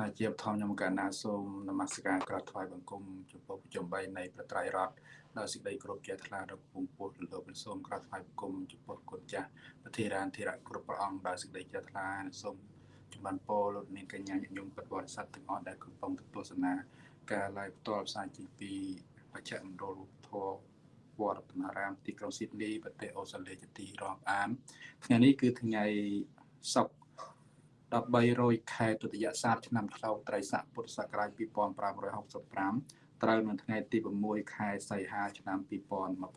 ណាជាបឋមខ្ញុំកណ្ណាសូមនមស្ការក្រាបថ្វាយបង្គំចំពោះប្រជុំ3នៃប្រត្រៃរដ្ឋដោយសេចក្តីគោរពជ្រះថ្លាដល់ពងពោះលោកសូមក្រាបថ្វាយបង្គំចំពោះគុណចាស់ប្រធារានធិរៈគ្រប់ព្រះអង្គដោយសេចក្តីជ្រះថ្លាសូមចម្រើនពរលោកនាងកញ្ញាញញឹមពិតបរិស័ទទាំងអស់ដែលកំពុងទស្សនាការ live ផ្ទាល់ផ្សាយចេញពីបច្ចៈមណ្ឌលធម៌វត្តរតនារាមទីក្រុងស៊ីដនីប្រទេសអូស្ត្រាលីជាទីរាប់អានថ្ងៃនេះគឺថ្ងៃសុក្រ 1300ខែទុតិយស័កឆ្នាំឆ្លូវត្រីស័កពុទ្ធសករាជ2565ត្រូវនៅថ្ងៃទី6ខែសីហាឆ្នាំ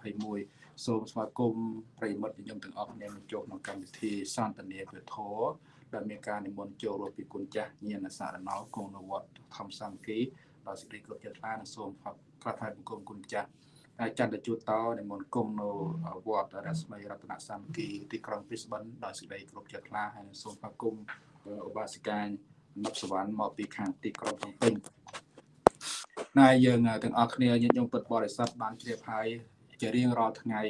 2021សូមស្វាគមន៍ប្រិយមិត្តញញឹមទាំងអស់គ្នាមកចូលក្នុងកម្មវិធីសន្ទនាវិធរដែលមានការនិមន្តចូលរួមពីគុណចាស់ញាណសារណោគង់នៅវត្តធម្មសង្គីដោយសេចក្តីគោរពជ្រះថ្លានិងសូមផាត់ក្រាបថ្វាយបង្គំគុណចាស់ហើយចន្ទជួតតនិមន្តគង់នៅវត្តរស្មីរតនសង្គីទីក្រុងព្រីស្បិនដោយសេចក្តីគោរពជ្រះថ្លាហើយសូមស្វាគមន៍ ឧបាសិកានិបសវណ្ណមកពីខាងទីក្រុងភ្នំពេញណាយើងទាំងអស់គ្នាញាតិញោមពុទ្ធបរិស័ទបានជ្រាបហើយជារៀងរាល់ថ្ងៃ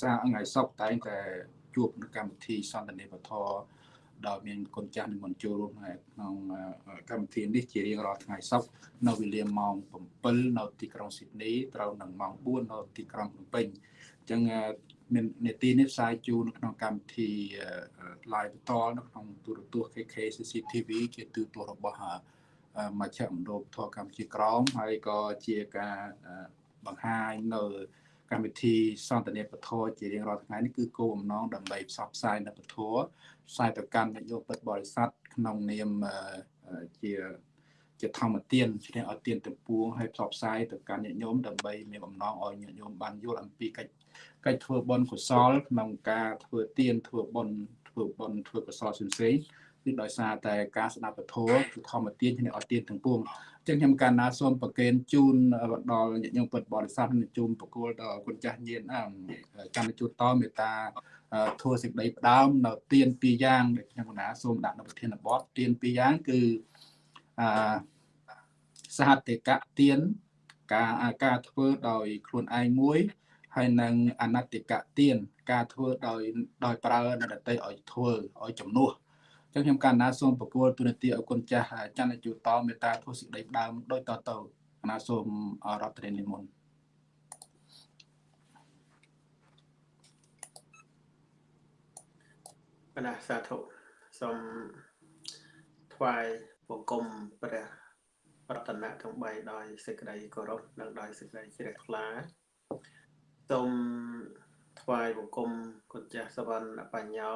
សាថ្ងៃសុក្រតែងតែជួបនៅកម្មវិធីសន្ទនាវធដោយមានគុណចាស់និមន្តចូលរួមក្នុងកម្មវិធីនេះជារៀងរាល់ថ្ងៃសុក្រនៅវេលាម៉ោង7នៅទីក្រុងស៊ីដនីត្រូវនឹងម៉ោង4នៅទីក្រុងភ្នំពេញអញ្ចឹង មាននេតិនេះផ្សាយជូននៅក្នុងកម្មវិធី live បន្តនៅក្នុងទូរទស្សន៍ KK CCTV ជាទូរទស្សន៍របស់មជ្ឈមណ្ឌលធរកម្ពុជាក្រមហើយក៏ជាការបង្ហាញនៅកម្មវិធីសន្ទនាពធជារៀងរាល់ថ្ងៃនេះគឺគោលបំណងដើម្បីផ្សព្វផ្សាយនៅពធផ្សាយទៅកាន់ញាតិញោមពុទ្ធបរិស័ទក្នុងនាមជាជាធម្មទានឈ្នះឲ្យទានទាំងពួងហើយផ្សព្វផ្សាយទៅកាន់ញាតិញោមដើម្បីមានបំណងឲ្យញាតិញោមបានយល់អំពីកិច្ច កិច្ចធ្វើបុណ្យកុសលក្នុងការធ្វើទានធ្វើបុណ្យធ្វើបុណ្យធ្វើកុសលផ្សេងៗគឺដោយសារតែការស្ដាប់ពធគឺធម្មទានឈ្នះឲ្យទានទាំងពួងអញ្ចឹងខ្ញុំកាលណាសូមប្រកេនជូនដល់ញាតិញោមពុទ្ធបរិស័ទនិងជូនប្រគល់ដល់គុណចាស់ញាតិកម្មជូតតមេត្តាធ្វើសេចក្តីផ្ដើមនៅទានពីរយ៉ាងដែលខ្ញុំកណាសូមដាក់នៅប្រធានបទទានពីរយ៉ាងគឺអសហតិកៈទានការការធ្វើដោយខ្លួនឯងមួយ ហើយនឹងអនតិកៈទានការធ្វើដោយដោយប្រើនរតីឲ្យធ្វើឲ្យជំនួសអញ្ចឹងខ្ញុំកណ្ណាសូមប្រគល់ទូនាទីឲ្យគុណចាស់ចន្ទជូតមេត្តាធ្វើសេចក្តីដើមដោយតទៅកណ្ណាសូមរដ្ឋនានិមន្តកណ្ណាសាធុសូមថ្វាយបង្គំព្រះរតនៈទាំង3ដោយសេចក្តីគោរពនិងដោយសេចក្តីជ្រះថ្លា សូមថ្វាយបង្គំគុណចាស់សវណ្ណបញ្ញោ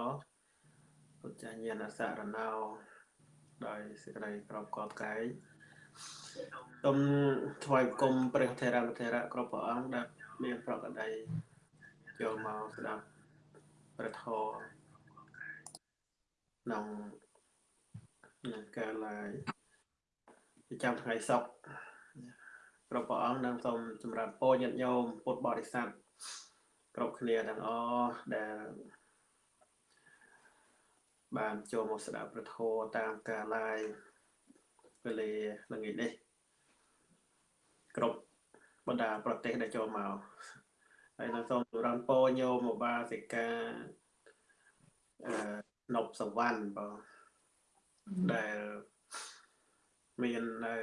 គុណចាស់ញាណសារណោដោយសេចក្តីក្រមកតកាយសូមថ្វាយបង្គំព្រះថេរវថេរៈគ្រប់ព្រះអង្គដែលមានប្រកដីចូលមកស្ដាប់ព្រះធម៌ក្នុងការឡាយប្រចាំថ្ងៃសុក្រគ្រប់ព្រះអង្គនិងសូមចម្រើនពរញាតិញោមពុទ្ធបរិស័ទ គ្រប់គ្នាទាំងអស់ដែលបានចូលមកស្ដាប់ព្រះធម៌តាមការ live វេលាល្ងាចនេះគ្រប់បណ្ដាប្រទេសដែលចូលមកហើយនឹងសូមចម្រើនពរញោមឧបាសិកាអឺនប់សវណ្ណបងដែលមាននៅ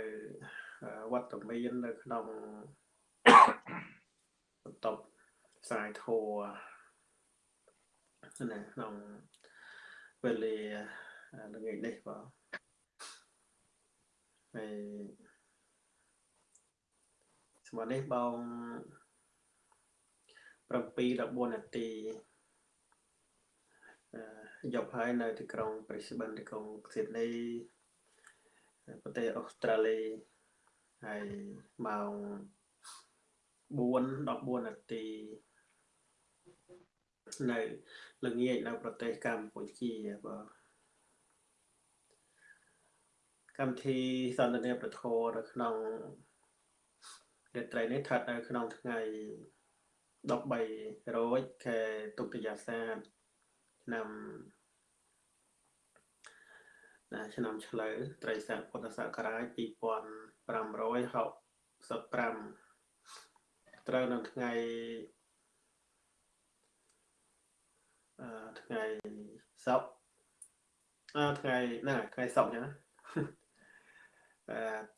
វត្តមាននៅក្នុងបន្ទប់ ផ្សាយធัวណាក្នុងវេលាល្ងាចនេះបាទហើយស្មើនេះបង7 14នាទីយកហើយនៅទីក្រុង Brisbane ទីក្រុង Sydney ប្រទេសអូស្ត្រាលីហើយម៉ោង4 14នាទី នៅល្ងាចនៅប្រទេសកម្ពុជាបាទកម្មវិធីសន្ទនាប្រធរនៅក្នុងរាត្រីនេះស្ថិតនៅក្នុងថ្ងៃ13រោចខែទុតិយសាទឆ្នាំណាឆ្នាំឆ្លូវត្រីស័កពុទ្ធសករាជ2565ត្រូវនៅថ្ងៃអឺ ថ្ងៃសុក្រអឺថ្ងៃណាថ្ងៃសុក្រចឹង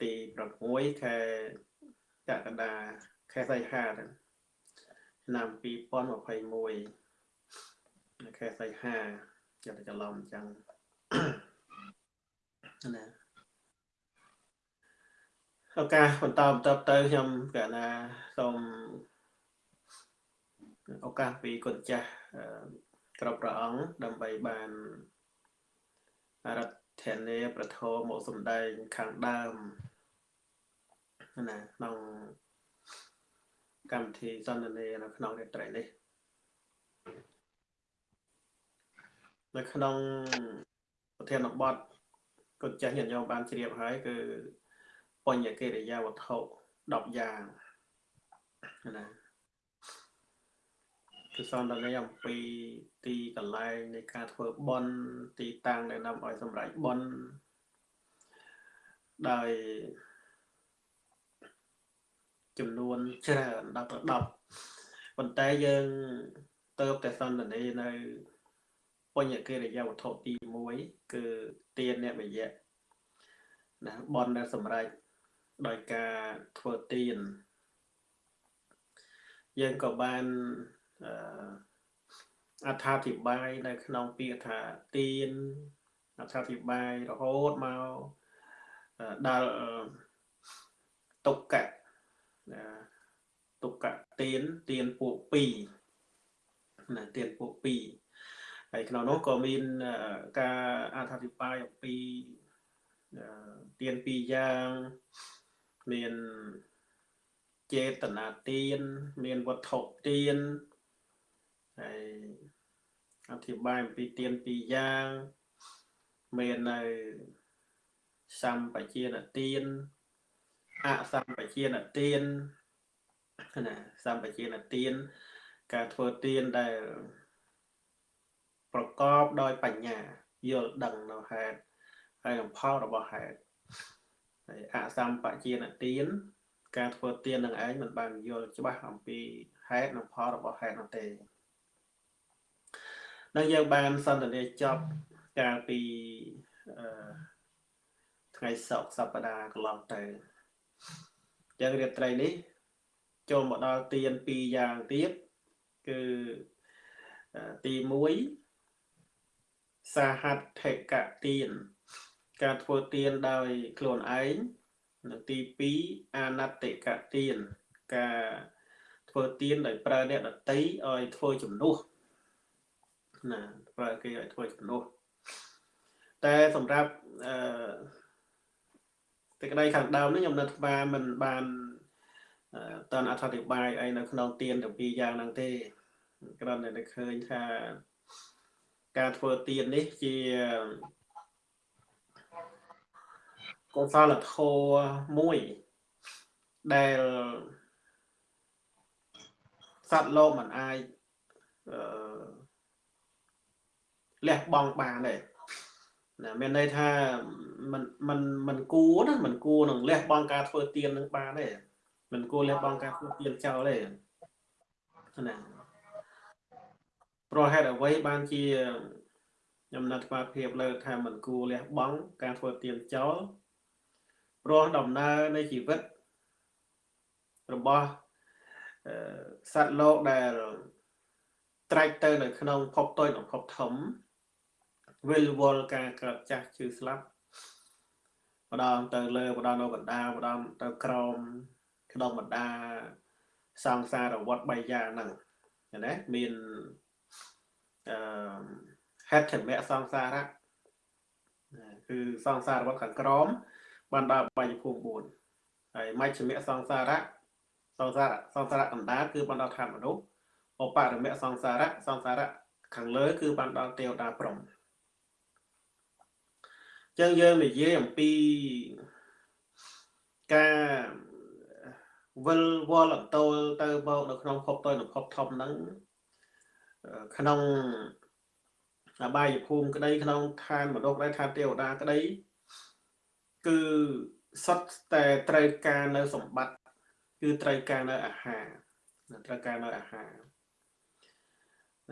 ទី6ខែកក្កដាខែសីហាឆ្នាំ2021ខែសីហាចាំតែច្រឡំអញ្ចឹងណាឱកាសបន្តបន្តទៅខ្ញុំកណាសូមឱកាសពីគុណចាស់ គ្រប់ព្រះអង្គដើម្បីបានរដ្ឋធានាប្រធមមកសំដែងខាងដើមណាក្នុងកម្មវិធីសន្ទនានៅក្នុងរាត្រីនេះនៅក្នុងប្រធានបទគុណចាស់ញាតិញោមបានជ្រាបហើយគឺបញ្ញកិរិយាវត្ថុ10យ៉ាងណា គឺសន្ទនាអំពីទីកន្លែងនៃការធ្វើបន់ទីតាំងដែលនាំឲ្យសម្រេចបន់ដោយចំនួនច្រើនដល់ទៅ10ប៉ុន្តែយើងទៅតែសន្ទនានៅបញ្ញកិរិយាវត្ថុទី1គឺទានអ្នកវិយៈណាបនដែលសម្រេចដោយការធ្វើទានយើងក៏បាន អត្ថាធិប្បាយនៅក្នុងពាក្យថាទានអត្ថាធិប្បាយរហូតមកដល់តុកៈតុកៈទានទានពួក2ណាទានពួក2ហើយក្នុងនោះក៏មានការអត្ថាធិប្បាយអំពីទាន2យ៉ាងមានចេតនាទានមានវត្ថុទាន ហើយអធិប្បាយអំពីទានពីរយ៉ាងមាននៅសម្បជានទានអសម្បជានទានណាសម្បជានទានការធ្វើទានដែលប្រកបដោយបញ្ញាយល់ដឹងនៅហេតុហើយនឹងផលរបស់ហេតុហើយអសម្បជានទានការធ្វើទាននឹងឯងមិនបានយល់ច្បាស់អំពីហេតុនិងផលរបស់ហេតុនោះទេ នឹងយើងបានសន្ទនាចប់កាលពីថ្ងៃសុក្រសប្តាហ៍កន្លងទៅយ៉ាងរាត្រីនេះ ចូលមកដល់ទៀន2យ៉ាងទៀតគឺទី1សាហត្ថិកទៀនការធ្វើទៀនដោយខ្លួនឯងនិងទី2អនតិកទៀនការធ្វើទៀនដោយប្រើអ្នកដតីឲ្យធ្វើជំនួស ណាប្រើគេឲ្យធ្វើជំនួសតែសម្រាប់អឺតែក្តីខាងដើមនេះខ្ញុំនៅថ្មមិនបានតនអធិប្បាយអីនៅក្នុងទៀនទាំងពីរយ៉ាងហ្នឹងទេគ្រាន់តែឃើញថាការធ្វើទៀននេះជាកុសលធម៌មួយដែលសត្វលោកមិនអាចអឺ លះបង់បានទេណាមានន័យថាมันมันมันគួរណាมันគួរនឹងលះបង់ការធ្វើទៀននឹងបានទេมันគួរលះបង់ការធ្វើទៀនចោលទេណាប្រហេតុអ្វីបានជាខ្ញុំណាត់ស្មារភាពលើថាมันគួរលះបង់ការធ្វើទៀនចោលព្រោះដំណើរនៃជីវិតរបស់សត្វលោកដែលត្រែកទៅនៅក្នុងភពតូចនិងភពធំ វិលវល់ការកើតចាស់ជឿស្លាប់ម្ដងទៅលើម្ដងនៅកណ្ដាលម្ដងទៅក្រោមក្នុងបណ្ដាសង្សារវត្ត3យ៉ាងហ្នឹងណាមានអឺហេតុធមៈសង្សារៈគឺសង្សារវត្តខាងក្រោមបានដល់បាយភូមិ4ហើយមជ្ឈមៈសង្សារៈសង្សារៈសង្សារៈកណ្ដាលគឺបានដល់ឋានមនុស្សឧបរមៈសង្សារៈសង្សារៈខាងលើ គឺបានដល់ទេវតាព្រំ ចឹងយើងនិយាយអំពីការវិលវល់អន្តោលទៅមកនៅក្នុងភពតូចនិងភពធំហ្នឹងក្នុងអបាយភូមិក្តីក្នុងឋានមនុស្សក្តីឋានទេវតាក្តីគឺសុទ្ធតែត្រូវការនៅសម្បត្តិគឺត្រូវការនៅអាហារត្រូវការនៅអាហារ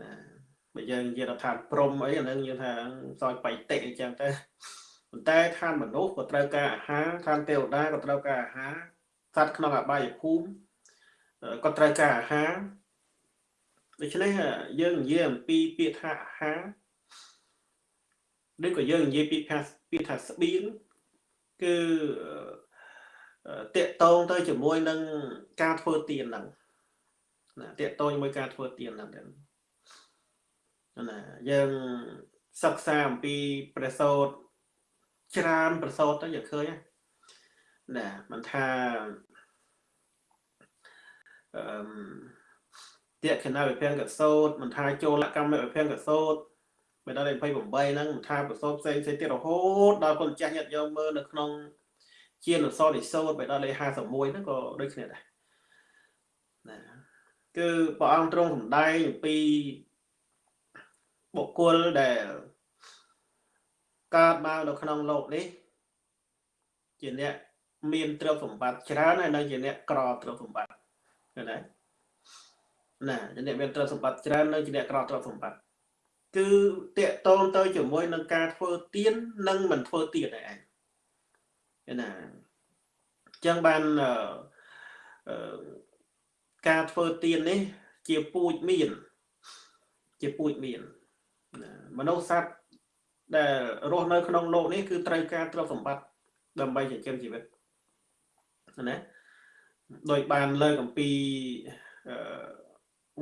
ណាបើយើងនិយាយថាព្រំអីអានឹងយើងថាសោយបៃតិអញ្ចឹងទៅ ប៉ុន្តែឋានមនុស្សក៏ត្រូវការអាហារឋានទេវតាក៏ត្រូវការអាហារសត្វក្នុងអបាយភូមិក៏ត្រូវការអាហារដូច្នេះយើងនិយាយអំពីពាក្យថាអាហារឬក៏យើងនិយាយពាក្យថាពាក្យថាស្បៀងគឺតកតងទៅជាមួយនឹងការធ្វើទៀនហ្នឹងណាតកតងជាមួយការធ្វើទៀនហ្នឹងណាយើងសិក្សាអំពីព្រះសូត្រ ច្រើនព្រះសូត្រទៅយើងឃើញណាមិនថាអឺតេខណវិភាំងកសោតមិនថាចូលកម្មវិភាំងកសោតបើដល់28ហ្នឹងមិនថាប្រសពផ្សេងផ្សេងទៀតរហូតដល់គុណចាស់ញាតិយកមើលនៅក្នុងជានសរនិសោតបើដល់លេខ51ហ្នឹងក៏ដូចគ្នាដែរណាគឺព្រះអង្គទ្រង់សម្ដែងអំពីបុគ្គលដែល កើតមកនៅក្នុងโลกនេះជាអ្នកមានទ្រព្យសម្បត្តិច្រើនហើយនៅជាអ្នកក្រទ្រព្យសម្បត្តិឃើញទេណាជាអ្នកមានទ្រព្យសម្បត្តិច្រើននៅជាអ្នកក្រទ្រព្យសម្បត្តិគឺតកតងទៅជាមួយនឹងការធ្វើទៀននិងមិនធ្វើទៀនឯងណាអញ្ចឹងបានការធ្វើទៀននេះជាពូជមានជាពូជមានមនុស្សសត្វ ដែលរស់នៅក្នុងโลกនេះគឺត្រូវការទ្រព្យសម្បត្តិដើម្បីចិញ្ចឹមជីវិតណាដោយបានលើកអំពី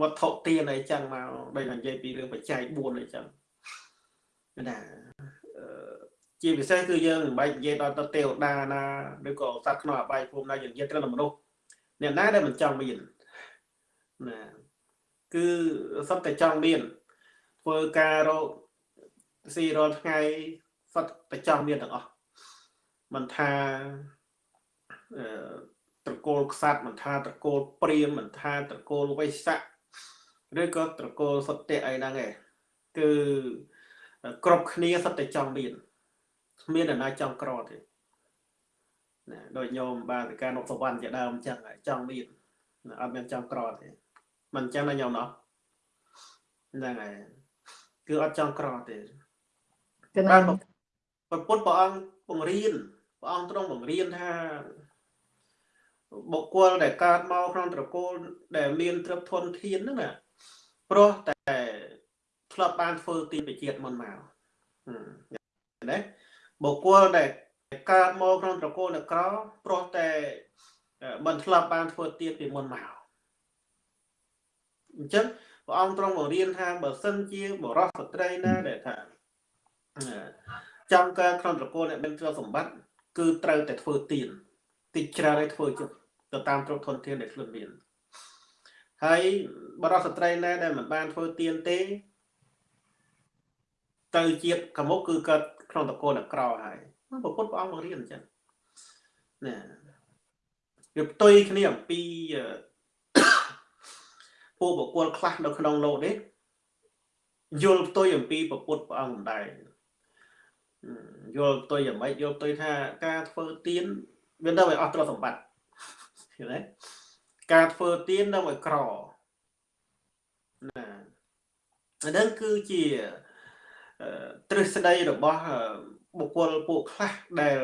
វត្ថុទានអីចឹងមកដោយនិយាយពីរឿងបច្ច័យ4អីចឹងណាជាពិសេសគឺយើងមិនបាច់និយាយដល់ទៅទេវតាណាឬក៏សត្វក្នុងអបាយភូមិណាយើងនិយាយត្រឹមតែមនុស្សអ្នកណាដែលមិនចង់មានណាគឺសុទ្ធតែចង់មានធ្វើការរក ស៊ីរាល់ថ្ងៃសុទ្ធតែចង់មានទាំងអស់មិនថាអឺត្រកូលខ្សាត់មិនថាត្រកូលព្រាមមិនថាត្រកូលវៃស័កឬក៏ត្រកូលសត្យអីហ្នឹងឯងគឺគ្រប់គ្នាសុទ្ធតែចង់មានគ្មានអ្នកណាចង់ក្រទេណាដោយញោមបាទការនុសវណ្ណជាដើមអញ្ចឹងចង់មានអត់មានចង់ក្រទេមិនអញ្ចឹងណាញោមណោះហ្នឹងហើយគឺអត់ចង់ក្រទេគឺ បានប្រពុតព្រះអង្គបង្រៀនព្រះអង្គទ្រង់បង្រៀនថាបុគ្គលដែលកើតមកក្នុងត្រកូលដែលមានទ្រព្យធនធានហ្នឹងណាព្រោះតែធ្លាប់បានធ្វើទីបជាតិមុនមកណាបុគ្គលដែលកើតមកក្នុងត្រកូលនក្រព្រោះតែមិនធ្លាប់បានធ្វើទៀនពីមុនមកអញ្ចឹងព្រះអង្គទ្រង់បង្រៀនថាបើសិនជាបរិសុស្ត្រីណាដែលថា ចង់កើតក្នុងត្រកូលអ្នកមានទ្រព្យសម្បត្តិគឺត្រូវតែធ្វើទៀនតិចច្រើនឲ្យធ្វើចុះទៅតាមទ្រព្យធនធានដែលខ្លួនមានហើយបរិសុស្ត្រីណាដែលមិនបានធ្វើទៀនទេ ទៅជាតិកមុខគឺកើតក្នុងតកូលក្រហើយព្រះពុទ្ធព្រះអង្គបង្រៀនអញ្ចឹងណាវាផ្ទុយគ្នាអំពីពួកបុគ្គលខ្លះនៅក្នុងលោកនេះយល់ផ្ទុយអំពីព្រះពុទ្ធព្រះអង្គម្ដែង យល់ផ្ទុយយ៉ាងម៉េចយល់ផ្ទុយថាការធ្វើទៀនវានៅឲ្យអស់ទ្រព្យសម្បត្តិឃើញទេការធ្វើទៀននៅឲ្យក្រណាអានឹងគឺជាទ្រឹស្ដីរបស់បុគ្គលពួកខ្លះដែល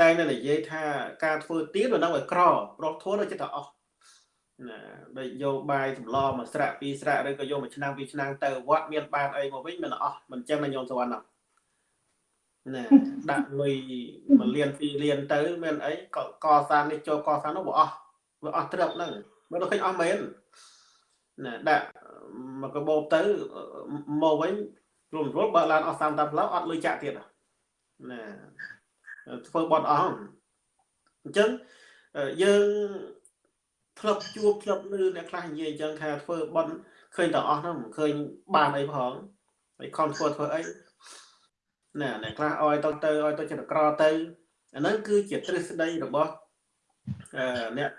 តែនៅនិយាយថាការធ្វើទៀនវានៅឲ្យក្រប្រោះធួទៅចិត្តអស់ណាដូចយកបាយសម្លមួយស្រាក់ពីរស្រាក់ឬក៏យកមួយឆ្នាំពីរឆ្នាំទៅវត្តមានបានអីមកវិញមិនអស់មិនចឹងណាញោមសវណ្ណ ណាដាក់លុយមួយលានពីរលានទៅមានអីក៏កសាងនេះចូលកសាងនោះវាអស់វាអស់ត្រឹបហ្នឹងមើលទៅឃើញអស់មែនណាដាក់មកកបោបទៅមកវិញរួមរួលបើឡានអស់30តាមផ្លូវអត់លុយចាក់ទៀតណាធ្វើបត់អស់អញ្ចឹងយើងធ្លាប់ជួបធ្លាប់លឺអ្នកខ្លះនិយាយអញ្ចឹងថាធ្វើបន់ឃើញតែអស់ហ្នឹងមិនឃើញបានអីផងហើយខំធ្វើធ្វើអី ណាអ្នកខ្លះអោយទៅទៅអោយទៅចិត្តក្រទៅអាហ្នឹងគឺជាទ្រឹស្ដីរបស់អឺអ្នក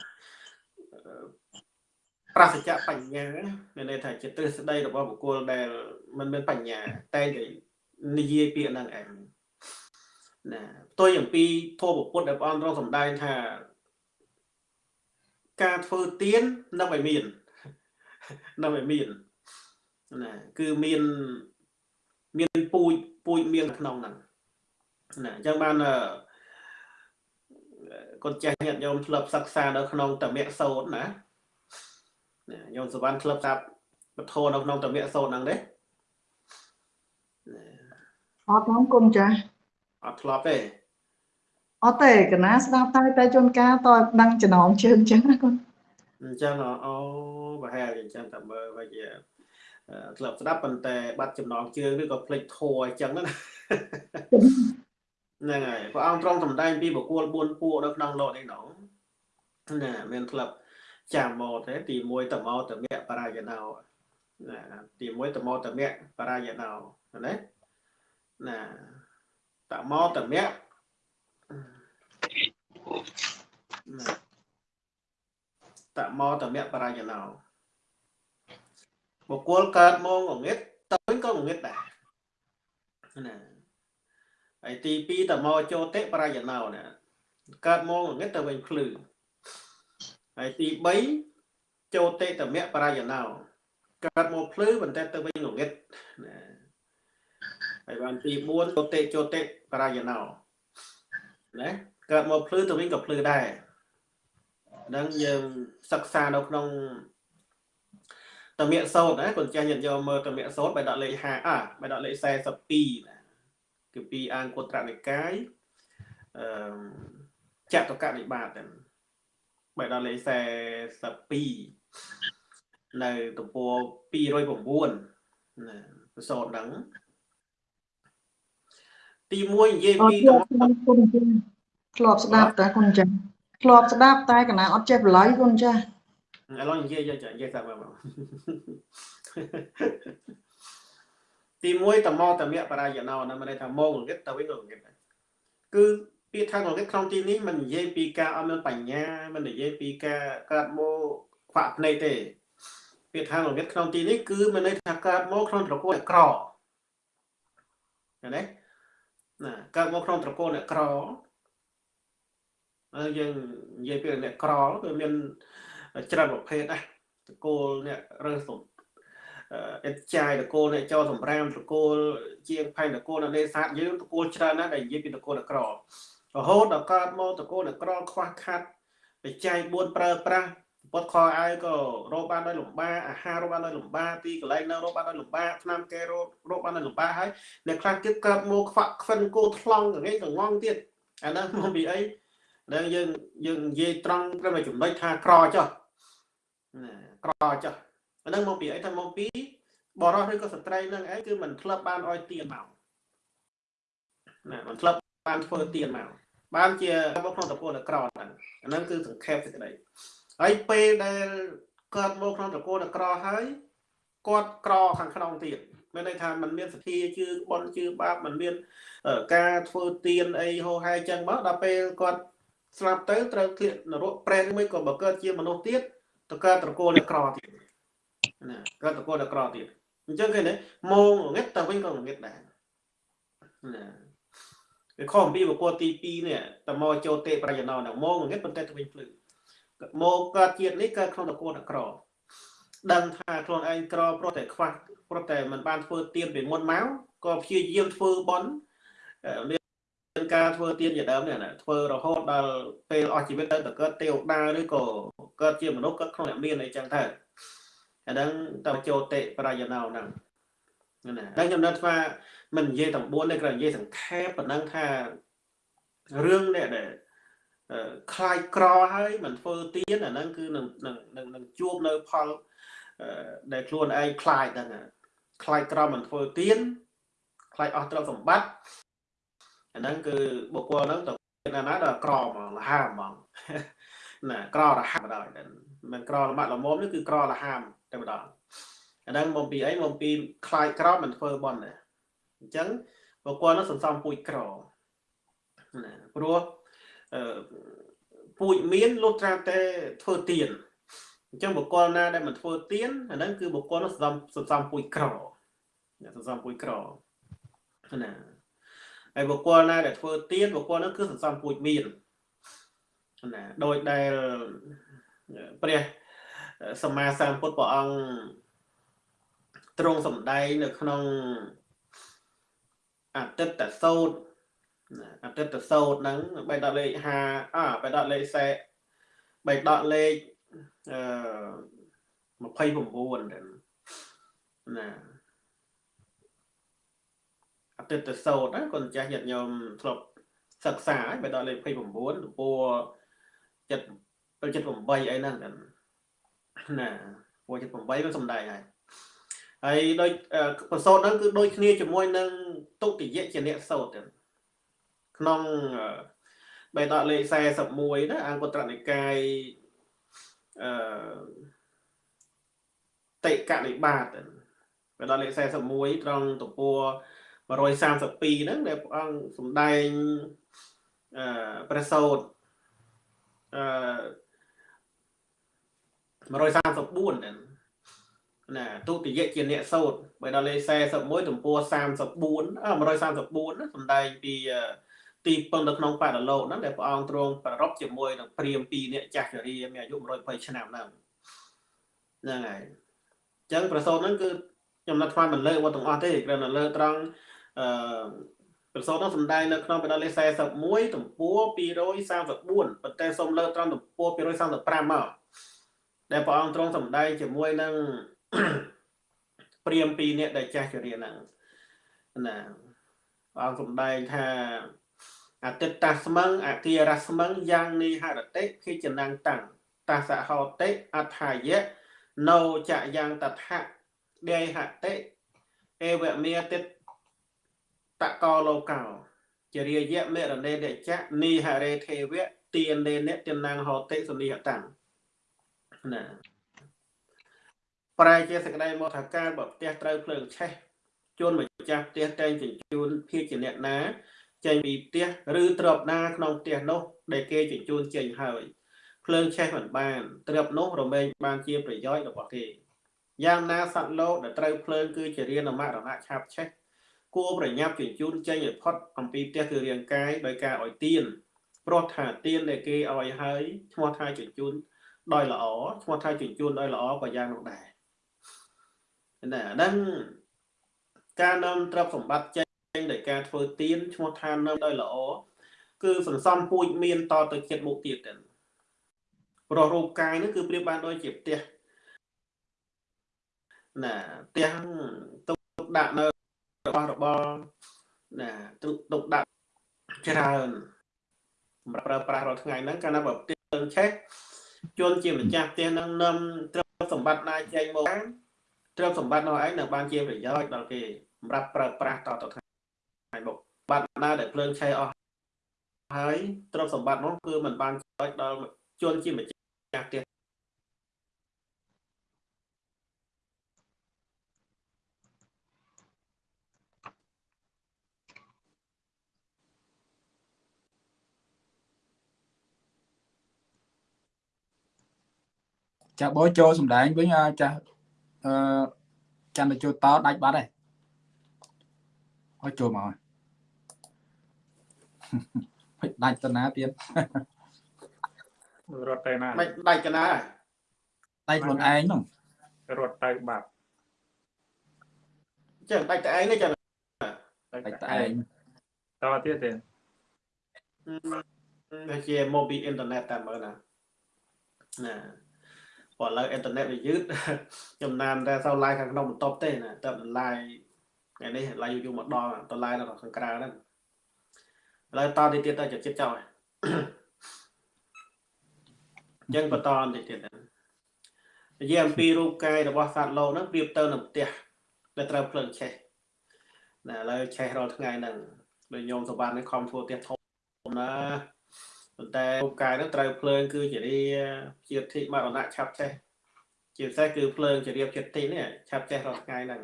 ប្រសិទ្ធបញ្ញាមានន័យថាជាទ្រឹស្ដីរបស់បុគ្គលដែលមិនមានបញ្ញាតែនិយាយពាក្យហ្នឹងឯងណាផ្ទុយអំពីធម៌ពុទ្ធដែលព្រះអង្គទ្រង់សម្ដែងថាការធ្វើទៀននៅឲ្យមាននៅឲ្យមានណាគឺមានមានពូជ ពូជមានក្នុងហ្នឹងណាអញ្ចឹងបានកូនចាស់ញាតិញោមធ្លាប់សិក្សានៅក្នុងតមៈសោតណាញោមសវណ្ណធ្លាប់ស្ដាប់ពធនៅក្នុងតមៈសោតហ្នឹងទេអត់ខ្ញុំគុំចាស់អត់ធ្លាប់ទេអត់ទេកណាស្ដាប់តែតែជួនកាលតើដឹងចំណងជើងចឹងណាគុនអញ្ចឹងអូប្រហែលអញ្ចឹងតែមើលវិញ ធ្លាប់ស្ដាប់ប៉ុន្តែបាត់ចំណងជើងឬក៏ភ្លេចធัวអញ្ចឹងណាហ្នឹងហើយព្រះអង្គទ្រង់សម្ដែងពីបុគ្គល4ពួកនៅក្នុងលោកនេះនោះណាមានក្លឹបចាំមកទេទី1តមោតមៈបរាយណោណាទី1តមោតមៈបរាយណោណាណាតមោតមៈណាតមោតមៈបរាយណោ បុគ្គលកើតមកងងឹតទៅវិញក៏ងងឹតដែរណាហើយទី2តមកចូលតិបរាយណោណាកើតមកងឹតទៅវិញភ្លឺហើយទី3ចូលតិតមៈបរាយណោកើតមកភ្លឺប៉ុន្តែទៅវិញងងឹតណាហើយបានទី4ចូលតិចូលតិបរាយណោណាកើតមកភ្លឺទៅវិញក៏ភ្លឺដែរនឹងយើងសិក្សានៅក្នុង តមៈសោតណាគាត់ចាស់ញាតិយកមើលតមៈសោតបែរដាក់លេខ5អាបែរដាក់លេខ42ណាគឺពីអង្គត្រនិកាយអឺចតុកនិបាតហ្នឹងបែរដល់លេខ42នៅទំព័រ209ណាប្រសតហ្នឹងទី1និយាយពីគុណចាធ្លាប់ស្ដាប់តែគុណចាធ្លាប់ស្ដាប់តែកណាអត់ចេះបន្លៃគុណចា ឥឡូវនិយាយយកនិយាយតាមមកទី1តមតមៈបរាយណោណាមានន័យថាមកងងឹតទៅវិញងងឹតគឺពាក្យថាងងឹតក្នុងទីនេះมันនិយាយពីការអត់មានបញ្ញាมันនិយាយពីការកើតមកខ្វាក់ភ្នែកទេពាក្យថាងងឹតក្នុងទីនេះគឺមានន័យថាកើតមកក្នុងត្រកូលអ្នកក្រឃើញទេណាកើតមកក្នុងត្រកូលអ្នកក្រហើយយើងនិយាយពីអ្នកក្រគឺមាន ច្រើនប្រភេទណាត្រកូលអ្នករើសសុំអិតចាយតកូលអ្នកចោសម្រាមតកូលជាងផែនតកូលនៅនេសាទយើងតកូលច្រើនណាស់ដែលនិយាយពីតកូលអ្នកក្ររហូតដល់កើតមកតកូលអ្នកក្រខ្វះខាត់បច្ច័យ4ប្រើប្រាស់ពុតខអាយក៏រកបានដោយលំបាកអាហាររកបានដោយលំបាកទីកន្លែងនៅរកបានដោយលំបាកឆ្នាំគេរករកបានដោយលំបាកហើយអ្នកខ្លះទៀតកើតមកខ្វាក់ខ្វិនគោថ្លង់កងកងងទៀតអាហ្នឹងមកពីអីដែលយើងយើងនិយាយត្រង់ត្រឹមតែចំណុចថាក្រចុះ ក្រចុះអាហ្នឹងមកពីអីថាមកពីបរោះឬក៏ស្ត្រីនឹងឯងគឺមិនធ្លាប់បានអោយទៀនមកណាមិនធ្លាប់បានធ្វើទៀនមកបានជាមកក្នុងតកូលក្រហ្នឹងអាហ្នឹងគឺសង្ខេបសេចក្តីហើយពេលដែលកើតមកក្នុងតកូលក្រហើយគាត់ក្រខាងក្នុងទៀតមានន័យថាมันមានសទ្ធាជឿបន់ជឿបាបมันមានការធ្វើទៀនអីហោហែចឹងមកដល់ពេលគាត់ស្លាប់ទៅត្រូវធ្លាក់នរកប្រែនមួយក៏បើកើតជាមនុស្សទៀត ទៅកើតត្រកូលក្រទៀតណាកើតត្រកូលក្រទៀតអញ្ចឹងគេណាម៉ងងឹតតែវិញក៏ងឹតដែរណាវាខុសអំពីបុគ្គលទី2នេះតមកចូលទេប្រយណោហ្នឹងម៉ងងឹតប៉ុន្តែទៅវិញភ្លឺមកកើតជាតិនេះកើតក្នុងតកូលក្រដឹងថាខ្លួនឯងក្រព្រោះតែខ្វះព្រោះតែมันបានធ្វើទៀនពីមុនមកក៏ព្យាយាមធ្វើបន់មានការធ្វើទៀនជាដើមនេះណាធ្វើរហូតដល់ពេលអស់ជីវិតទៅទៅកើតទេវតាឬក៏ កើតជាមនុស្សកើតក្នុងអ្នកមានអីចឹងទៅអាហ្នឹងតើចូលតិប្រយណោហ្នឹងណាហើយខ្ញុំនឹកថាមិននិយាយទាំង4ទេគ្រាន់និយាយសង្ខេបប៉ុណ្ណឹងថារឿងនេះដែលខ្លាយក្រហើយមិនធ្វើទៀនអាហ្នឹងគឺនឹងនឹងនឹងជួបនៅផលដែលខ្លួនឯងខ្លាយហ្នឹងខ្លាយក្រមិនធ្វើទៀនខ្លាយអស់ទ្រព្យសម្បត្តិអាហ្នឹងគឺបុគ្គលហ្នឹងទៅណាណាដល់ក្រហ្មងលហាហ្មង ណាក្ររហាមដល់មិនក្រលមាក់ល្មមនេះគឺក្រលហាមតែម្ដងអាហ្នឹងមកពីអីមកពីខ្លាយក្រមិនធ្វើបន់ដែរអញ្ចឹងបុគ្គលនោះសន្សំពូជក្រណាព្រោះអឺពូជមានលុះត្រាតែធ្វើទៀនអញ្ចឹងបុគ្គលណាដែលមិនធ្វើទៀនអាហ្នឹងគឺបុគ្គលនោះសន្សំសន្សំពូជក្រសន្សំពូជក្រណាហើយបុគ្គលណាដែលធ្វើទៀនបុគ្គលនោះគឺសន្សំពូជមាន ណាដោយដែលព្រះសម្មាសម្ពុទ្ធព្រះអង្គទ្រង់សម្ដែងនៅក្នុងអតិតតសោតណាអតីតសោតហ្នឹងបេដកលេខ5អបេដកលេខសេបេដកលេខអឺ29ណាអតីតសោតណាកូនចាស់ញាតិញោមធ្លាប់សិក្សាហើយបេដកលេខ29ទំព័រ 7 78អីហ្នឹងណាពណ៌78វាសំដែងហើយហើយដូចប្រសូតហ្នឹងគឺដូចគ្នាជាមួយនឹងទុតិយជាអ្នកសោតទៅក្នុងបេដកលេខ41ណាអង្គត្រនិកាយអឺតេកនិបាតបេដកលេខ41ត្រង់ទំព័រ132ហ្នឹងដែលព្រះអង្គសំដែងអឺព្រះសោត អឺ134ហ្នឹងណាទុតិយជាអ្នកសោតបើដល់លេខ41ទំព័រ34អ134ណាសំដែងពីទីពឹងនៅក្នុងបដលោកហ្នឹងដែលព្រះអង្គទ្រង់ប្ររពជាមួយនឹងព្រាម2នាក់ចាស់ជរាមានអាយុ120ឆ្នាំហ្នឹងហ្នឹងហើយអញ្ចឹងប្រសូតហ្នឹងគឺខ្ញុំនៅថ្មមិនលើវត្តទាំងអស់ទេគ្រាន់តែលើត្រង់អឺ ប្រសូតហ្នឹងសំដែងនៅក្នុងបដលេខ41ទំព័រ234ប៉ុន្តែសូមលើត្រង់ទំព័រ235មកដែលព្រះអង្គទ្រង់សម្ដែងជាមួយនឹងព្រាមពីរនាក់ដែលចាស់ជរាហ្នឹងណាព្រះអង្គសម្ដែងថាអតិតាស្មឹងអគិរស្មឹងយ៉ាងនីហរតិភិចនាំងតាំងតាសហោតិអថាយៈណោចយ៉ាងតថៈដេហតិអេវមេតិត កោលោកោជារាយៈមេរណេដចៈនីហរេទេវៈទាននេនៈទានណាងហោតិសនិហតាំងណាប្រែជាសក្តីមកថាការបើផ្ទះត្រូវភ្លើងឆេះជួនម្ចាស់ផ្ទះតែងជញ្ជូនភៀសជាអ្នកណាចេញពីផ្ទះឬទ្របណាក្នុងផ្ទះនោះ ដែលគេជញ្ជូនចេញហើយភ្លើងឆេះមិនបានទ្របនោះរមែងបានជាប្រយោជន៍របស់គេយ៉ាងណាសត្វលោកដែលត្រូវភ្លើងគឺជារានមរណៈឆាប់ឆេះ គួរប្រញាប់ជញ្ជូនចេញឲ្យផុតអំពីផ្ទះគឺរាងកាយដោយការឲ្យទៀនព្រោះថាទៀនដែលគេឲ្យហើយឈ្មោះថាជញ្ជូនដោយល្អឈ្មោះថាជញ្ជូនដោយល្អក៏យ៉ាងនោះដែរណាហ្នឹងការនាំទ្រព្យសម្បត្តិចេញដោយការធ្វើទៀនឈ្មោះថានាំដោយល្អគឺសន្សំពូជមានតទៅចិត្តមុខទៀតទៅព្រោះរូបកាយនេះគឺប្រៀបបានដូចជាផ្ទះណាផ្ទះទុកដាក់នៅ របស់របរណាទុកទុកដាក់ច្រើនសម្រាប់ប្រើប្រាស់រាល់ថ្ងៃហ្នឹងកាលណាបើផ្ទះឆេះជួនជាម្ចាស់ផ្ទះហ្នឹងនាំទ្រព្យសម្បត្តិណាចេញមកទ្រព្យសម្បត្តិនោះឯងនឹងបានជាប្រយោជន៍ដល់គេសម្រាប់ប្រើប្រាស់តទៅថ្ងៃមុខបាត់ណាដែលភ្លើងឆេះអស់ហើយទ្រព្យសម្បត្តិនោះគឺมันបានប្រយោជន៍ដល់ជនជាម្ចាស់ផ្ទះ ចាបោចូលសម្ដែងវិញចាស់អឺចាំទៅចូលតដាច់បាត់ហើយអត់ចូលមកហើយដាច់ទៅណាទៀតរត់ទៅណាមិនដាច់ទៅណាដាច់ខ្លួនឯងហ្នឹងរត់ទៅបាត់ចឹងដាច់តែឯងនេះចឹងដាច់តែឯងតទៀតទេតែជាមកពីអ៊ីនធឺណិតតែមើលណាណា ព្រោះឥឡូវអ៊ីនធឺណិតវាយឺតចំណានតែសោ live ខាងក្នុងបន្ទប់ទេណាតែ live ថ្ងៃនេះ live យូរមកដល់ទៅ live នៅខាងក្រៅហ្នឹងឥឡូវតទៅទៀតទៅចិត្តចោលអញ្ចឹងបន្តតិចទៀតនិយាយអំពីរូបកាយរបស់សត្វលោកហ្នឹងប្រៀបទៅនឹងផ្ទះដែលត្រូវភ្លើងឆេះណាឥឡូវឆេះរាល់ថ្ងៃហ្នឹងដោយញោមសវណ្ណនេះខំធ្វើផ្ទះធំណា ប៉ុន្តែរូបកាយនឹងត្រូវភ្លើងគឺជារាជាធិមរណៈឆាប់ចេះជាពិសេសគឺភ្លើងជារាជាធិនេះឆាប់ចេះរាល់ថ្ងៃហ្នឹង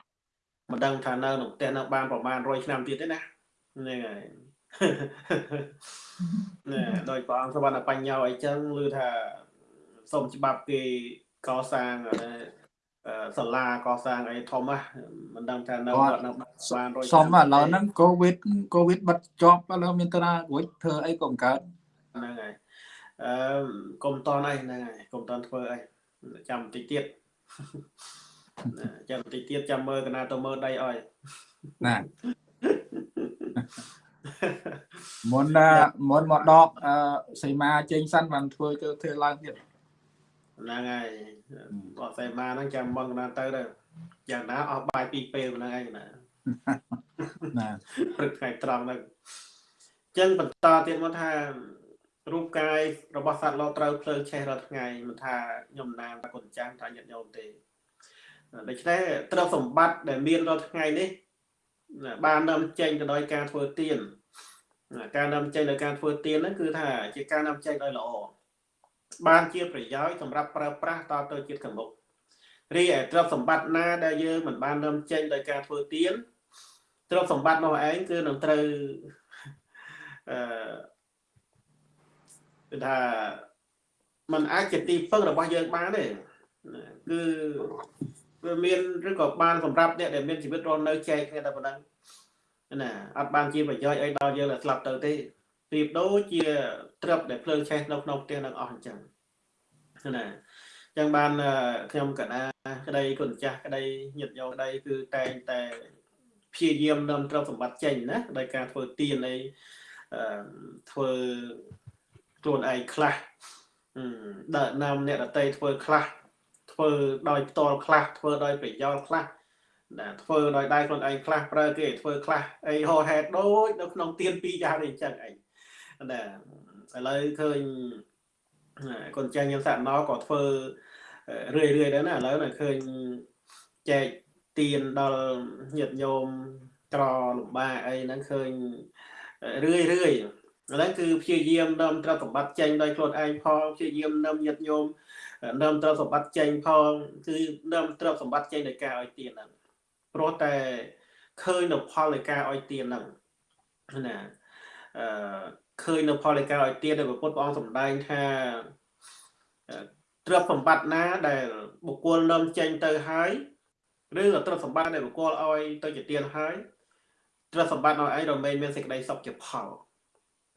មិនដឹងថានៅក្នុងផ្ទះនៅបានប្រហែល100ឆ្នាំទៀតទេណាហ្នឹងហើយណែដោយព្រះអង្គសវណ្ណបញ្ញោអីចឹងឮថាសុំច្បាប់គេកសាងសាលាកសាងអីធំណាមិនដឹងថានៅគាត់នៅបាន100សុំឥឡូវហ្នឹងកូវីដកូវីដបិទជាប់ឥឡូវមានតារួចធ្វើអីក៏មិនកើត ហ្នឹងហើយអឺកុំតនអីហ្នឹងហើយកុំតនធ្វើអីចាំបន្តិចទៀតចាំបន្តិចទៀតចាំមើលកណាទៅមើលដីអើយណាមុនណាមុនមកដកអឺសីមាចេញសិនបានធ្វើទៅធ្វើឡើងទៀតហ្នឹងហើយបកស្រាយមកហ្នឹងចាំមកណាទៅទៅយ៉ាងណាអស់បាយពីរពេលហ្នឹងឯងណាណាព្រឹកថ្ងៃត្រង់ហ្នឹងអញ្ចឹងបន្តទៀតមកថា រូបកាយរបស់សត្វលោកត្រូវភ្លើងឆេះរាល់ថ្ងៃមិនថាខ្ញុំណាមគុណចាស់ថាញាតិញោមទេដូច្នេះទ្រព្យសម្បត្តិដែលមានរាល់ថ្ងៃនេះណាបាននាំចេញទៅដោយការធ្វើទានណាការនាំចេញដោយការធ្វើទានហ្នឹងគឺថាជាការនាំចេញដោយល្អបានជាប្រយោជន៍សម្រាប់ប្រើប្រាស់តទៅជាតិខាងមុខរីឯទ្រព្យសម្បត្តិណាដែលយើងមិនបាននាំចេញដោយការធ្វើទានទ្រព្យសម្បត្តិនោះឯងគឺនឹងត្រូវអឺ គឺថាมันអាចជាទីពឹងរបស់យើងបានទេណាគឺវាមានឬក៏បានសម្រាប់អ្នកដែលមានជីវិតរស់នៅចែកគ្នាតែប៉ុណ្ណឹងណាអត់បានជាប្រយោជន៍អីដល់យើងដែលស្លាប់ទៅទេប្រៀបដូចជាត្រឹបដែលភ្លើងឆេះនៅក្នុងផ្ទះនឹងអស់អញ្ចឹងណាអញ្ចឹងបានខ្ញុំកណាក្តីគុណចាស់ក្តីញាតិញោមក្តីគឺតែងតែព្យាយាមនាំទ្រព្យសម្បត្តិចេញណាដោយការធ្វើទានអីអឺធ្វើ ខ្លួនឯងខ្លះដើរនាំអ្នកដតីធ្វើខ្លះធ្វើដោយផ្ទាល់ខ្លះធ្វើដោយប្រយោលខ្លះណាធ្វើដោយដៃខ្លួនឯងខ្លះប្រើគេធ្វើខ្លះអីហោហេតុដូចនៅក្នុងទៀនពីរយ៉ាងនេះអញ្ចឹងឯងណាឥឡូវឃើញកូនចាស់ញៀនសាក់ណោក៏ធ្វើរឿយរឿយដែរណាឥឡូវឃើញចែកទៀនដល់ញាតិញោមក្រលំបាកអីហ្នឹងឃើញរឿយរឿយ ឥឡូវគឺព្យាយាមនាំទ្រព្យសម្បត្តិចេញដោយខ្លួនឯងផងព្យាយាមនាំញាតិញោមនាំទ្រព្យសម្បត្តិចេញផងគឺនាំទ្រព្យសម្បត្តិចេញដោយការឲ្យទានហ្នឹងព្រោះតែឃើញនៅផលនៃការឲ្យទានហ្នឹងណាអឺឃើញនៅផលនៃការឲ្យទានដែលពុទ្ធព្រះអង្គសម្ដែងថាទ្រព្យសម្បត្តិណាដែលបុគ្គលនាំចេញទៅហើយឬក៏ទ្រព្យសម្បត្តិដែលបុគ្គលឲ្យទៅជាទានហើយទ្រព្យសម្បត្តិឲ្យឯងរមែងមានសេចក្តីសុខជាផល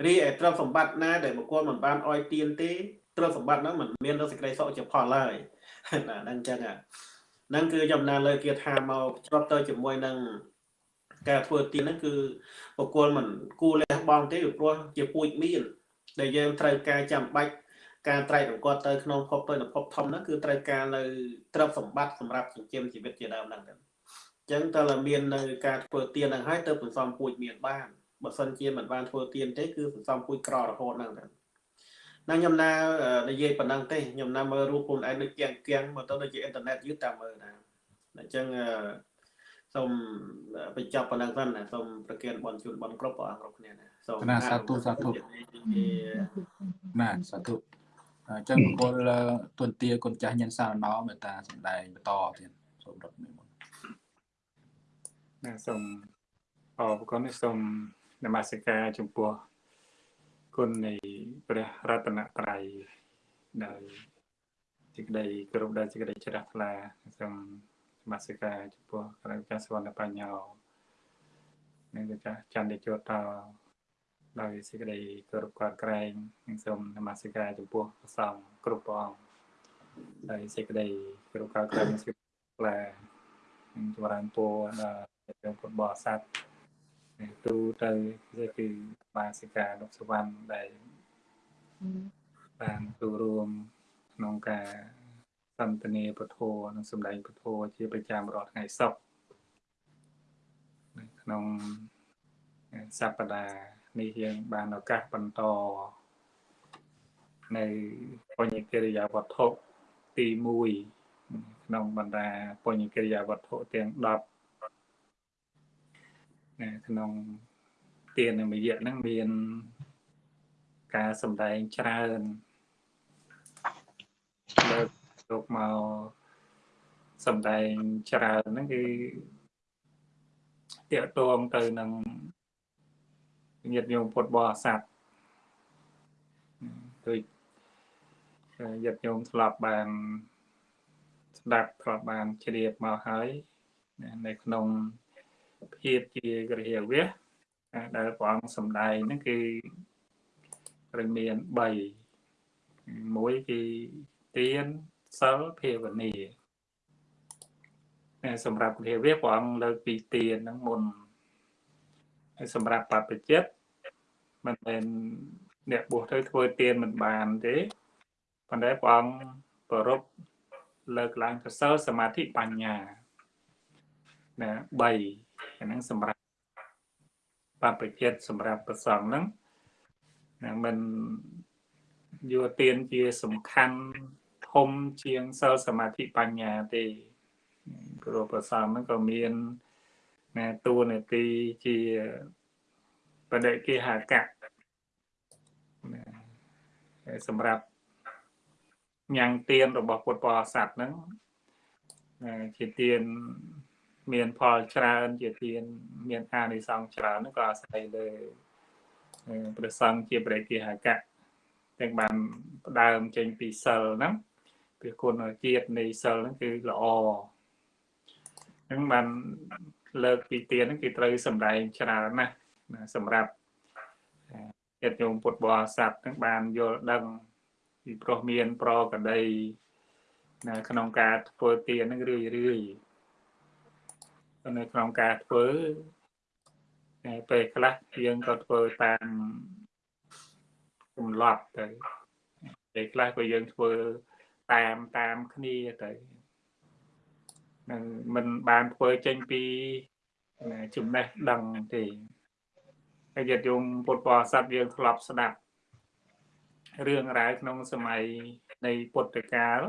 រីឯទ្រព្យសម្បត្តិណាដែលបុគ្គលមិនបានឲ្យទានទេទ្រព្យសម្បត្តិហ្នឹងមិនមានសេចក្តីសុខជាផលឡើយណាហ្នឹងអញ្ចឹងហ្នឹងគឺចំណានលើគាថាមកជ្រប់ទៅជាមួយនឹងការធ្វើទានហ្នឹងគឺបុគ្គលមិនគួរលះបង់ទេព្រោះជាពូជមាន ដែលយើងត្រូវការចាំបាច់ការត្រែករង្គាត់ទៅក្នុងភពទៅនៅភពធំហ្នឹងគឺត្រូវការនៅទ្រព្យសម្បត្តិសម្រាប់ចិញ្ចឹមជីវិតជាដើមហ្នឹងទៅអញ្ចឹងតើមាននៅការធ្វើទានហ្នឹងហើយទៅសន្សំពូជមានបាន បើសិនជាមិនបានធ្វើទៀនទេគឺសន្សំពូជក្ររហូតហ្នឹងទៅណាខ្ញុំណានិយាយប៉ុណ្ណឹងទេខ្ញុំណាមើលរូបខ្លួនឯងដូចគៀងគៀងមកទៅដូចជាអ៊ីនធឺណិតយឺតតាមមើលណាអញ្ចឹងសូមបញ្ចប់ប៉ុណ្ណឹងសិនណាសូមប្រគិនបនជូនបនគ្រប់ព្រះអង្គគ្រប់គ្នាណាសូមណាសាធុសាធុណាសាធុអញ្ចឹងបុគ្គលទុនទាគុណចាស់ញិនសារណោមេត្តាសម្ដែងបន្តទៀតសូមរត់និមន្តណាសូមអរគុណសូម នមស្ការចំពោះគុណនៃព្រះរតនត្រ័យដោយសេចក្តីគោរពដោយសេចក្តីជ្រះថ្លាសូមនមស្ការចំពោះព្រះចាស់សវណ្ណបញ្ញោនិងចាស់ចន្ទជោតោដោយសេចក្តីគោរពកោតក្រែងនិងសូមនមស្ការចំពោះព្រះសង្ឃគ្រប់ព្រះអង្គដោយសេចក្តីគោរពកោតក្រែងនិងសេចក្តីថ្លានិងចម្រើនពរដល់ព្រះពុទ្ធបរិស័ទ ទូទៅគឺគឺបាសិកានុសវណ្ណដែលបានចូលរួមក្នុងការសន្ទនាពធនិងសម្ដែងពធជាប្រចាំរាល់ថ្ងៃសុក្រនៅក្នុងសប្តាហ៍នេះយើងបានឱកាសបន្តនៅបញ្ញកិរិយាវត្ថុទី1ក្នុងបណ្ដាបញ្ញកិរិយាវត្ថុទាំង10 ក្នុងទាននិមយៈហ្នឹងមានការសម្ដែងច្រើនលើកយកមកសម្ដែងច្រើនហ្នឹងគឺតាកតងទៅនឹងញាតិញោមពុទ្ធបរិស័ទដូចញាតិញោមធ្លាប់បានស្ដាប់ធ្លាប់បានជ្រាបមកហើយនៅក្នុង ភាពជាក្រហវៈដែលព្រះអង្គសំដែងហ្នឹងគឺត្រូវមាន3មួយគឺទានសិលភាវនាសម្រាប់ព្រះវៈព្រះអង្គលើកពីទានហ្នឹងមុនហើយសម្រាប់បព្វជិតមិនមែនអ្នកបួសទៅធ្វើទានមិនបានទេប៉ុន្តែព្រះអង្គប្ររពលើកឡើងទៅសិលសមាធិបញ្ញាណា3 អាហ្នឹងសម្រាប់បព្វជិតសម្រាប់ប្រសងហ្នឹងណាមិនយកទានជាសំខាន់ធំជាងសិលសមាធិបញ្ញាទេព្រោះប្រសងហ្នឹងក៏មានណាតួនាទីជាបដិគេហកៈសម្រាប់ញ៉ាំងទៀនរបស់ពុទ្ធបរិស័ទហ្នឹងជាទៀន មានផលច្រើនជាទៀនមានអានិសង្សច្រើនហ្នឹងក៏អាស្រ័យលើព្រះសង្ឃជាព្រះគេហកៈទាំងបានផ្ដើមចេញពីសិលហ្នឹងពីគុណជាតិនៃសិលហ្នឹងគឺល្អហ្នឹងបានលើកពីទៀនហ្នឹងគឺត្រូវសម្ដែងច្រើនណាស់សម្រាប់ញាតិញោមពុទ្ធបរិស័ទហ្នឹងបានយល់ដឹងពីព្រោះមានប្រកដីនៅក្នុងការធ្វើទានហ្នឹងរឿយរឿយ នៅក្នុងការធ្វើតែពេលខ្លះយើងក៏ធ្វើតាមកំឡប់ទៅពេលខ្លះក៏យើងធ្វើតាមតាមគ្នាទៅនឹងមិនបានធ្វើចេញពីចំណេះដឹងទេហើយញាតិញោមពុទ្ធបរិស័ទយើងធ្លាប់ស្ដាប់រឿងរ៉ាវក្នុងសម័យនៃពុទ្ធកាល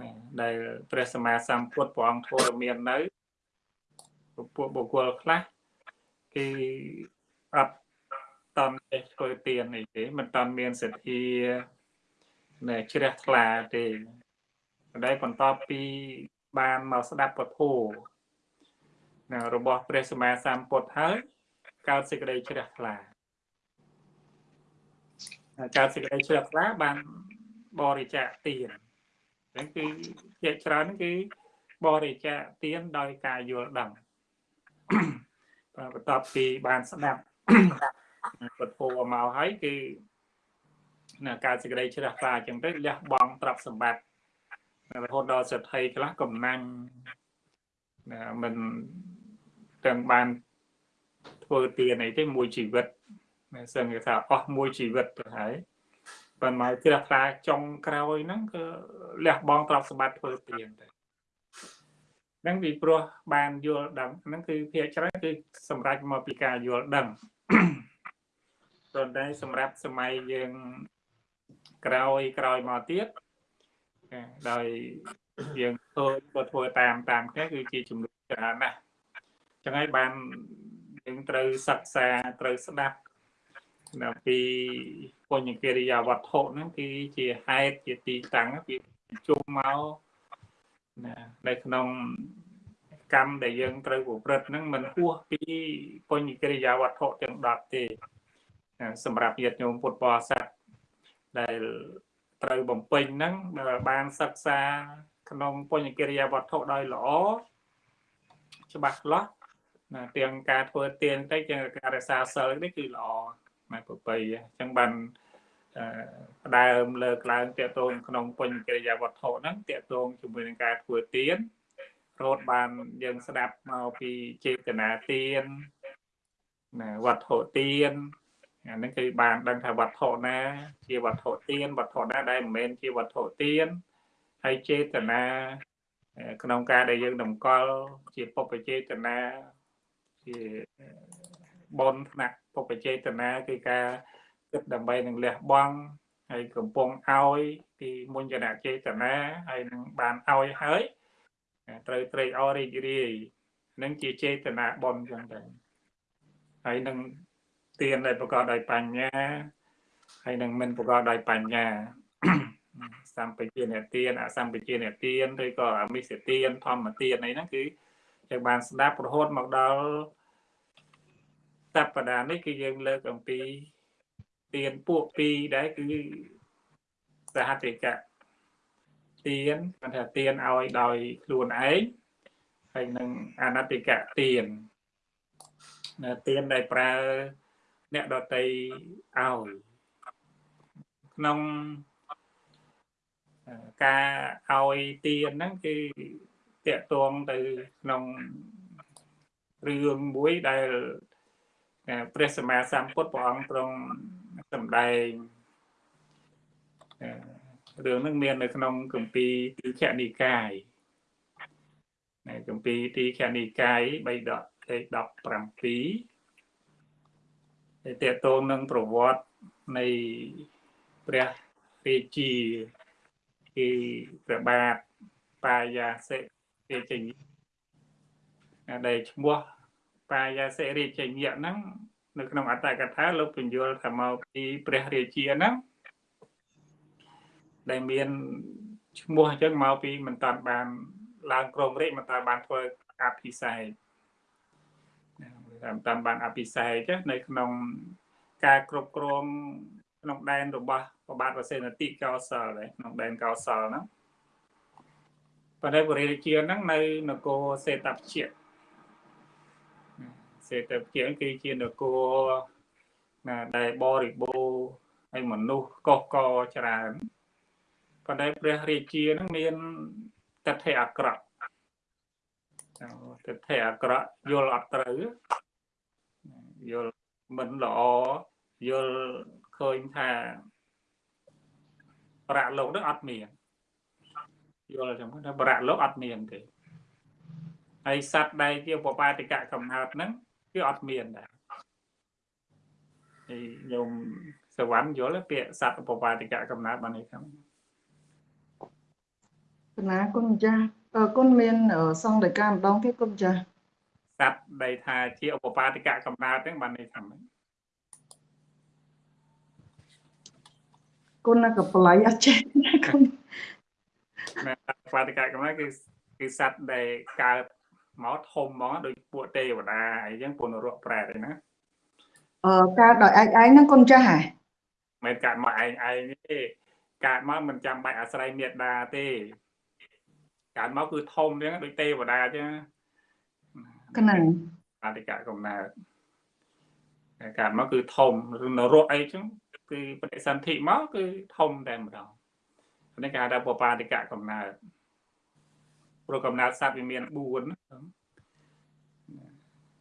ណាដែលព្រះសម្មាសម្ពុទ្ធព្រះអង្គធរមាននៅ ពួកបុគ្គលខ្លះគេអត់តន់ចេះធ្វើទានអីទេមិនតន់មានសទ្ធាណែជ្រះថ្លាទេដែលបន្ទាប់ពីបានមកស្ដាប់ពធណារបស់ព្រះសម្មាសម្ពុទ្ធហើយកើតសេចក្តីជ្រះថ្លាកើតសេចក្តីជ្រះថ្លាបានបរិច្ចាគទានហ្នឹងគឺជាច្រើនហ្នឹងគឺបរិច្ចាគទានដោយការយល់ដឹង បន្ទាប់ពីបានស្ដាប់ពធមកហើយគឺណាការសេចក្តីជ្រះថ្លាអញ្ចឹងទៅលះបង់ទ្រព្យសម្បត្តិរហូតដល់សេដ្ឋីខ្លះកំណាញ់ណាមិនទាំងបានធ្វើទានអីទេមួយជីវិតសឹងគេថាអស់មួយជីវិតទៅហើយប៉ុន្តែជ្រះថ្លាចុងក្រោយហ្នឹងគឺលះបង់ទ្រព្យសម្បត្តិធ្វើទានទៅ ហ្នឹងពីព្រោះបានយល់ដឹងហ្នឹងគឺភាគច្រើនគឺសម្រាប់មកពីការយល់ដឹងប៉ុន្តែសម្រាប់សម័យយើងក្រោយក្រោយមកទៀតដោយយើងធ្វើក៏ធ្វើតាមតាមគ្នាគឺជាចំនួនច្រើនណាស់ចឹងហើយបានយើងត្រូវសិក្សាត្រូវស្ដាប់ដល់ពីបញ្ញកិរិយាវត្ថុហ្នឹងគឺជាហេតុជាទីតាំងពីជុំមក ណានៅក្នុងកម្មដែលយើងត្រូវប្រព្រឹត្តហ្នឹងមិនហួសពីបញ្ញកិរិយាវត្ថុទាំង10ទេ សម្រាប់ញាតិញោមពុទ្ធបរិស័ទដែលត្រូវបំពេញហ្នឹងបានសិក្សាក្នុងបញ្ញកិរិយាវត្ថុដោយល្អច្បាស់លាស់ណាទាំងការធ្វើទានទៅទាំងការរក្សាសិលនេះគឺល្អម៉ែប្របីអញ្ចឹងបាន ផ្ដើមលើកឡើងតកតងក្នុងបញ្ញកិរិយាវត្ថុហ្នឹងតកតងជាមួយនឹងការធ្វើទានរត់បានយើងស្ដាប់មកពីចេតនាទានណាវត្ថុទានអាហ្នឹងគឺបានដឹងថាវត្ថុណា ជាវត្ថុទានវត្ថុណាដែលមិនមែនជាវត្ថុទានហើយចេតនាក្នុងការដែលយើងតម្កល់ជាពុព្វចេតនាជាបនថ្នាក់ពុព្វចេតនាគឺការ គិតដើម្បីនឹងលះបង់ហើយកំពុងឲ្យពីមុញ្ញនចេតនាហើយនឹងបានឲ្យហើយត្រូវត្រេកអររីករាយនឹងជាចេតនាបនចឹងទៅហើយនឹងទានដែលប្រកបដោយបញ្ញាហើយនឹងមិនប្រកបដោយបញ្ញាសម្បជាអ្នកទានអសម្បជាអ្នកទានឬក៏អមិសទានធម្មទានអីហ្នឹងគឺយើងបានស្ដាប់រហូតមកដល់តបដានេះគឺយើងលើកអំពី ទានពួកពីរដែរគឺសហតិកៈទានគាត់ថាទានឲ្យដោយខ្លួនឯងហើយនឹងអនតិកៈទានទានដែលប្រើអ្នកដតីឲ្យក្នុងការឲ្យទានហ្នឹងគឺតកតងទៅក្នុងរឿងមួយដែលព្រះសម្មាសម្ពុទ្ធព្រះអង្គទ្រង់ សម្ដែងរឿងនឹងមាននៅក្នុងគម្ពីរទីខនិកាយនៅគម្ពីរទីខនិកាយ3ដកទី17ដែលតកតងនឹងប្រវត្តិនៃព្រះរាជាគឺព្រះបាទបាយាសិរាជញ្ញដែលឈ្មោះបាយាសិរាជញ្ញហ្នឹង នៅក្នុងអត្តកថាលោកបញ្យល់ថាមកពីព្រះរាជាហ្នឹងដែលមានឈ្មោះអញ្ចឹងមកពីមិនតាន់បានឡើងក្រមរាជមិនតាន់បានធ្វើអភិសេកតាមតាមបានអភិសេកនៅក្នុងការគ្រប់គ្រងក្នុងដែនរបស់ប្របាទវសេនតិកោសលក្នុងដែនកោសលហ្នឹងប៉ុន្តែបរិយាជាហ្នឹងនៅនគរសេតពជា សេតពជាគឺជានគរណាដែលបរិបូរហើយមនុស្សកុសកច្រើនប៉ុន្តែព្រះរាជានឹងមានតថេអក្រក់តថេអក្រក់យល់អត់ត្រូវយល់មិនល្អយល់ឃើញថាប្រាក់លោកនឹងអត់មានយល់ចឹងថាប្រាក់លោកអត់មានទេហើយសត្វដែលជាបបាតិកៈកំណើតហ្នឹង គឺអត់មានដែរហើយញោមសវណ្ណយល់ពាក្យសត្វបបាតិកៈកំណើតបាននេះហ្នឹងកណាគុណចាស់គុណមានសង្ឃដីកាម្ដងទៀតគុណចាស់សត្វដែលថាជាឧបបាតិកៈកំណើតហ្នឹងបាននេះថាម៉េចគុណក៏បល័យអត់ចេះគុណណាបាតិកៈកំណើតគឺគឺសត្វដែលកើត មកធំមកដូចពួកទេវតាអីចឹងពួកនរកប្រែតអីណាអឺកើតដោយឯងឯងហ្នឹងគុណចាស់ហ៎មិនកើតមកឯងឯងទេកើតមកមិនចាំបាច់អាស្រ័យមេត្តាទេកើតមកគឺធំចឹងដូចទេវតាចឹងកណ្ណអតិកៈកំណើតកើតមកគឺធំនរកអីចឹងគឺបដិសន្ធិមកគឺធំតែម្ដងនេះគេហៅថាបបាតិកៈកំណើតព្រោះកំណើតសត្វវាមាន4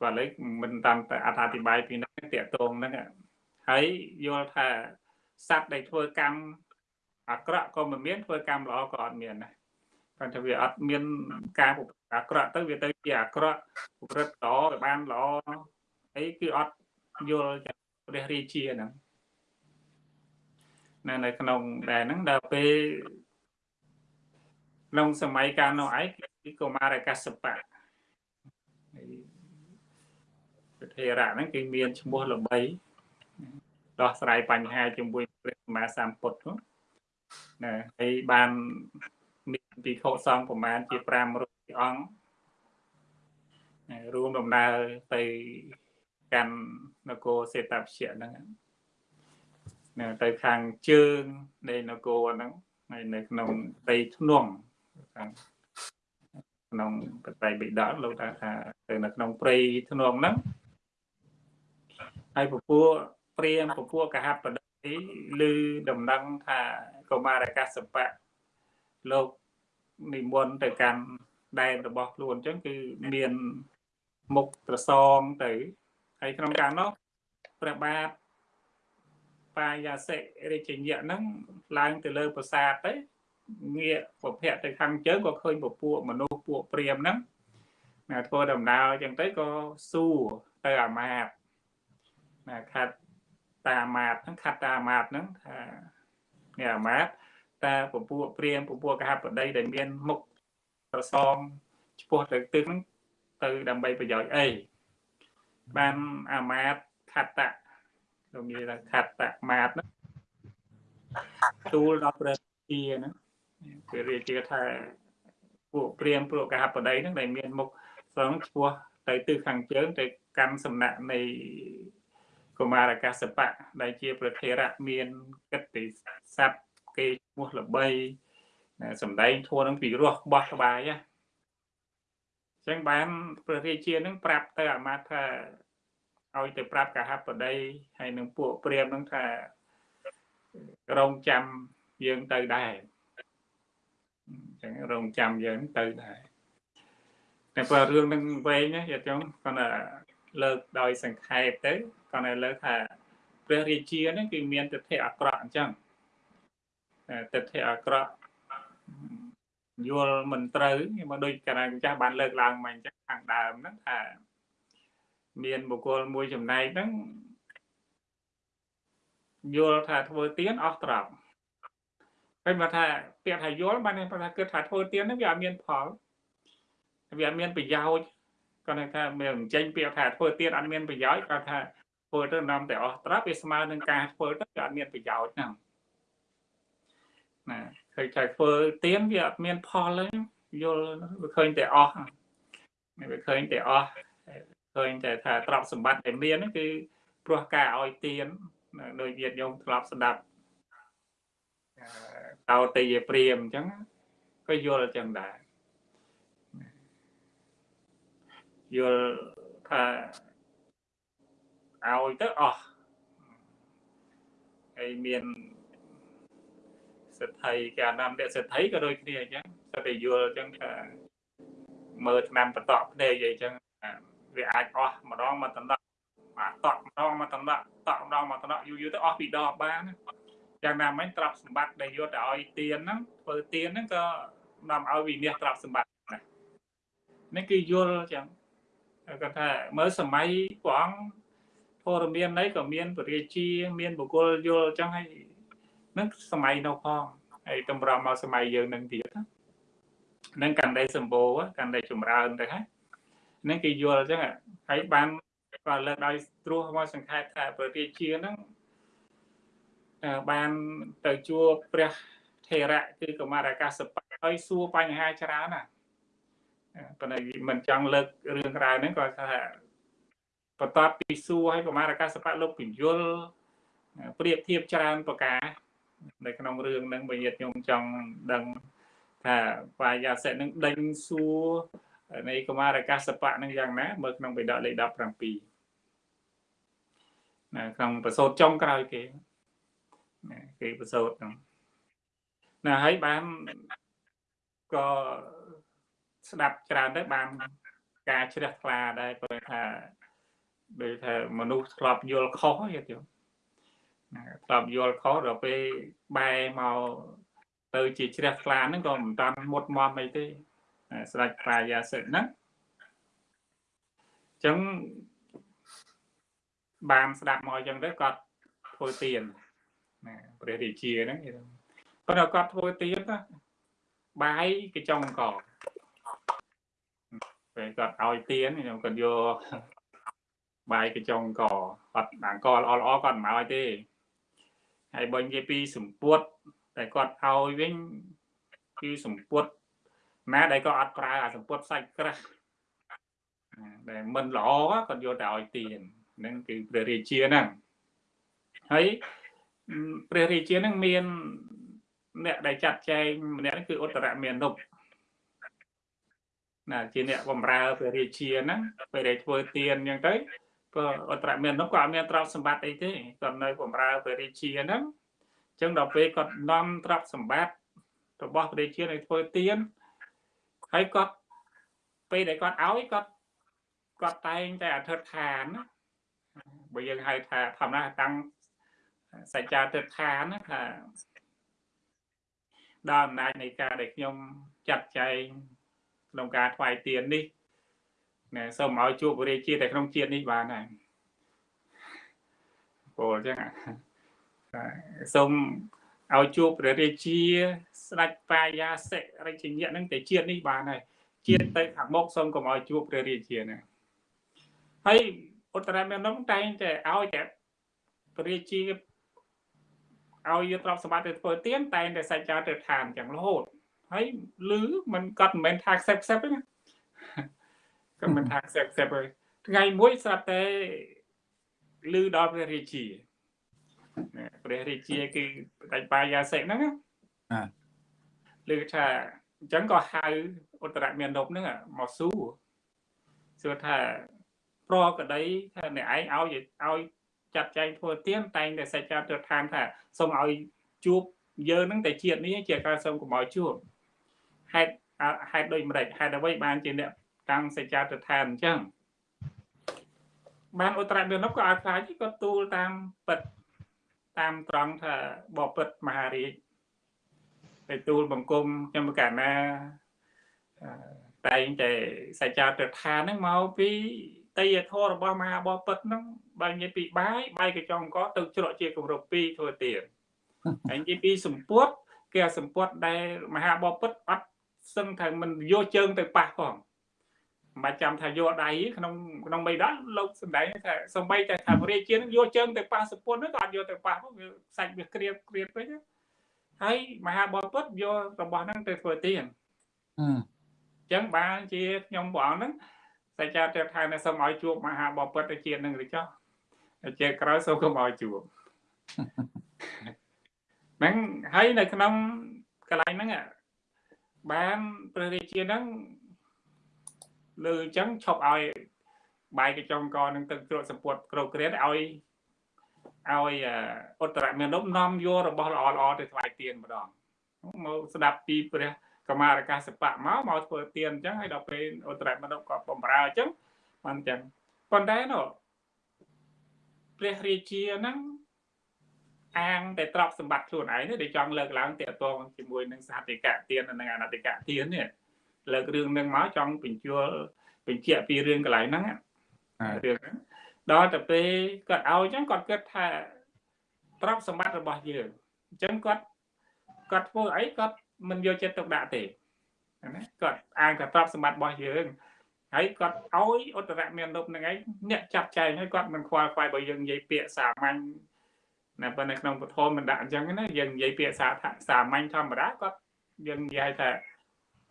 គាត់ឡើយមិនតាមតែអត្ថាធិប្បាយពីនឹងតាកតងហ្នឹងហើយយល់ថាសត្វដែលធ្វើកម្មអាក្រក់ក៏មិនមានធ្វើកម្មល្អក៏អត់មានដែរព្រោះថាវាអត់មានការប្រព្រឹត្តអាក្រក់ទៅវាទៅជាអាក្រក់ប្រព្រឹត្តល្អវាបានល្អអីគឺអត់យល់ព្រះរាជាហ្នឹងនៅនៅក្នុងដែរហ្នឹងដល់ពេលក្នុងសម័យកាលនោះឯងគឺកុមារកាសបៈ ប្រធេរៈហ្នឹងគឺមានឈ្មោះល្បីដោះស្រាយបញ្ហាជាមួយព្រះសម្មាសម្ពុទ្ធណាហើយបានមានពិខុសង្ឃប្រមាណជា500អង្គរួមដំណើរទៅកាន់នគរសេតពជាហ្នឹងនៅទៅខាងជើងនៃនគរហ្នឹងហើយនៅក្នុងដីធ្នង់ខាងក្នុងបត្រៃបិដកលោកថាថាទៅនៅក្នុងព្រៃធ្នង់ហ្នឹង ហើយពពួកព្រាមពពួកកហបដីឬដំណឹងថាកុមារកសបៈលោកនិមន្តទៅកាន់ដែនរបស់ខ្លួនអញ្ចឹងគឺមានមុខត្រសងទៅហើយក្នុងការនោះព្រះបាទបាយាសិរាជញ្ញៈហ្នឹងឡើងទៅលើប្រាសាទទៅងាកប្រភពទៅខាងជើងក៏ឃើញពពួកមនុស្សពួកព្រាមហ្នឹងណាធ្វើដំណើរអញ្ចឹងទៅក៏សួរទៅអាមាត្យណា ខាត់តាមាត្យហ្នឹងខាត់តាមាត្យហ្នឹងថានេះអាមាត្យតាពពួកព្រាមពពួកកហបតីដែលមានមុខប្រសងឆ្ពោះទៅទឹកហ្នឹងទៅដើម្បីប្រយោជន៍អីបានអាមាត្យខត្តៈលោកនិយាយថាខត្តៈមាត្យហ្នឹងទូលដល់ព្រះជាហ្នឹងគឺរាជាថាពួកព្រាមពួកកហបតីហ្នឹងដែលមានមុខសងឆ្ពោះទៅទិសខាងជើងទៅកាន់សំណាក់នៃ កុមារកាសបៈដែលជាប្រធេរៈមានកិត្តិស័ព្ទគេឈ្មោះល្បីសំដែងធัวនឹងពីរោះបោះក្បាយណាអញ្ចឹងបានព្រះរាជានឹងប្រាប់ទៅអាមាត្យថាឲ្យទៅប្រាប់កហបតីហើយនឹងពួកព្រាមនឹងថារងចាំយើងទៅដែរអញ្ចឹងរងចាំយើងទៅដែរតែបើរឿងនឹងវែងណាយាយចង់គាត់ថាលើកដោយសង្ខេបទៅ គាត់ឲ្យលើកថាព្រះរាជាហ្នឹងគឺមានទិដ្ឋិអាក្រក់អញ្ចឹងទិដ្ឋិអាក្រក់យល់មិនត្រូវមកដូចកាលណាចាស់បានលើកឡើងមកអញ្ចឹងខាងដើមហ្នឹងថាមានបុគ្គលមួយចំណែកហ្នឹងយល់ថាធ្វើទៀនអស់ត្រប់ហើយមកថាពាក្យថាយល់បានថាគិតថាធ្វើទៀនហ្នឹងវាអត់មានផលវាអត់មានប្រយោជន៍គាត់ថាមានចេញពាក្យថាធ្វើទៀនអត់មានប្រយោជន៍គាត់ថា ធ្វើទៅនាំតែអស់ត្រាប់វាស្មើនឹងការធ្វើទៅវាអត់មានប្រយោជន៍ហ្នឹងណាឃើញថាធ្វើទៀនវាអត់មានផលទេយល់វាឃើញតែអស់វាឃើញតែអស់ឃើញតែថាទ្រព្យសម្បត្តិដែលមានហ្នឹងគឺព្រោះការឲ្យទៀនដោយញាតិញោមធ្លាប់ស្ដាប់តោតេយព្រាមអញ្ចឹងក៏យល់អញ្ចឹងដែរយល់ថា ឲ្យទៅអស់ហើយមានសិទ្ធិគេអានំសិទ្ធិក៏ដូចគ្នាអញ្ចឹងសិទ្ធិយល់អញ្ចឹងថាមើលឆ្នាំបតក់ភ្នែកអីអញ្ចឹងវាអាចអស់ម្ដងមកតំណក់បាទតក់ម្ដងមកតំណក់តក់ម្ដងមកតំណក់យូរយូរទៅអស់ពីដបបានយ៉ាងណាមិញទ្រព្យសម្បត្តិដែលយកទៅឲ្យទៀនហ្នឹងធ្វើទៀនហ្នឹងក៏នាំឲ្យវិនិច្ឆ័យទ្រព្យសម្បត្តិណានេះគឺយល់អញ្ចឹងគាត់ថាមើលសម័យព្រះអង្គ ធរមាននៃក៏មានពរាជាមានបុគ្គលយល់អញ្ចឹងហើយនឹងសម័យនោះផងហើយតម្រាំមកសម័យយើងនឹងទៀតនឹងកាន់តែសម្បូរកាន់តែចម្រើនទៅហើយនឹងគេយល់អញ្ចឹងហើយបានក៏លើកដោយត្រួសមកសង្ខេបថាពរាជាហ្នឹងបានទៅជួបព្រះថេរៈគឺកុមារអាកាសបៈហើយសួរបញ្ហាច្រើនណាប៉ុន្តែមិនចង់លើករឿងរ៉ាវហ្នឹងក៏ថា បន្ទាប់ពីសួរឲ្យកុមារកាសបៈលោកពញ្ញុលប្រៀបធៀបច្រើនប្រការនៅក្នុងរឿងហ្នឹងបើញាតិញោមចង់ដឹងថាបាយាសិនឹងដេញសួរនៃកុមារកាសបៈនឹងយ៉ាងណាមើលក្នុងបេដកលេខ17ណាក្នុងប្រសូតចុងក្រោយគេណាគេប្រសូតហ្នឹងណាហើយបានក៏ស្ដាប់ច្រើនទៅបានការជ្រះថ្លាដែរព្រោះថា ដូចថាមនុស្សធ្លាប់យល់ខុសទៀតយោធ្លាប់យល់ខុសដល់ពេលបែរមកទៅជាជ្រះថ្លាហ្នឹងក៏មិនតាន់មុតមមអីទេស្ដេចប្រាយាសិទ្ធហ្នឹងអញ្ចឹងបានស្ដាប់មកអញ្ចឹងទៅគាត់ធ្វើទៀនណាព្រះរាជាហ្នឹងប៉ុន្តែគាត់ធ្វើទៀនណាបាយកញ្ចុងកពេលគាត់ឲ្យទៀនខ្ញុំគាត់យក បាយកញ្ចុងកគាត់អង្គល្អល្អគាត់មិនឲ្យទេហើយបើនិយាយពីសម្ពុតតែគាត់ឲ្យវិញគឺសម្ពុតណាដែលក៏អត់ប្រើអាសម្ពុតសាច់ក្រាស់ដែលមិនល្អគាត់យកតែឲ្យទៀនហ្នឹងគឺព្រះរាជាហ្នឹងហើយព្រះរាជាហ្នឹងមានអ្នកដែលចាត់ចែងម្នាក់ហ្នឹងគឺឧត្តរមាននុបណាជាអ្នកបម្រើព្រះរាជាហ្នឹងពេលដែលធ្វើទៀនអញ្ចឹងទៅ ក៏អត្រមាននោះក៏អត់មានទ្រព្យសម្បត្តិអីទេគាត់នៅបម្រើព្រះរាជាហ្នឹងអញ្ចឹងដល់ពេលគាត់នាំទ្រព្យសម្បត្តិរបស់ព្រះរាជានៅធ្វើទៀនហើយគាត់ពេលដែលគាត់ឲ្យគាត់គាត់តែងតែអធិដ្ឋានបើយើងហៅថាធម្មតាតាំងសច្ចាទិដ្ឋានថាដល់អំណាចនៃការដែលខ្ញុំចាត់ចែងក្នុងការថ្វាយទៀននេះ ណាសូមឲ្យជួបពរាជាតែក្នុងជាតិនេះបានហើយពោលអញ្ចឹងសូមឲ្យជួបព្រះរាជា ស្ដេចបាយាសិរិជញ្ញៈហ្នឹងតែជាតិនេះបានហើយជាតិទៅខាងមុខសូមកុំឲ្យជួបព្រះរាជាណាហើយឧត្តរមេនំតែងតែឲ្យតែព្រះរាជាឲ្យយកទ្រព្យសម្បត្តិទៅធ្វើទៀនតែងតែសច្ចាទៅឋានចឹងរហូតហើយឮมันគាត់មិនមែនថាខ្សែខ្សែទេណា គាត់មិនថាខ្សែខ្សែទេថ្ងៃមួយស្រាប់តែឮដល់ព្រះរាជាព្រះរាជាគឺបដិបាយាសិកហ្នឹងណាឮថាអញ្ចឹងក៏ហៅឧត្តរមាននប់ហ្នឹងមកសួរសួរថាប្រក្តីថាអ្នកឯងឲ្យឲ្យចាត់ចែងធ្វើទៀនតែងតែសេចក្ដីទៅឋានថាសូមឲ្យជួបយើងនឹងតែជាតិនេះជាការសូមកុំឲ្យជួបហេតុហេតុដូចម្ដេចហេតុអ្វីបានជាអ្នក តាំងសច្ចាទដ្ឋានអញ្ចឹងបានឧត្តរមាននោះក៏ឲ្យខ្លាចក៏ទូលតាមពិតតាមត្រង់ថាបបិទ្ធមហារាជទៅទូលបង្គំខ្ញុំកាលណាតែងតែសច្ចាទិដ្ឋានហ្នឹងមកពីតីយធម៌របស់មហាបពិតហ្នឹងបើនិយាយពីបាយបាយកញ្ចុងកទៅជ្រក់ជាគម្រប់2ធ្វើទៀតហើយនិយាយពីសម្ពុតគេអាសម្ពុតដែលមហាបពិតអត់សឹងថាមិនយកជើងទៅប៉ះផង មិនបាច់ចាំថាយកដៃក្នុងក្នុងបីដុល្លារលោកសំដែងថាសំបីតែថារាជានឹងយកជើងទៅប៉ះសម្ពុតនោះក៏អត់យកទៅប៉ះផងវាសាច់វាក្រៀបក្រៀបពេកហើយមហាបពិតយករបស់ហ្នឹងទៅធ្វើទៀនអញ្ចឹងបានជាខ្ញុំព្រះអង្គហ្នឹងតែចាទៅថានៅសូមឲ្យជួបមហាបពិតទៅជាតិនឹងឬចុះជាក្រោយសូមកុំឲ្យជួបហ្នឹងហើយនៅក្នុងកន្លែងហ្នឹងបានព្រះរាជាហ្នឹង លើអញ្ចឹងឈប់ឲ្យបាយកញ្ចុងកនឹងទឹកជ្រក់សម្ពុតក្រោកគ្រាឲ្យឲ្យឧត្តរមេនុបនាំយករបស់ល្អល្អទៅថ្វាយទៀនម្ដងមកស្ដាប់ពីព្រះកម្មារកាសបៈមកមកធ្វើទៀនអញ្ចឹងហើយដល់ពេលឧត្តរមេនុបក៏បំរើអញ្ចឹងបានអញ្ចឹងប៉ុន្តែនោះព្រះរាជាហ្នឹងអាងតែទ្រព្យសម្បត្តិខ្លួនឯងនេះដែលចង់លើកឡើងតាក់ទងជាមួយនឹងសហតិកៈទាននិងអនតិកៈទាននេះ លើករឿងនឹងមកចង់បញ្ជូលបញ្ជាក់ពីរឿងកន្លែងហ្នឹងរឿងហ្នឹងដល់ទៅពេលគាត់ឲ្យអញ្ចឹងគាត់គិតថាទ្រព្យសម្បត្តិរបស់យើងអញ្ចឹងគាត់គាត់ធ្វើអីគាត់មិនយកចិត្តទុកដាក់ទេណាគាត់អាងថាទ្រព្យសម្បត្តិរបស់យើងហើយគាត់ឲ្យឧត្តរមានរូបនឹងឯងអ្នកចាប់ចែងហើយគាត់មិនខ្វល់ខ្វាយបើយើងនិយាយពាក្យសាមញ្ញណាប៉ុន្តែក្នុងពធមិនដាក់អញ្ចឹងណាយើងនិយាយពាក្យសាសាមញ្ញធម្មតាគាត់យើងនិយាយថា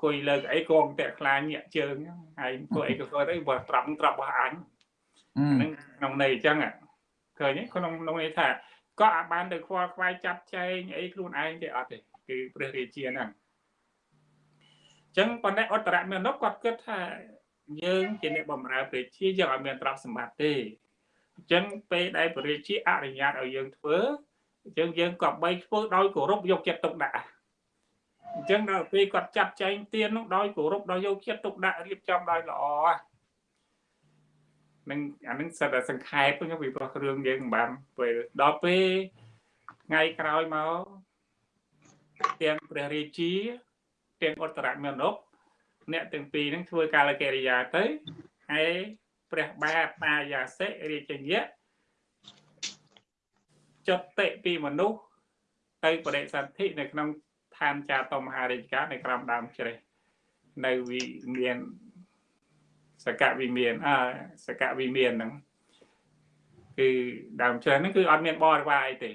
គួយលើកអីកងតាក់ខ្លាញាក់ជើងហើយធ្វើអីក៏ធ្វើទៅបើត្រាប់ត្រាប់របស់អញហ្នឹងក្នុងន័យអញ្ចឹងឃើញក្នុងក្នុងន័យថាក៏អាចបានទៅខ្វល់ខ្វាយចាប់ចែងអីខ្លួនឯងទេអត់ទេគឺព្រះរាជាហ្នឹងអញ្ចឹងប៉ុន្តែអត្តរមេនុបគាត់គិតថាយើងជាអ្នកបម្រើព្រះជាយើងអត់មានទ្រព្យសម្បត្តិទេអញ្ចឹងពេលដែលព្រះរាជាអនុញ្ញាតឲ្យយើងធ្វើអញ្ចឹងយើងក៏បីធ្វើដោយគោរពយកចិត្តទុកដាក់ អញ្ចឹងដល់ពេលគាត់ចាត់ចែងទាននោះដោយគោរពដោយយកចិត្តទុកដាក់រៀបចំដោយល្អនឹងអានឹងសិតតែសង្ខេបហ្នឹងពីព្រោះរឿងយើងមិនបានពេលដល់ពេលថ្ងៃក្រោយមកទាំងព្រះរាជាទាំងឧត្តរមេនុបអ្នកទាំងពីរហ្នឹងធ្វើកាលកិរិយាទៅហើយព្រះបាទបាយាសិរាជញ្ញៈចុតិពីមនុស្សទៅបដិសន្ធិនៅក្នុង ឋានចាតមហារាជការនៅក្រោមដើមជ្រេះនៅវិមានសកវិមានអសកវិមានហ្នឹងគឺដើមជ្រេះហ្នឹងគឺអត់មានបរិវារអីទេ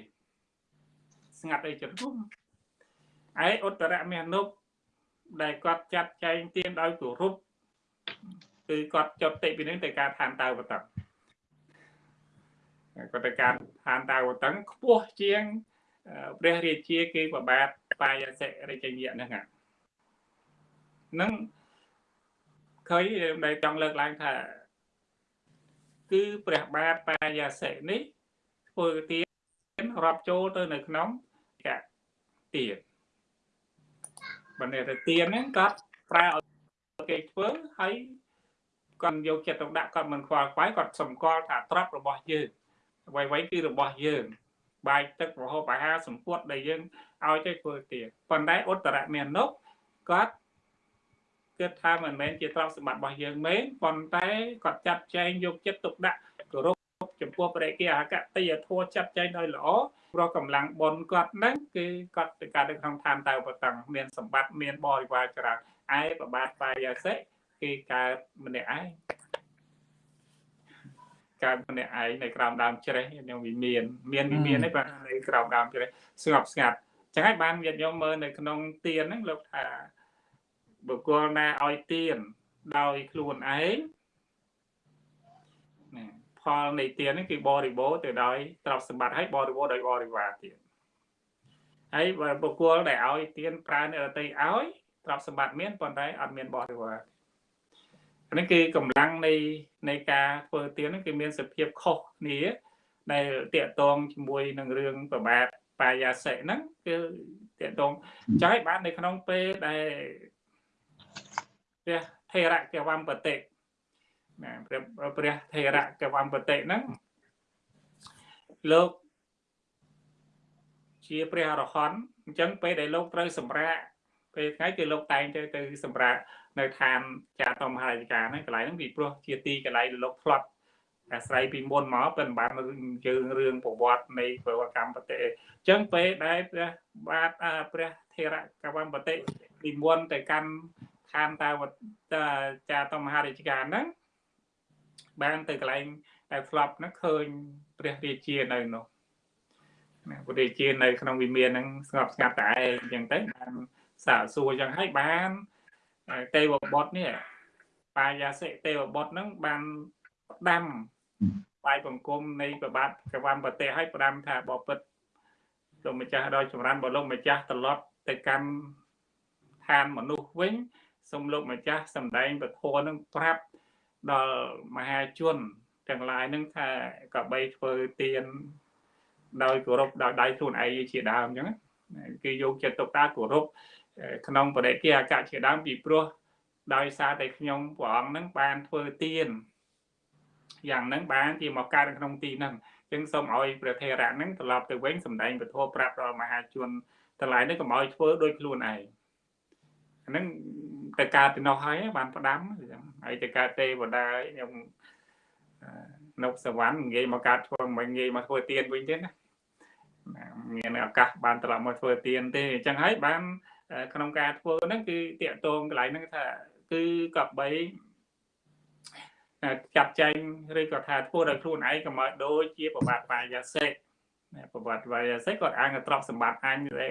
ស្ងាត់អីចិត្តនោះឯឧត្តរមេនុបដែលគាត់ចាត់ចែងទានដោយគោរពគឺគាត់ចុតតិពីនឹងទៅការឋានតើវតឹងគាត់ទៅការឋានតើវតឹងខ្ពស់ជាង ព្រះរាជាគឺប្របាទបាយសិរិជញ្ញៈហ្នឹងហ្នឹងឃើញដែលចង់លើកឡើងថា គឺព្រះបាទបាយសិនេះធ្វើទានរាប់ចូលទៅនៅក្នុងកទានបើនេះទៅទៀនហ្នឹងគាត់ប្រើឲ្យគេធ្វើហើយគាត់យកចិត្តទុកដាក់គាត់មិនខ្វល់ខ្វាយគាត់សម្គាល់ថាទ្រព្យរបស់យើងអ្វីៗគឺរបស់យើង បាយទឹកប្រហូបអាហារសម្ពុតដែលយើងឲ្យទៅធ្វើទៀនប៉ុន្តែឧត្តរមាននុគាត់គិតថាមិនមែនជាទ្រព្យសម្បត្តិរបស់យើងមែនប៉ុន្តែគាត់ចាត់ចែងយកចិត្តទុកដាក់គោរពចំពោះព្រះគាអកតេយធัวចាត់ចែងដោយល្អព្រោះកម្លាំងបុណ្យគាត់ហ្នឹងគឺគាត់ទៅកើតនៅក្នុងឋានតៅបតឹងមានសម្បត្តិមានបរិវារច្រើនឯប្របាទបាយសិគឺកើតម្នាក់ឯង កើតម្នាក់ឯងនៅក្រោមដើមជ្រេះនឹងវិមានមានវិមាននេះបាទនៅក្រោមដើមជ្រេះស្ងប់ស្ងាត់ចឹងហើយបានញាតិញោមមើលនៅក្នុងទៀនហ្នឹងលោកថាបុគ្គលណាឲ្យទៀនដោយខ្លួនឯងផលនៃទាននេះគឺបរិបូរទៅដោយទ្រព្យសម្បត្តិហើយបរិបូរដោយបរិវារទៀតហើយបើបុគ្គលដែលឲ្យទានប្រើអ្នកដទៃឲ្យទ្រព្យសម្បត្តិមានប៉ុន្តែអត់មានបរិវារ នេះគឺកម្លាំងនៃនៃការធ្វើទាននេះគឺមានសភាពខុសគ្នាដែលតាក់ទងជាមួយនឹងរឿងប្របាទបាយាសិហ្នឹងគឺតាក់ទងចង់ឲ្យបាននៅក្នុងពេលដែលព្រះថេរៈកវំបតិណាព្រះព្រះថេរៈកវំបតិហ្នឹងលោកជាព្រះអរហន្តអញ្ចឹងពេលដែលលោកត្រូវសម្រាកពេលថ្ងៃគឺលោកតែងទៅទៅសម្រាក នៅឋានចាតមហារាជការហ្នឹងកន្លែងហ្នឹងពីព្រោះជាទីកន្លែងលោកផ្្លាត់អាស្រ័យពីមុនមកពេលបានជើងរឿងប្រវត្តិនៃប្រវត្តិកម្មបតិអញ្ចឹងពេលដែលព្រះបាទព្រះថេរៈកវំបតិនិមន្តទៅកាន់ឋានតាវចាតមហារាជការហ្នឹងបានទៅកន្លែងដែលផ្្លាប់ហ្នឹងឃើញព្រះរាជានៅនោះណាព្រះរាជានៅក្នុងវិមានហ្នឹងស្ងប់ស្ងាត់តែឯងអញ្ចឹងទៅបានសាកសួរអញ្ចឹងហើយបាន ទេវបុត្រនេះបាយាសិទេវបុត្រហ្នឹងបានផ្ដាំបាយបង្គំនៃប្របាទកវំប្រទេសឲ្យផ្ដាំថាបបិទ្ធលោកម្ចាស់ដល់ចម្រើនបលោកម្ចាស់ត្រឡប់ទៅកាន់ឋានមនុស្សវិញសូមលោកម្ចាស់សម្ដែងពធនឹងប្រាប់ដល់មហាជនទាំងឡាយនឹងថាកបីធ្វើទៀនដោយគោរពដោយដៃខ្លួនឯងជាដើមអញ្ចឹងគឺយកចិត្តទុកដាក់គោរព ក្នុងបរិយាអកជាដើមពីព្រោះដោយសារតែខ្ញុំព្រះអង្គនឹងបានធ្វើទៀនយ៉ាងហ្នឹងបានជាមកកើតក្នុងទីហ្នឹងអញ្ចឹងសូមឲ្យព្រះថេរៈហ្នឹងត្រឡប់ទៅវិញសម្ដែងពធប្រាប់ដល់មហាជនទាំងឡាយនេះកុំឲ្យធ្វើដោយខ្លួនឯងអាហ្នឹងទៅកើតទៅនោះហើយបានផ្ដាំហើយទៅកើតទេវតាខ្ញុំនៅសវណ្ណងាយមកកើតធ្វើមិនងាយមកធ្វើទៀនវិញទេណាមានឱកាសបានត្រឡប់មកធ្វើទៀនទេអញ្ចឹងហើយបាន ក្នុងការធ្វើហ្នឹងគឺតាកតងកន្លែងហ្នឹងថាគឺកបីចាត់ចែងឬក៏ថាធ្វើដោយខ្លួនឯងក៏មកដូចជាប្រវត្តិបាយាសិកប្រវត្តិបាយាសិកគាត់អាងទ្រព្យសម្បត្តិអញអី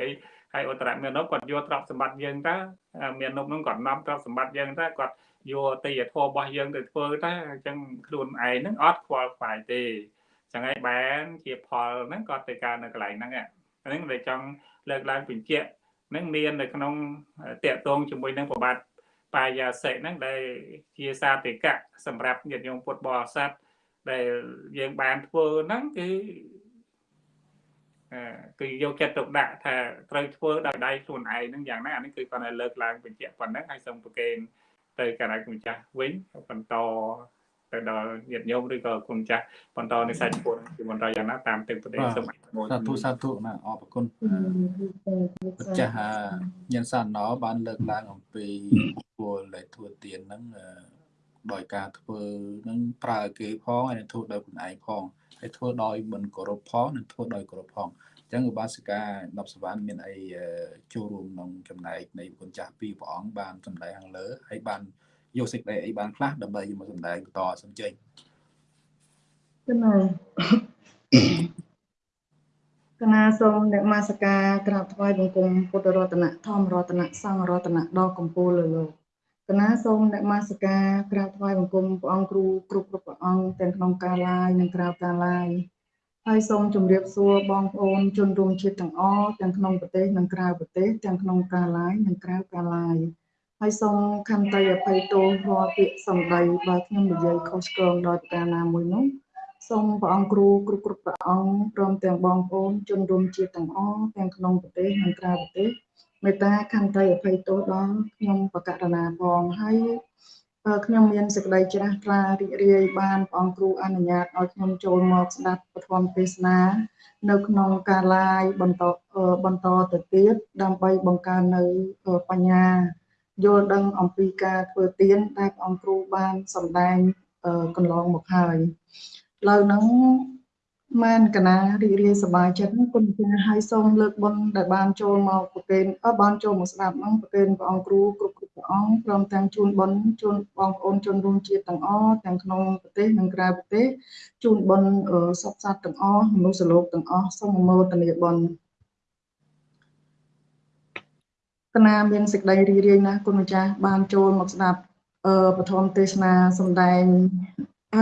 ហើយឧត្តរមាននប់គាត់យកទ្រព្យសម្បត្តិយើងតើមាននប់នោះគាត់នាំទ្រព្យសម្បត្តិយើងតើគាត់យកទីធម៌របស់យើងទៅធ្វើតើអញ្ចឹងខ្លួនឯងហ្នឹងអត់ខ្វល់ខ្វាយទេចឹងហើយបានជាផលហ្នឹងគាត់ទៅកើតនៅកន្លែងហ្នឹងហ្នឹងដែលចង់លើកឡើងបញ្ជាក់ហ្នឹងមាននៅក្នុងតកតងជាមួយនឹងប្របាទបាយាសិហ្នឹងដែលជាសាតិកៈសម្រាប់ញាតិញោមពុទ្ធបរិស័ទដែលយើងបានធ្វើហ្នឹងគឺគឺយកចិត្តទុកដាក់ថាត្រូវធ្វើដោយដៃខ្លួនឯងហ្នឹងយ៉ាងណាអានេះគឺគាត់ឲ្យលើកឡើងបញ្ជាក់ប៉ុណ្ណឹងហើយសូមប្រកេនទៅកណ្ដាលគុណចាស់វិញបន្ត ទៅដល់ញាតិញោមឬក៏គុណចាស់បន្តនៅសាច់ពុទ្ធគឺបន្តយ៉ាងណាតាមទឹកប្រទេសសូមអនុមោទនាសាធុសាធុណាអរគុណម្ចាស់ញ៉ាំសាណោបានលើកឡើងអំពីពលដែលធ្វើទៀនហ្នឹងដោយការធ្វើនឹងប្រើគេផងហើយនឹងធ្វើដោយខ្លួនឯងផងហើយធ្វើដោយមិនគោរពផងនិងធ្វើដោយគោរពផងអញ្ចឹងឧបាសិកា10សវណ្ណមានអីចូលរួមក្នុងចំណែកនៃគុណចាស់ពីរព្រះអង្គបានសម្ដែងខាងលើហើយបាន យកសេចក្តីអីបានខ្លះដើម្បីមកសម្ដែងបន្តសំចេញគណាគណាសូមអ្នកមាសការក្រាបថ្វាយបង្គំពុទ្ធរតនៈធម្មរតនៈសង្ឃរតនៈដល់កម្ពូលលើលោកគណាសូមអ្នកមាសការក្រាបថ្វាយបង្គំព្រះអង្គគ្រូគ្រប់គ្រប់ព្រះអង្គទាំងក្នុងការឡាយនិងក្រៅការឡាយហើយសូមជម្រាបសួរបងប្អូនជនរួមជាតិទាំងអស់ទាំងក្នុងប្រទេសនិងក្រៅប្រទេសទាំងក្នុងការឡាយនិងក្រៅការឡាយ ហើយសូមខន្តីអភ័យទោសរាល់ពាក្យសម្ដីបើខ្ញុំនិយាយខុសឆ្គងដោយប្រការណាមួយនោះសូមព្រះអង្គគ្រូគ្រប់គ្រប់ព្រះអង្គព្រមទាំងបងប្អូនជនរួមជាតិទាំងអស់ទាំងក្នុងប្រទេសនិងក្រៅប្រទេសមេត្តាខន្តីអភ័យទោសដល់ខ្ញុំបកករណាផងហើយខ្ញុំមានសេចក្តីជ្រះថ្លារីករាយបានព្រះអង្គគ្រូអនុញ្ញាតឲ្យខ្ញុំចូលមកស្ដាប់ពធមទេសនានៅក្នុងការ live បន្តបន្តទៅទៀតដើម្បីបង្កើននៅបញ្ញា យល់ដឹងអំពីការធ្វើទៀនដែលព្រះអង្គគ្រូបានសម្ដែងកន្លងមកហើយលើហ្នឹងមានកណារីករាយសប្បាយចិត្តគុណចាស់ហើយសូមលើកបុណ្យដែលបានចូលមកប្រគេនអបានចូលមកស្ដាប់ហ្នឹងប្រគេនព្រះអង្គគ្រូគ្រប់គ្រប់ព្រះអង្គព្រមទាំងជូនបុណ្យជូនបងប្អូនជនរួមជាតិទាំងអស់ទាំងក្នុងប្រទេសនិងក្រៅប្រទេសជូនបុណ្យសុខសាន្តទាំងអស់មនុស្សលោកទាំងអស់សូមអនុមោទនាបុណ្យ កណាមានសេចក្តីរីករាយណាស់គុណម្ចាស់បានចូលមកស្ដាប់អឺពធមទេសនាសម្ដែង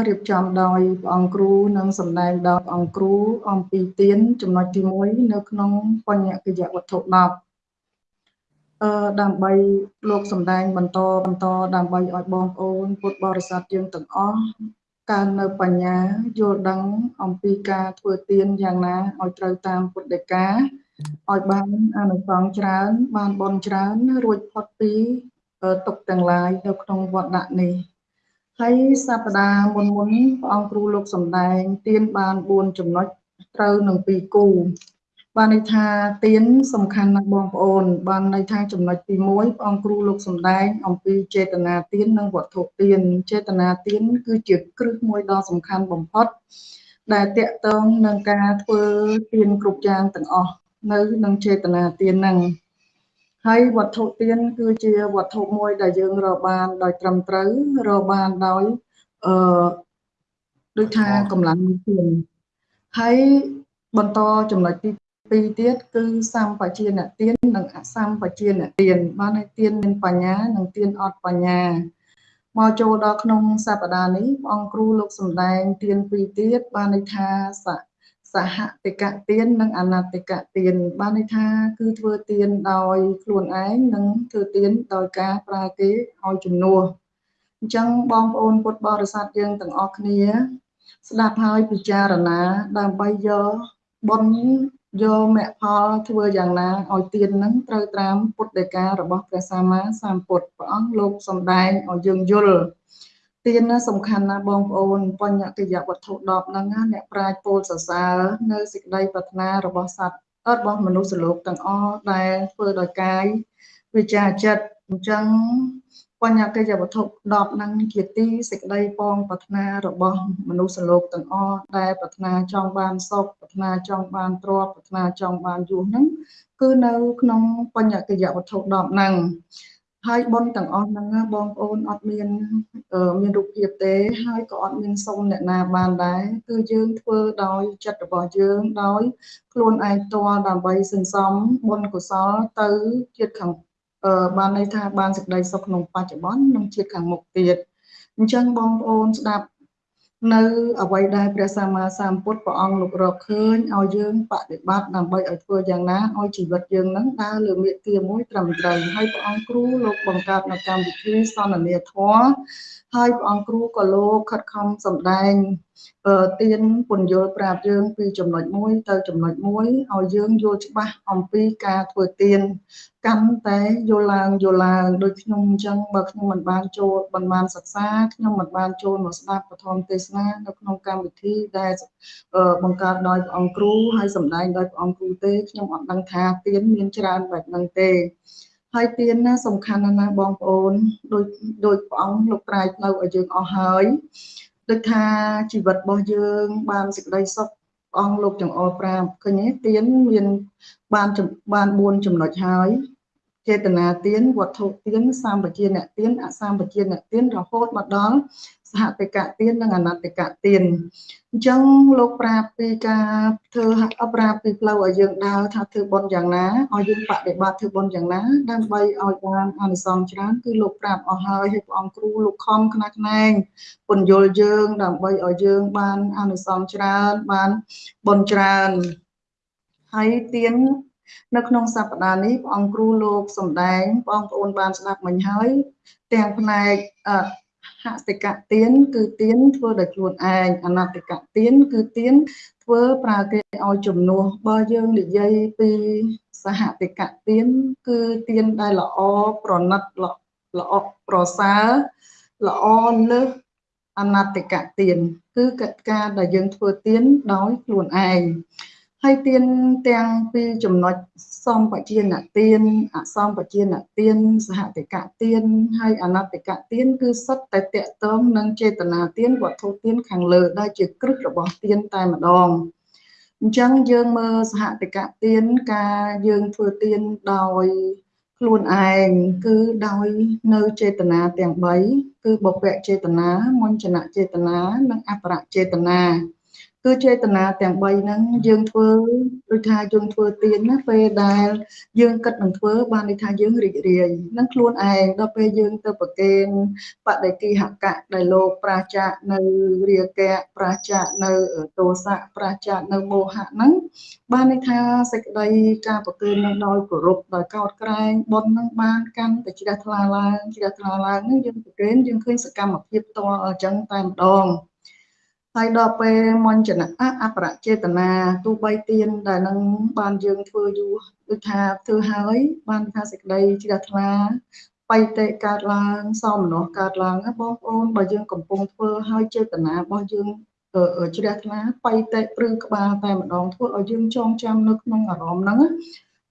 រៀបចំដោយព្រះអង្គគ្រូនិងសម្ដែងដោយព្រះអង្គគ្រូអំពីទានចំណុចទី1នៅក្នុងបញ្ញកិយវត្ថុ10អឺដើម្បីលោកសម្ដែងបន្តបន្តដើម្បីឲ្យបងប្អូនពុទ្ធបរិស័ទយើងទាំងអស់កើននៅបញ្ញាយល់ដឹងអំពីការធ្វើទានយ៉ាងណាឲ្យត្រូវតាមពុទ្ធដីកា ឲ្យបានអានិសង្សច្រើន បានបន់ច្រើន រួចផុតពីទុកទាំងឡាយនៅក្នុងវត្តដាក់នេះហើយសប្តាហ៍មុនមុនព្រះអង្គគ្រូលោកសំដែងទៀនបាន4ចំណុចត្រូវនឹង2គូបានន័យថាទៀនសំខាន់ណាស់បងប្អូន បានន័យថាចំណុចទី1ព្រះអង្គគ្រូលោកសំដែង អំពីចេតនាទៀននិងវត្ថុទៀនចេតនាទៀនគឺជាគ្រឹះមួយដ៏សំខាន់បំផុតដែលតកតងនឹងការធ្វើទៀនគ្រប់យ៉ាងទាំងអស់ នៅនឹងចេតនាទៀនហ្នឹងហើយវត្ថុទៀនគឺជាវត្ថុមួយដែលយើងរកបានដោយត្រឹមត្រូវរកបានដោយអឺដូចថាកម្លាំងទៀនហើយបន្តចំណុចទី2ទៀតគឺសម្បជាអ្នកទៀននិងអសម្បជាអ្នកទៀនបានឲ្យទៀនមានបញ្ញានិងទៀនអត់បញ្ញាមកចូលដល់ក្នុងសប្តាហ៍នេះព្រះអង្គគ្រូលោកសំដែងទៀនពីរទៀតបានន័យថាស សហតិកទាននិងអនតិកទានបានន័យថា គឺធ្វើទានដោយខ្លួនឯងនិងធ្វើទានដោយការប្រើគេឲ្យជំនួសអញ្ចឹងបងប្អូនពុទ្ធបរិស័ទយើងទាំងអស់គ្នា ស្ដាប់ហើយពិចារណាដើម្បីយកបុណ្យយកមគ្គផលធ្វើយ៉ាងណាឲ្យទាននឹងត្រូវតាមពុទ្ធដីការបស់ព្រះសម្មាសម្ពុទ្ធព្រះអង្គលោកសំដែងឲ្យយើងយល់ ទានណាសំខាន់ណាស់បងប្អូនបញ្ញកិយវត្ថុ10ហ្នឹងណាអ្នកប្រាជ្ញពោលសរសើរនៅសេចក្តីប្រាថ្នារបស់សត្វរបស់មនុស្សលោកទាំងអស់ដែលធ្វើដោយកាយវិជាចិត្តអញ្ចឹងបញ្ញកិយវត្ថុ10ហ្នឹងជាទីសេចក្តីពងប្រាថ្នារបស់មនុស្សលោកទាំងអស់ដែលប្រាថ្នាចង់បានសុខប្រាថ្នាចង់បានទ្រព្យប្រាថ្នាចង់បានយសហ្នឹងគឺនៅក្នុងបញ្ញកិយវត្ថុ10ហ្នឹង ហើយប៉ុនទាំងអស់ហ្នឹងបងប្អូនអត់មានមានរូបភាពទេ ហើយក៏អត់មានសុំអ្នកណាបានដែរគឺយើងធ្វើដោយចិត្តរបស់យើងដោយខ្លួនឯងផ្ទាល់ដើម្បីសន្សំបុណ្យកុសលទៅជាតិខាងបានន័យថាបានសេចក្តីសុខក្នុងបច្ចុប្បន្ននិងជាតិខាងមុខទៀតអញ្ចឹងបងប្អូនស្ដាប់ នៅអ្វីដែលព្រះសម្មាសម្ពុទ្ធព្រះអង្គលោករកឃើញឲ្យយើងបដិបត្តិដើម្បីឲ្យធ្វើយ៉ាងណាឲ្យជីវិតយើងនឹងដើរលើមាគ៌ាមួយត្រឹមត្រូវហើយព្រះអង្គគ្រូលោកបង្កើតនៅកម្មវិធីសន្និនាធម៌ហើយព្រះអង្គគ្រូក៏លោកខិតខំសម្ដែង ទៀនពន្យល់ប្រាប់យើងពីចំណុចមួយទៅចំណុចមួយឲ្យយើងយល់ច្បាស់អំពីការធ្វើទៀនកាន់តែយល់ឡើងយល់ឡើងដូចខ្ញុំអញ្ចឹងបើខ្ញុំមិនបានចូលមិនបានសិក្សាខ្ញុំមិនបានចូលមកស្ដាប់ពធមទេសនានៅក្នុងកម្មវិធីដែលបង្កើតដោយព្រះអង្គគ្រូហើយសម្ដែងដោយព្រះអង្គគ្រូទេខ្ញុំអត់ដឹងថាទៀនមានច្រើនបែបហ្នឹងទេហើយទៀនណាសំខាន់ណាស់បងប្អូនដូចដូចព្រះអង្គលោកត្រាយផ្លូវឲ្យយើងអស់ហើយ ដូចថាជីវិតរបស់យើង បានសេចក្តីសុខអង្គលោកចង្អុលប្រាប់ឃើញទេទៀនមានបានបាន4ចំណុចហើយ ចេតនាទានវត្ថុទានសម្បជាអ្នកទានអសម្បជាអ្នកទានរហូតមកដល់សហតិកទាននិងអនតិកទានអញ្ចឹងលោកប្រាប់ពីការធ្វើប្រាប់ពីផ្លូវឲ្យយើងដើរថាធ្វើបុណ្យយ៉ាងណាឲ្យយើងបដិបត្តិធ្វើបុណ្យយ៉ាងណាដើម្បីឲ្យបានអានិសង្សច្រើនគឺលោកប្រាប់អស់ហើយហើយព្រះអង្គគ្រូលោកខំខ្នះខ្នែងពន្យល់យើងដើម្បីឲ្យយើងបានអានិសង្សច្រើនបានបុណ្យច្រើនហើយទៀន នៅក្នុងសប្តាហ៍នេះព្រះអង្គគ្រូលោកសំដែងបងប្អូនបានស្ដាប់មិញហើយ ទាំងផ្នែកហតិកទានគឺទានធ្វើដោយខ្លួនឯងអនតិកទានគឺទានធ្វើប្រើគេឲ្យជំនួសបើយើងនិយាយពីសហតិកទានគឺទានដែលល្អប្រណិតល្អប្រសើរល្អលើសអនតិកទានគឺកិច្ចការដែលយើងធ្វើទានដោយខ្លួនឯង ហើយទានទាំងពីរចំណុចសំបជានទានអសំបជានទានសហតិកទានហើយអនតិកទានគឺសុទ្ធតែតកតងនឹងចេតនាទានវត្ថុទានខាងលើដែលជាគ្រឹះរបស់ទានតែម្ដងអញ្ចឹងយើងមើលសហតិកទានការយើងធ្វើទានដោយខ្លួនឯងគឺដោយនៅចេតនាទាំង3គឺបពៈចេតនាមញ្ចនៈចេតនានិងអបរៈចេតនា គឺចេតនាទាំង3ហ្នឹងយើងធ្វើដូចថាយើងធ្វើទៀនណាពេលដែលយើងគិតនឹងធ្វើបានន័យថាយើងរីករាយនឹងខ្លួនឯងដល់ពេលយើងទៅប្រកេនបដិគិហកៈដែលលោកប្រាជ្ជៈនៅរាគៈប្រាជ្ជៈនៅទោសៈប្រាជ្ជៈនៅមោហៈហ្នឹងបានន័យថាសេចក្តីការប្រកេននឹងដោយគោរពដោយកោតក្រែងបុណ្យនឹងបានកាន់តែជ្រះថ្លាឡើងជ្រះថ្លាឡើងហ្នឹងយើងប្រកេនយើងឃើញសកម្មភាពផ្ទាល់អញ្ចឹងតែម្ដង ហើយដល់ពេលមញ្ចនៈអបរចេតនាទោះបីទៀនដែលនឹងបានយើងធ្វើយូរដូចថាធ្វើហើយ បានថាសេចក្តីជ្រះថ្លាបៃតេកើតឡើងសមនោះកើតឡើងបងប្អូនបើយើងកំពុងធ្វើឲ្យចេតនារបស់យើងជ្រះថ្លាបៃតេព្រឺក្បាលតែម្ដងធ្វើឲ្យយើងចងចាំនៅក្នុងអារម្មណ៍ហ្នឹង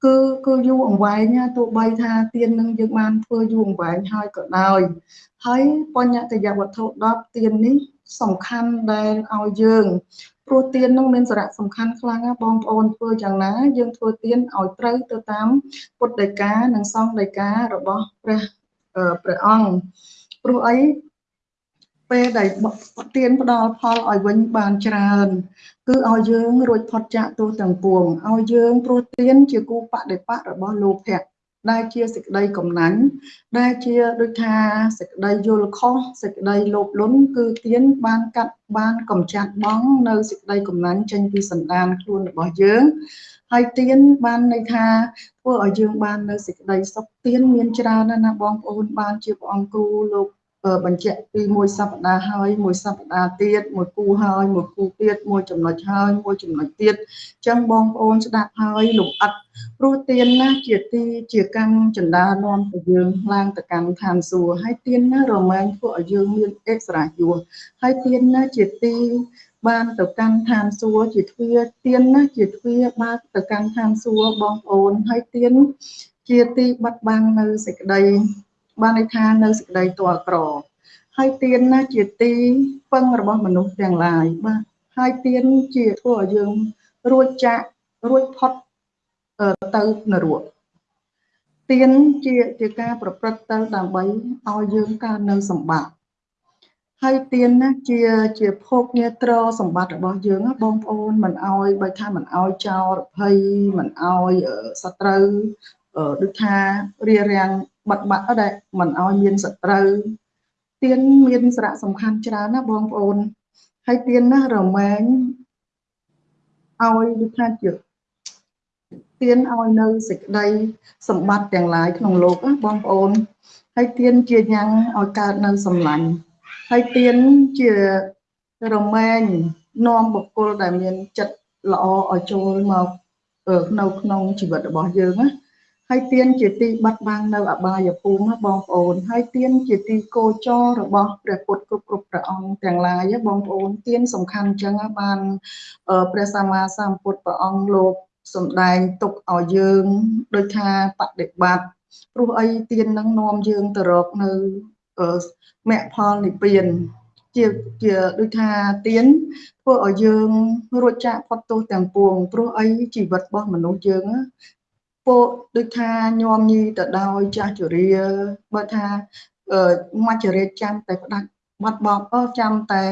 គឺគឺយូរអង្វែងទោះបីថាទៀននឹងយើងបានធ្វើយូរអង្វែងហើយក៏ដោយហើយបញ្ញកយវត្ថុ10ទៀននេះ សំខាន់ដែលឲ្យយើងព្រោះទៀននឹងមានសារៈសំខាន់ខ្លាំងណាស់បងប្អូនធ្វើយ៉ាងណា យើងធ្វើទៀនឲ្យត្រូវទៅតាមពុទ្ធដីកានិងសង្ឃដីការបស់ព្រះព្រះអង្គព្រោះអីពេលដែលទៀនផ្ដល់ផលឲ្យវិញបានច្រើន គឺឲ្យយើងរួចផុតចាកទោសទាំងពួងឲ្យយើងព្រោះទៀនជាគូបដិបៈរបស់លោភៈ ដែលជាសេចក្តីកំណាញ់ដែលជាដូចថាសេចក្តីយល់ខុសសេចក្តីលោភលន់គឺទៀនបានកាត់បានកំចាត់បងនៅសេចក្តីកំណាញ់ចេញពីសន្តានខ្លួនរបស់យើងហើយទៀនបានន័យថាធ្វើឲ្យយើងបាននៅសេចក្តីសុខទៀនមានច្រើនណាស់បងប្អូនបានជាព្រះអង្គគ្រូលោក បញ្ជាក់ពីមួយសប្តាហ៍ហើយមួយសប្តាហ៍ទៀតមួយគូហើយមួយគូទៀតមួយចំណុចហើយមួយចំណុចទៀតអញ្ចឹងបងប្អូនស្ដាប់ហើយលំអិតព្រោះទៀនណាជាទីជាកម្មចន្ទានាំទៅយើងឡើងទៅកម្មឋានសួគ៌ហើយទៀនណារមែងធ្វើឲ្យយើងមានអិសរាយុហើយទៀនណាជាទីបានទៅកាន់ឋានសួគ៌ជាទ្វាទៀនណាជាទ្វាបើកទៅកាន់ឋានសួគ៌បងប្អូនហើយទៀនជាទីបាត់បង់នៅសេចក្តី បានន័យថានៅសេចក្តីទាល់ក្រហើយទៀនណាជាទីពឹងរបស់មនុស្សទាំងឡាយបាទហើយទៀនជាធ្វើឲ្យយើងរួចចាករួចផុតទៅនរកទៀនជាជាការប្រព្រឹត្តទៅដើម្បីឲ្យយើងកើតនៅសម្បត្តិហើយទៀនណាជាជាភោគញាត្រសម្បត្តិរបស់យើងបងប្អូនមិនអោយបើថាមិនអោយចោលរភ័យមិនអោយសត្រូវ ដូចថារារាំងបិទបាក់ដែរមិនឲ្យមានសត្រូវទៀនមានសារៈសំខាន់ច្រើនណាបងប្អូនហើយទៀនណារមែងឲ្យដូចថាជាទៀនឲ្យនៅសេចក្តីសម្បត្តិទាំងឡាយក្នុងលោកណាបងប្អូនហើយទៀនជាញ៉ាំងឲ្យកើតនៅសម្លាញ់ហើយទៀនជារមែងនាំបុគ្គលដែលមានចិត្តល្អឲ្យចូលមកនៅក្នុងជីវិតរបស់យើងណា ហើយទៀនជាទីបាត់បង់នៅអបាយភូមិបងប្អូន ហើយទៀនជាទីគោចររបស់ព្រះពុទ្ធគ្រប់គ្រប់ព្រះអង្គទាំងឡាយបងប្អូនទៀនសំខាន់អញ្ចឹងបានព្រះសម្មាសម្ពុទ្ធព្រះអង្គលោកសំដែងទុកឲ្យយើងដូចថាបដិបត្តិព្រោះអីទៀននឹងនាំយើងទៅរកនៅមគ្គផលនិព្វានជាជាដូចថាទៀនធ្វើឲ្យយើងរួចចាកផុតទោសទាំងពួងព្រោះអីជីវិតរបស់មនុស្សយើង ពោដូចថាញោមញីទៅដោយចាស់ជរាបើថាមច្ចរិយចាំតែផ្ដាច់បាត់បង់អស់ចាំតែ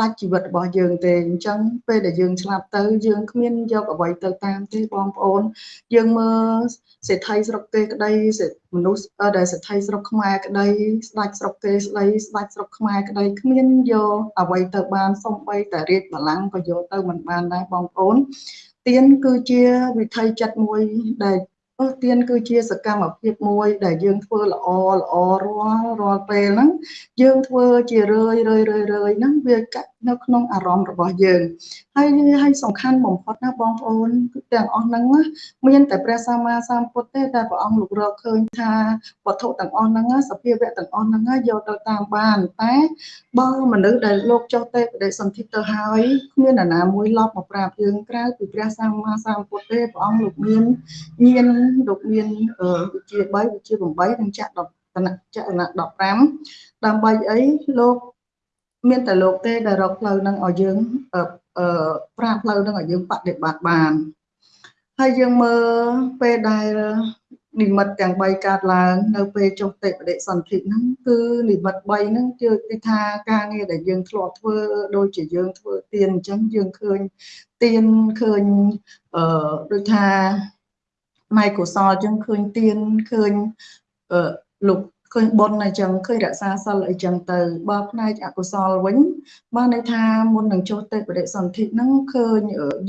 ដាច់ជីវិតរបស់យើងទេអញ្ចឹងពេលដែលយើងឆ្លាប់ទៅយើងគ្មានយកអ្វីទៅតាមទេបងប្អូន យើងមើលសេដ្ឋីស្រុកគេក្តីមនុស្សដែលសេដ្ឋីស្រុកខ្មែរក្តីស្ដេចស្រុកគេស្ដីស្ដេចស្រុកខ្មែរក្តីគ្មានយកអ្វីទៅបានសំបីតែរាជបល្ល័ង្កក៏យកទៅមិនបានដែរបងប្អូនទៀនគឺជាវិធីចិត្តមួយដែល អស់ទៀនគឺជាសកម្មភាពមួយ ដែលយើងធ្វើល្អល្អរាល់រាល់ពេលហ្នឹងយើងធ្វើជារឿយរឿយរឿយរឿយហ្នឹងវាកាត់ នៅក្នុងអារម្មណ៍របស់យើងហើយហើយសំខាន់បំផុតណាបងប្អូនទាំងអស់ហ្នឹងមានតែព្រះសម្មាសម្ពុទ្ធទេតែព្រះអង្គលោករកឃើញថាវត្ថុទាំងអស់ហ្នឹងសភាវៈទាំងអស់ហ្នឹងយកទៅតាមបានតែបើមនុស្សដែលលោកចុះទេបដិសន្ធិទៅហើយគ្មាននរណាមួយឡប់មកប្រាប់យើងក្រៅពីព្រះសម្មាសម្ពុទ្ធទេព្រះអង្គលោកមានញៀនលោកមានវិជា3វិជា8និងចក្រតនៈចក្រណៈ15ដើម្បីអីលោក មានតែលោកទេដែលរកផ្លូវនឹងឲ្យយើងអឺប្រាប់ផ្លូវនឹងឲ្យយើងបដិបត្តិបានហើយយើងមើលពេលដែលនិមិត្តទាំង3កើតឡើងនៅពេលចុះទេបដិសន្ធិហ្នឹងគឺនិមិត្ត3ហ្នឹងគឺគេថាការងារដែលយើងធ្លាប់ធ្វើដូចជាយើងធ្វើទៀនអញ្ចឹងយើងឃើញទៀនឃើញអឺដូចថាម៉ែកុសលអញ្ចឹងឃើញទៀនឃើញអឺលោក ឃើញបុណ្យអញ្ចឹងឃើញរក្សាសិលអីចឹងទៅបើផ្នែកអកុសលវិញបានន័យថាមុននឹងចូលទៅបដិសន្ធិហ្នឹងឃើញ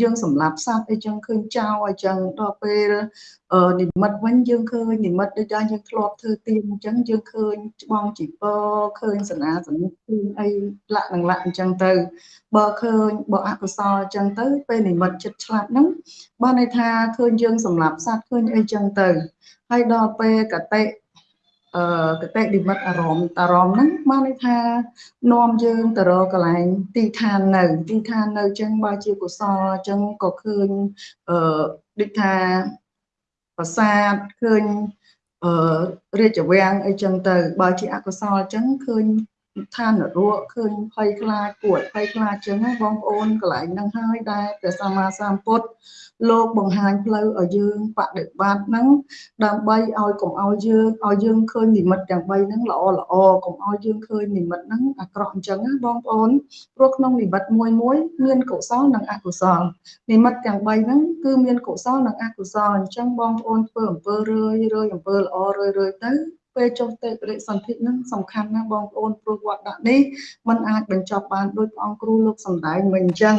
យើងសម្លាប់សត្វអីចឹងឃើញចោលអីចឹងដល់ពេលនិមិត្តវិញយើងឃើញនិមិត្តដូចថាយើងធ្លាប់ធ្វើទៀនអញ្ចឹងយើងឃើញច្បងជីពឃើញសនាសនិកឃើញអីលាក់នឹងលាក់អញ្ចឹងទៅបើឃើញបើអកុសលអញ្ចឹងទៅពេលនិមិត្តចិត្តឆ្លាប់ហ្នឹងបានន័យថាឃើញយើងសម្លាប់សត្វឃើញអីចឹងទៅហើយដល់ពេលកតិ អឺកតិនិមិត្តអារម្មណ៍អារម្មណ៍ហ្នឹងបានន័យថានាំយើងទៅរកកន្លែងទីឋាននៅ ទីឋាននៅចឹងបើជាកុសលចឹងក៏ឃើញអឺដូចថាប្រាសាទឃើញអឺរាជវាំងអីចឹងទៅ បើជាអកុសលចឹងឃើញ ឋាននរកឃើញភ័យខ្លាចគួរភ័យខ្លាចចឹងបងប្អូនកន្លែងហ្នឹងហើយដែលព្រះសម្មាសម្ពុទ្ធលោកបង្ហាញផ្លូវឲ្យយើងបដិបត្តិហ្នឹងដើម្បីឲ្យកុំឲ្យយើងឲ្យយើងឃើញនិមិត្តទាំង3ហ្នឹងល្អល្អកុំឲ្យយើងឃើញនិមិត្តហ្នឹងអាក្រក់អញ្ចឹងណាបងប្អូនព្រោះក្នុងនិមិត្តមួយមួយមានកុសលនិងអកុសលនិមិត្តទាំង3ហ្នឹងគឺមានកុสលនិងអកុសលអញ្ចឹងបងប្អូនធ្វើអំពើរឿយរឿយអំពើល្អរឿយរឿយទៅ ពេលចុះទៅបរិសន្ធិនឹងសំខាន់ណាស់បងប្អូនព្រោះវត្តដាក់នេះมันអាចបញ្ចប់បានដោយព្រះអង្គគ្រូលោកសំដែងមិនអញ្ចឹង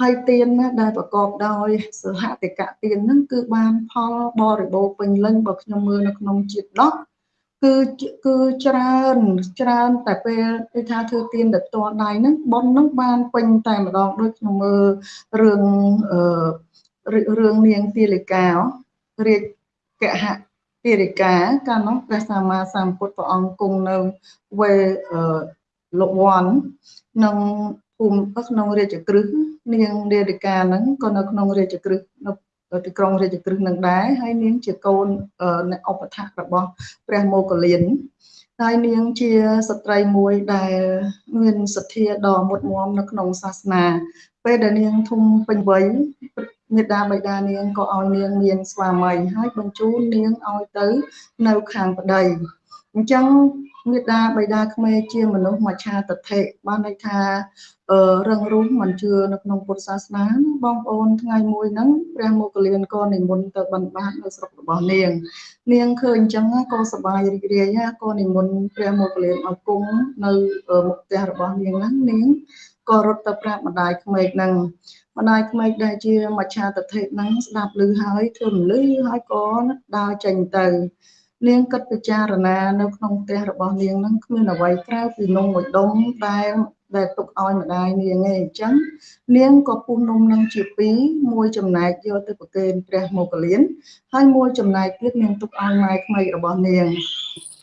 ហើយទៀនណាដែលប្រកបដោយសហតិកៈទៀនហ្នឹងគឺបានផលបរិបូរពេញលេញបើខ្ញុំមើលនៅក្នុងជាតិដោះគឺគឺច្រើនច្រើនតែពេលគេថាធ្វើទៀនដល់តដៃហ្នឹងប៉ុនហ្នឹងបានពេញតែម្ដងដូចខ្ញុំមើលរឿងអឺរឿងនាងទាលិការាជកហៈ ពារិកាកាលនោះព្រះសម្មាសម្ពុទ្ធព្រះអង្គគង់នៅវេលោកវ័នក្នុងភូមិក្នុងរាជក្រឹសនាងនារិកាហ្នឹងក៏នៅក្នុងរាជក្រឹសនៅទីក្រុងរាជក្រឹសនឹងដែរហើយនាងជាកូនអ្នកឧបថារបស់ព្រះមោគលានហើយនាងជាស្ត្រីមួយដែលមានសទ្ធាដ៏មុតមមនៅក្នុងសាសនាពេលដែលនាងធំពេញវ័យ មេដាបៃតានាងក៏ឲ្យនាងមានស្វាមីហើយបញ្ជូននាងឲ្យទៅ នៅខាងប្តីអញ្ចឹងមេដាបៃតាក្មេជាមនុស្សមច្ឆាទិដ្ឋិបានន័យថាអឺរឹងរូសមិនជឿនៅក្នុងពុទ្ធសាសនាបងប្អូនថ្ងៃមួយហ្នឹងព្រះមុគលានក៏និមន្តទៅបិណ្ឌបាតនៅស្រុករបស់នាង នាងឃើញអញ្ចឹងក៏សប្បាយរីករាយក៏និមន្តព្រះមុគលានឲ្យគង់នៅមុខផ្ទះរបស់នាងហ្នឹងនាងក៏រត់ទៅប្រាប់ម្ដាយក្មេកហ្នឹង ម្ដាយក្មេកដែលជាមច្ឆាទិដ្ឋិហ្នឹងស្ដាប់ឮហើយធ្វើមលឺហើយក៏ដើរចេញទៅ នាងគិតពិចារណានៅក្នុងផ្ទះរបស់នាងហ្នឹងគ្មានអ្វីក្រៅពីនំមួយដុំដែលដែលទុកឲ្យម្ដាយនាងឯងអញ្ចឹងនាងក៏ពុះនំនឹងជាពីរមួយចំណែកយកទៅប្រគេនព្រះមោគលានហើយមួយចំណែកទៀតនាងទុកឲ្យម៉ែក្មេករបស់នាង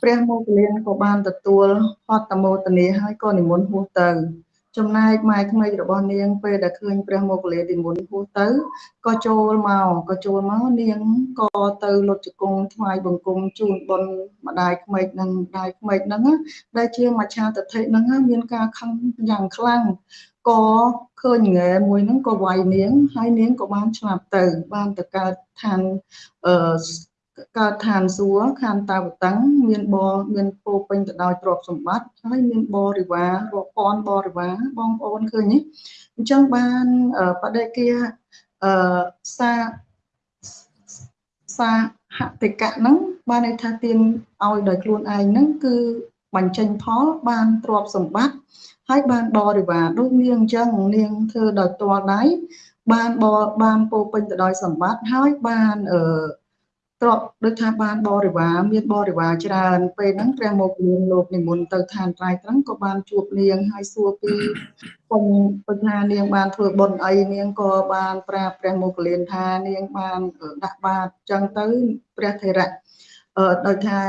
ព្រះមោគលានក៏បានទទួលហត្តមោទនាហើយក៏និមន្តហួសទៅ ចំណែកម៉ែក្មេករបស់នាងពេលដែលឃើញព្រះមោគលាទីមុនហួសទៅក៏ចូលមកក៏ចូលមកនាងក៏ទៅលុតជង្គង់ថ្វាយបង្គំជូនបុណ្យម្ដាយក្មេកនិងម្ដាយក្មេកហ្នឹងដែលជាមច្ឆាទិដ្ឋិហ្នឹងមានការខឹងយ៉ាងខ្លាំងក៏ឃើញងែមួយហ្នឹងក៏វាយនាងហើយនាងក៏បានឆ្លាប់ទៅ បានទៅកើតឋានអឺ កើតឋានសួគ៌ខានតាវតੰមានបរមានពោពេញទៅដោយទ្រព្យសម្បត្តិហើយមានបរិវាររាប់ពាន់បរិវារបងប្អូនឃើញទេអញ្ចឹងបានបដិគាអឺសាសាហតិកៈហ្នឹងបានន័យថាទានឲ្យដោយខ្លួនឯងហ្នឹងគឺបញ្ចេញផលបានទ្រព្យសម្បត្តិហើយបានបរិវារដូចនាងអញ្ចឹងនាងធ្វើដោយតលដៃបានបបានពោពេញទៅដោយសម្បត្តិហើយបានអឺ ទ្រពដូចថាបានបរិវារមានបរិវារច្រើនពេលហ្នឹងព្រះមកលៀងលោកនិមន្តទៅឋានត្រៃត្រង់ក៏បានជួបនាងហើយសួរពីពុំពុថានាងបានធ្វើបុណ្យអីនាងក៏បានប្រាប់ព្រះមកលៀនថានាងបានដាក់បាតចឹងទៅព្រះថេរៈអឺដោយថា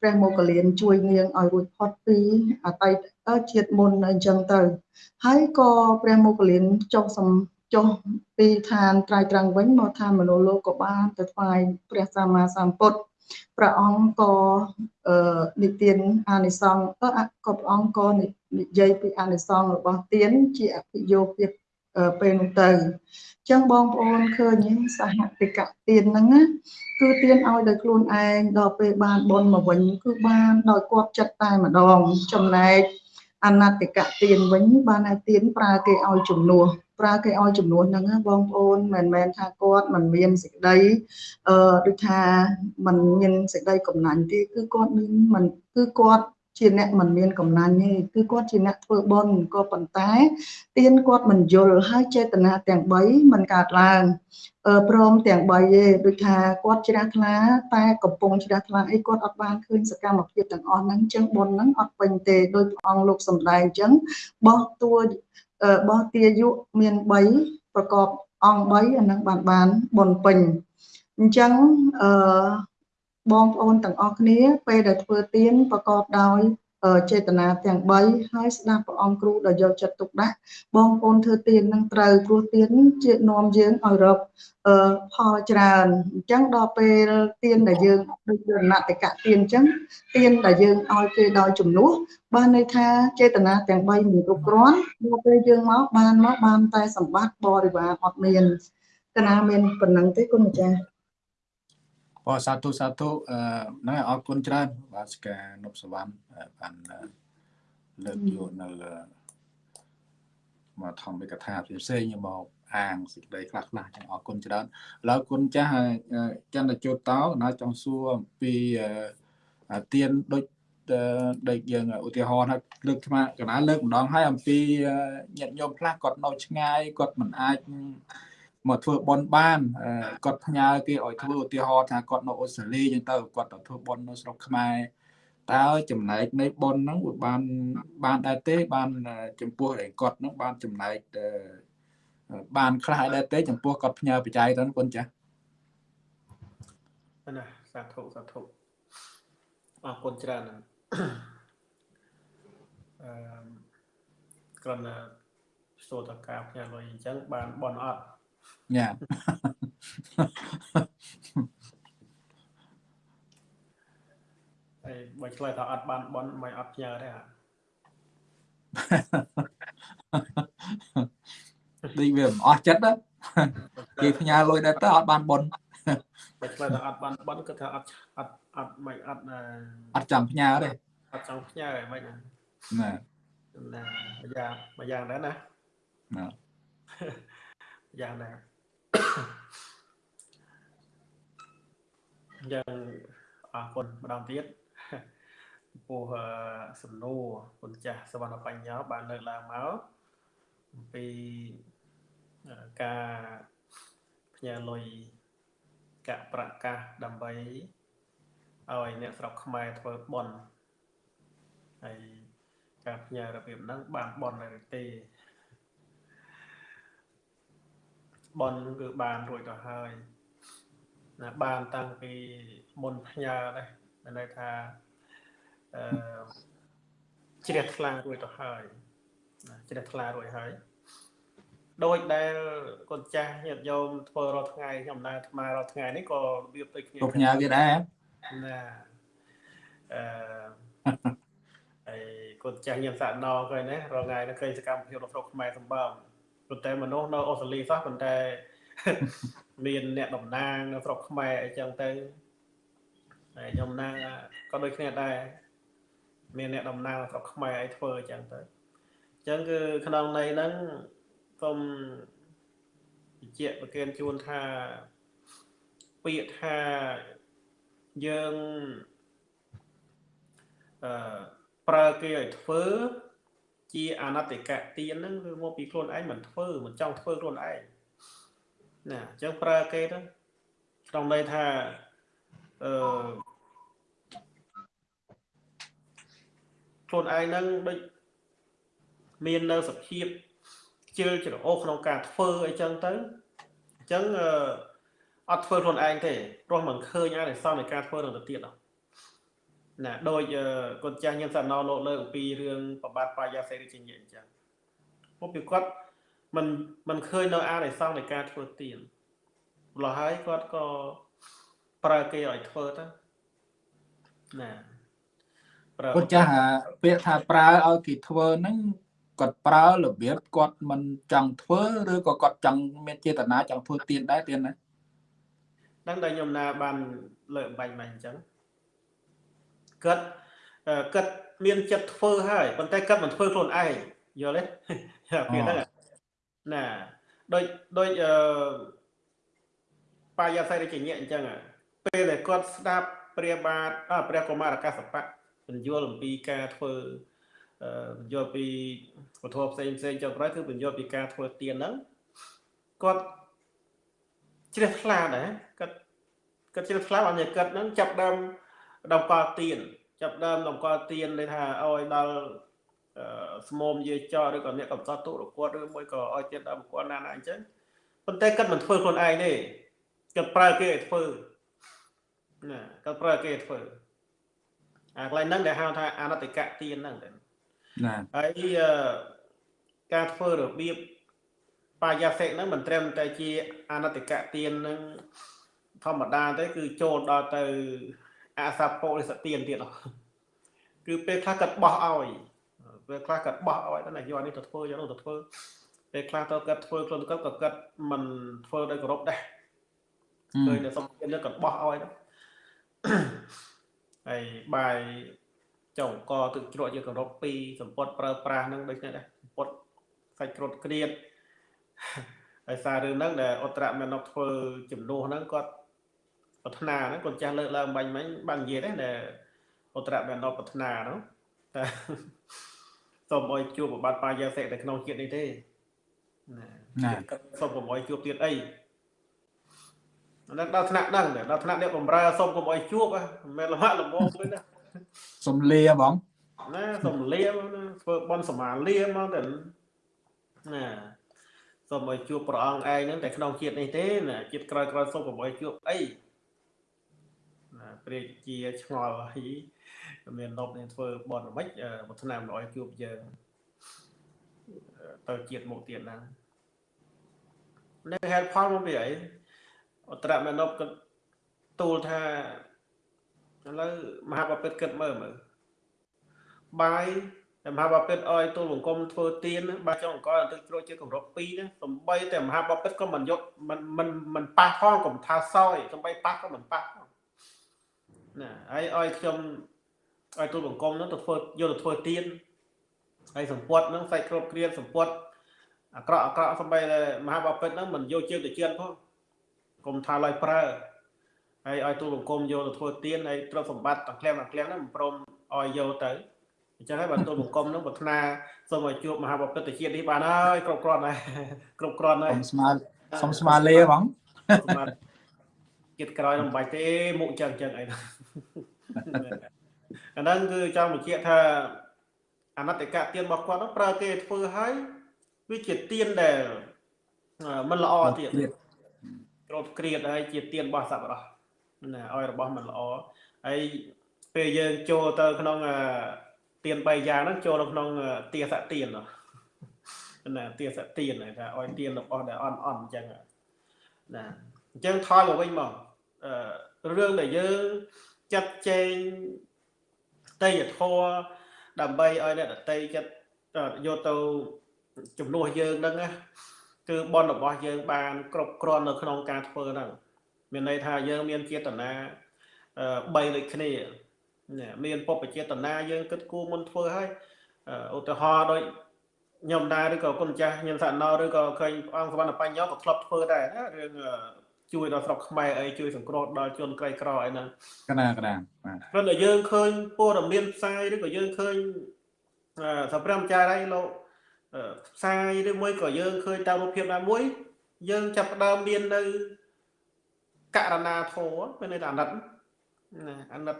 ព្រះមកលៀនជួយនាងឲ្យរួចផុតពីអតីតជាតិមុនអញ្ចឹងទៅហើយក៏ព្រះមកលៀនចុះសំ ចុះពីឋានត្រៃត្រង់វិញមកឋានមនុស្សលោកក៏បានទៅថ្វាយព្រះសម្មាសម្ពុទ្ធព្រះអង្គក៏អឺនិទានអានិសង្សក៏ក៏ព្រះអង្គក៏និយាយពីអានិសង្សរបស់ទានជាអភិយោគពេលនោះទៅអញ្ចឹងបងប្អូនឃើញសហតិកៈទានហ្នឹងណាគឺទានឲ្យដោយខ្លួនឯងដល់ពេលបានបនមកវិញគឺបានដោយគាត់ចិត្តតែម្ដងចំណែកអនតិកៈទានវិញបានឲ្យទានប្រើគេឲ្យជំនួស ប្រើគេឲ្យចំនួនហ្នឹងបងប្អូនមិនមែនថាគាត់មិនមានសេចក្តីអឺដូចថាมันមានសេចក្តីកំណាញ់ទេគឺគាត់មានមិនគឺគាត់ជាអ្នកមិនមានកំណាញ់ទេគឺគាត់ជាអ្នកធ្វើបុណ្យក៏ប៉ុន្តែទៀនគាត់មិនយល់ហើយចេតនាទាំង3មិនកើតឡើងព្រមទាំង3ទេដូចថាគាត់ជ្រះថ្លាតែកំពុងជ្រះថ្លាអីគាត់អត់បានឃើញសកម្មភាពទាំងអស់ហ្នឹងចឹងបុណ្យហ្នឹងអត់ពេញទេដោយព្រះអង្គលោកសំដែងចឹងបោះតួ បោះទាយុមាន3ប្រកបអង្គ3អានឹងបានបានបនពេញអញ្ចឹងអឺបងប្អូនទាំងអស់គ្នាពេលដែលធ្វើទានប្រកបដោយ ចេតនាទាំង3ហើយស្ដាប់ព្រះអង្គគ្រូដ៏យកចិត្តទុកដាក់បងប្អូនធ្វើទាននឹងត្រូវព្រោះទានជានាំយើងឲ្យរកផលច្រើនអញ្ចឹងដល់ពេលទានដែលយើងដូចយនតិកៈទានអញ្ចឹងទានដែលយើងឲ្យគេដោយជំនួសបានន័យថាចេតនាទាំង3មិនគ្រប់គ្រាន់ដល់ពេលយើងមកបានមកបានតែសម្បត្តិបរិវារអត់មានកណាមានប៉ុណ្ណឹងទេគុណម្ចាស់អរសាទរសាទរអឺហ្នឹងអរគុណច្រើនបាទស្កានប់សវណ្ណ បានលើកយកនៅមកធម្មិកថាផ្សេងៗមកអាងសេចក្តីខ្លះខ្លះចឹងអរគុណច្រើនឥឡូវគុណចាស់ចន្ទជោតតោណាចង់សួរអំពីទៀនដូចដូចយើងឧទាហរណ៍ថាលើកថ្មកណ្ដាលលើកម្ដងហើយអំពីញាតិញោមខ្លះគាត់នៅឆ្ងាយគាត់មិនអាចមកធ្វើបន់បានគាត់ផ្ញើគេឲ្យធ្វើឧទាហរណ៍ថាគាត់នៅអូស្ត្រាលីអញ្ចឹងទៅគាត់ទៅធ្វើបន់នៅស្រុកខ្មែរ តើចំណែកនៃបន់ហ្នឹងវាបានបានដែរទេ បានចំពោះឯគាត់ហ្នឹងបានចំណែកបានខ្លះដែរទេ ចំពោះគាត់ផ្ញើបច្ច័យទៅគុណចាស់ណាសាធុសាធុអរគុណច្រើនអឺគ្រាន់តែស្ទោតការផ្ញើលុយអញ្ចឹងបានបនអត់ញ៉ា ហើយបើឆ្លើយថាអត់បានបនមិនអត់ផ្ញើទេអាដូចវាមិនអស់ចិត្តណាគេផ្ញើលុយដែរតើអត់បានបនបើឆ្លើយថាអត់បានបនគាត់ថាអត់អត់អត់មិនអត់អត់ចាំផ្ញើទេអត់ចង់ផ្ញើហ្មងណាណាណាមួយយ៉ាងមួយយ៉ាងដែរណាណាយ៉ាងដែរយ៉ាងអរគុណម្ដងទៀត ពោះសំណួរគុណចាស់សវណ្ណបញ្ញោបានលើកឡើងមកអំពីការផ្ញើលុយកៈប្រកាសដើម្បីឲ្យអ្នកស្រុកខ្មែរធ្វើបន់ហើយការផ្ញើរបៀបហ្នឹងបានបន់ឬទេបនគឺបានរួចទៅហើយណាបានតាំងពីមុនផ្ញើដែរមានន័យថាអឺ ជ្រះថ្លារួចទៅហើយណាជ្រះថ្លារួចហើយដោយដែលកូនចាស់ញាតិញោមធ្វើរាល់ថ្ងៃខ្ញុំដើរថ្មរាល់ថ្ងៃនេះក៏របៀបដូចគ្នាផ្ញើវាដែរណាអឺហើយកូនចាស់ញៀមសាក់ណឃើញណារាល់ថ្ងៃនេះឃើញសកម្មភាពរបស់ស្រុកខ្មែរសម្បើមប៉ុន្តែមនុស្សនៅអូស្ត្រាលីសោះប៉ុន្តែមានអ្នកតំណាងនៅស្រុកខ្មែរអញ្ចឹងទៅហើយខ្ញុំណាក៏ដូចគ្នាដែរ មានអ្នកតំណាងស្រុកខ្មែរឲ្យធ្វើអញ្ចឹងទៅអញ្ចឹងគឺក្នុងន័យហ្នឹងសូមបញ្ជាក់ប្រគិនជូនថាពាក្យថាយើងអឺប្រើគេឲ្យធ្វើជាអនតិកៈទានហ្នឹងគឺមកពីខ្លួនឯងមិនធ្វើមិនចង់ធ្វើខ្លួនឯងណាអញ្ចឹងប្រើគេទៅក្នុងន័យថាអឺ ខ្លួនឯងហ្នឹងដូចមាននៅសភាពខ្ជិលច្រអូសក្នុងការធ្វើអីចឹងទៅអញ្ចឹងអត់ធ្វើខ្លួនឯងទេព្រោះមិនឃើញអានិសង្សនៃការធ្វើនឹងទៅទៀតអត់ណាដោយកូនចាស់ញៀនសាណោលោកលើកអំពីរឿងប្របាទបាយាសេរីជាញអញ្ចឹងមកពីគាត់មិនមិនឃើញនៅអានិសង្សនៃការធ្វើទៀនម្ល៉េះហើយគាត់ក៏ប្រើគេឲ្យធ្វើទៅណាប្រើ គាត់ចាស់ពាក្យថាប្រើឲ្យគេធ្វើហ្នឹងគាត់ប្រើរបៀបគាត់មិនចង់ធ្វើឬក៏គាត់ចង់មានចេតនាចង់ធ្វើទៀនដែរទៀនណាដឹងតែខ្ញុំណាបានលើកបាញ់មកអញ្ចឹងគាត់គាត់មានចិត្តធ្វើហើយប៉ុន្តែគាត់មិនធ្វើខ្លួនឯងយល់ទេពីហ្នឹងណាដូចដូចអឺបាយាស័យដូចជាអញ្ចឹងពេលដែលគាត់ស្ដាប់ព្រះបាទព្រះកុមារកាសបៈ បញ្យល់អំពីការធ្វើបញ្យល់ពីវត្ថុផ្សេងផ្សេងចុងក្រោយគឺបញ្យល់ពីការធ្វើទៀនហ្នឹងគាត់ជ្រះថ្លាដែរគាត់គាត់ជ្រះថ្លាឲ្យគាត់ហ្នឹងចាប់ដើមតម្កល់ទៀនចាប់ដើមតម្កល់ទៀនន័យថាឲ្យដល់ស្មុំយាយចោឬក៏អ្នកកំសត់ទូរគាត់ឬមួយក៏ឲ្យទៀតដល់គាត់ណាណាអញ្ចឹងប៉ុន្តែគាត់មិនធ្វើខ្លួនឯងទេគាត់ប្រើគេឲ្យធ្វើណាគាត់ប្រើគេធ្វើ អាកន្លែងហ្នឹងដែលហៅថាអនតិកៈទានហ្នឹងណាហើយអឺការធ្វើរបៀបបាយាសិហ្នឹងមិនត្រឹមតែជាអនតិកៈទានហ្នឹងធម្មតាទេគឺចូលដល់ទៅអសពុរិសទានទៀតហ៎គឺពេលខ្លះគាត់បោះឲ្យពេលខ្លះគាត់បោះឲ្យទៅណាយកនេះទៅធ្វើយកនោះទៅធ្វើពេលខ្លះទៅគាត់ធ្វើខ្លួនគាត់ក៏គាត់មិនធ្វើដោយគោរពដែរឃើញតែសុំទានទៅគាត់បោះឲ្យទៅ ហើយបាយចុងកទឹកជ្រក់យកគោរពពីសម្ពត់ប្រើប្រាស់ហ្នឹងដូចនេះដែរសម្ពត់សាច់ក្រូតក្រៀតហើយសាររឿងហ្នឹងដែលអត្រមេណុកធ្វើចំនួនហ្នឹងគាត់ប្រាថ្នាហ្នឹងគាត់ចាស់លើកឡើងបាញ់មិញបាននិយាយដែរដែលអត្រមេណុកប្រាថ្នាហ្នឹងតែសូមឲ្យជួបប្របាទបាយាសិតែក្នុងជាតិនេះទេណាណាសូមកុំឲ្យជួបទៀតអី ដល់ដល់ថ្នាក់ហ្នឹងដល់ថ្នាក់អ្នកបំរើសូមកុំឲ្យជួបមិនមែនលំហាក់លំងទេណាសំលាបងណាសុំលាមកណាធ្វើបន់សមាលាមកទៅណាសូមឲ្យជួបព្រះអង្គឯងហ្នឹងតែក្នុងជាតិនេះទេណាជាតិក្រោយក្រោយសូមកុំឲ្យជួបអីណាព្រះជាឆ្ងល់ហើយមាននប់នឹងធ្វើបន់មិនមួយឆ្នាំឲ្យជួបយើងទៅជាតិមុខទៀតហ្នឹងនេះហេតុផលមកពីអី អត្រមេណប់ក៏ទូលថាឥឡូវមហាបពិតគិតមើលមើលបាយតែមហាបពិតអោយទូលបង្គំធ្វើទៀនណាបាទចុងអង្គទឹកជ្រោះជាគម្រប់2ណាសំបីតែមហាបពិតក៏មិនយកមិនមិនមិនប៉ះផងកុំថាសោយសំបីប៉ះក៏មិនប៉ះផងណាហើយអោយខ្ញុំអោយទូលបង្គំនោះទៅធ្វើយកទៅធ្វើទៀនហើយសម្ពុតហ្នឹងសាច់គ្រប់គ្រាសម្ពុតអាក្រក់អាក្រក់សំបីតែមហាបពិតហ្នឹងមិនយកជើងទៅជៀនផង កុំថាឡើយប្រើហើយឲ្យទូលបង្គំយកទៅធ្វើទៀនហើយទ្រព្យសម្បត្តិទាំងក្លៀមទាំងក្លៀមហ្នឹងមិនព្រមឲ្យយកទៅអញ្ចឹងហើយបាទទូលបង្គំហ្នឹងប្រាថ្នាសូមឲ្យជួបមហាបពិតជាតិនេះបានហើយគ្រប់គ្រាន់ហើយគ្រប់គ្រាន់ហើយសុំស្មើសុំស្មើលាបងសម្រាប់ជាតិក្រោយនឹងបាច់ទេមុខចឹងចឹងអីហ្នឹងអាហ្នឹងគឺចង់បញ្ជាក់ថាអនត្តកៈទៀនរបស់គាត់ហ្នឹងប្រើគេធ្វើឲ្យវាជាទៀនដែលអឺមិនល្អទៀតទៀតក្រូតក្រៀតហើយជាទៀនរបស់សប្បុរសណាឲ្យរបស់មិនល្អហើយពេលយើងចូលទៅក្នុងអឺទៀន3យ៉ាងហ្នឹងចូលនៅក្នុងអឺទាសទៀនណាណាទាសទៀនថាឲ្យទៀនរបស់ដែលអន់អន់អញ្ចឹងណាអញ្ចឹងថយមកវិញមកអឺរឿងដែលយើងចាត់ចែងតេយ្យធម៌ដើម្បីឲ្យអ្នកដតីចិត្តយកទៅជំនួសយើងហ្នឹងណា គឺបនរបស់យើងបានគ្រប់គ្រាន់នៅក្នុងការធ្វើហ្នឹងមានន័យថាយើងមានចេតនាអឺ3ដូចគ្នាណាមានពុព្វចេតនាយើងគិតគូរមុនធ្វើឲ្យអឺឧទាហរណ៍ដូចខ្ញុំដែរឬក៏គុណចាស់ញញសណោឬក៏ឃើញព្រះអង្គសវណ្ណបញ្ញោក៏ធ្លាប់ធ្វើដែរណារឿងអឺជួយដល់ស្រុកខ្មែរអីជួយសង្គ្រោះដល់ជនក្រីក្រអីហ្នឹងកណាកណាបាទព្រោះតែយើងឃើញព័ត៌មានផ្សាយឬក៏យើងឃើញអឺសម្រាប់ចារៃលោកអឺ ផ្សាយឬមួយក៏យើងឃើញតាមរូបភាពណាមួយ យើងចាប់ផ្ដើមមាននៅករណាធម៌មានន័យថាអាណិតណាអាណិត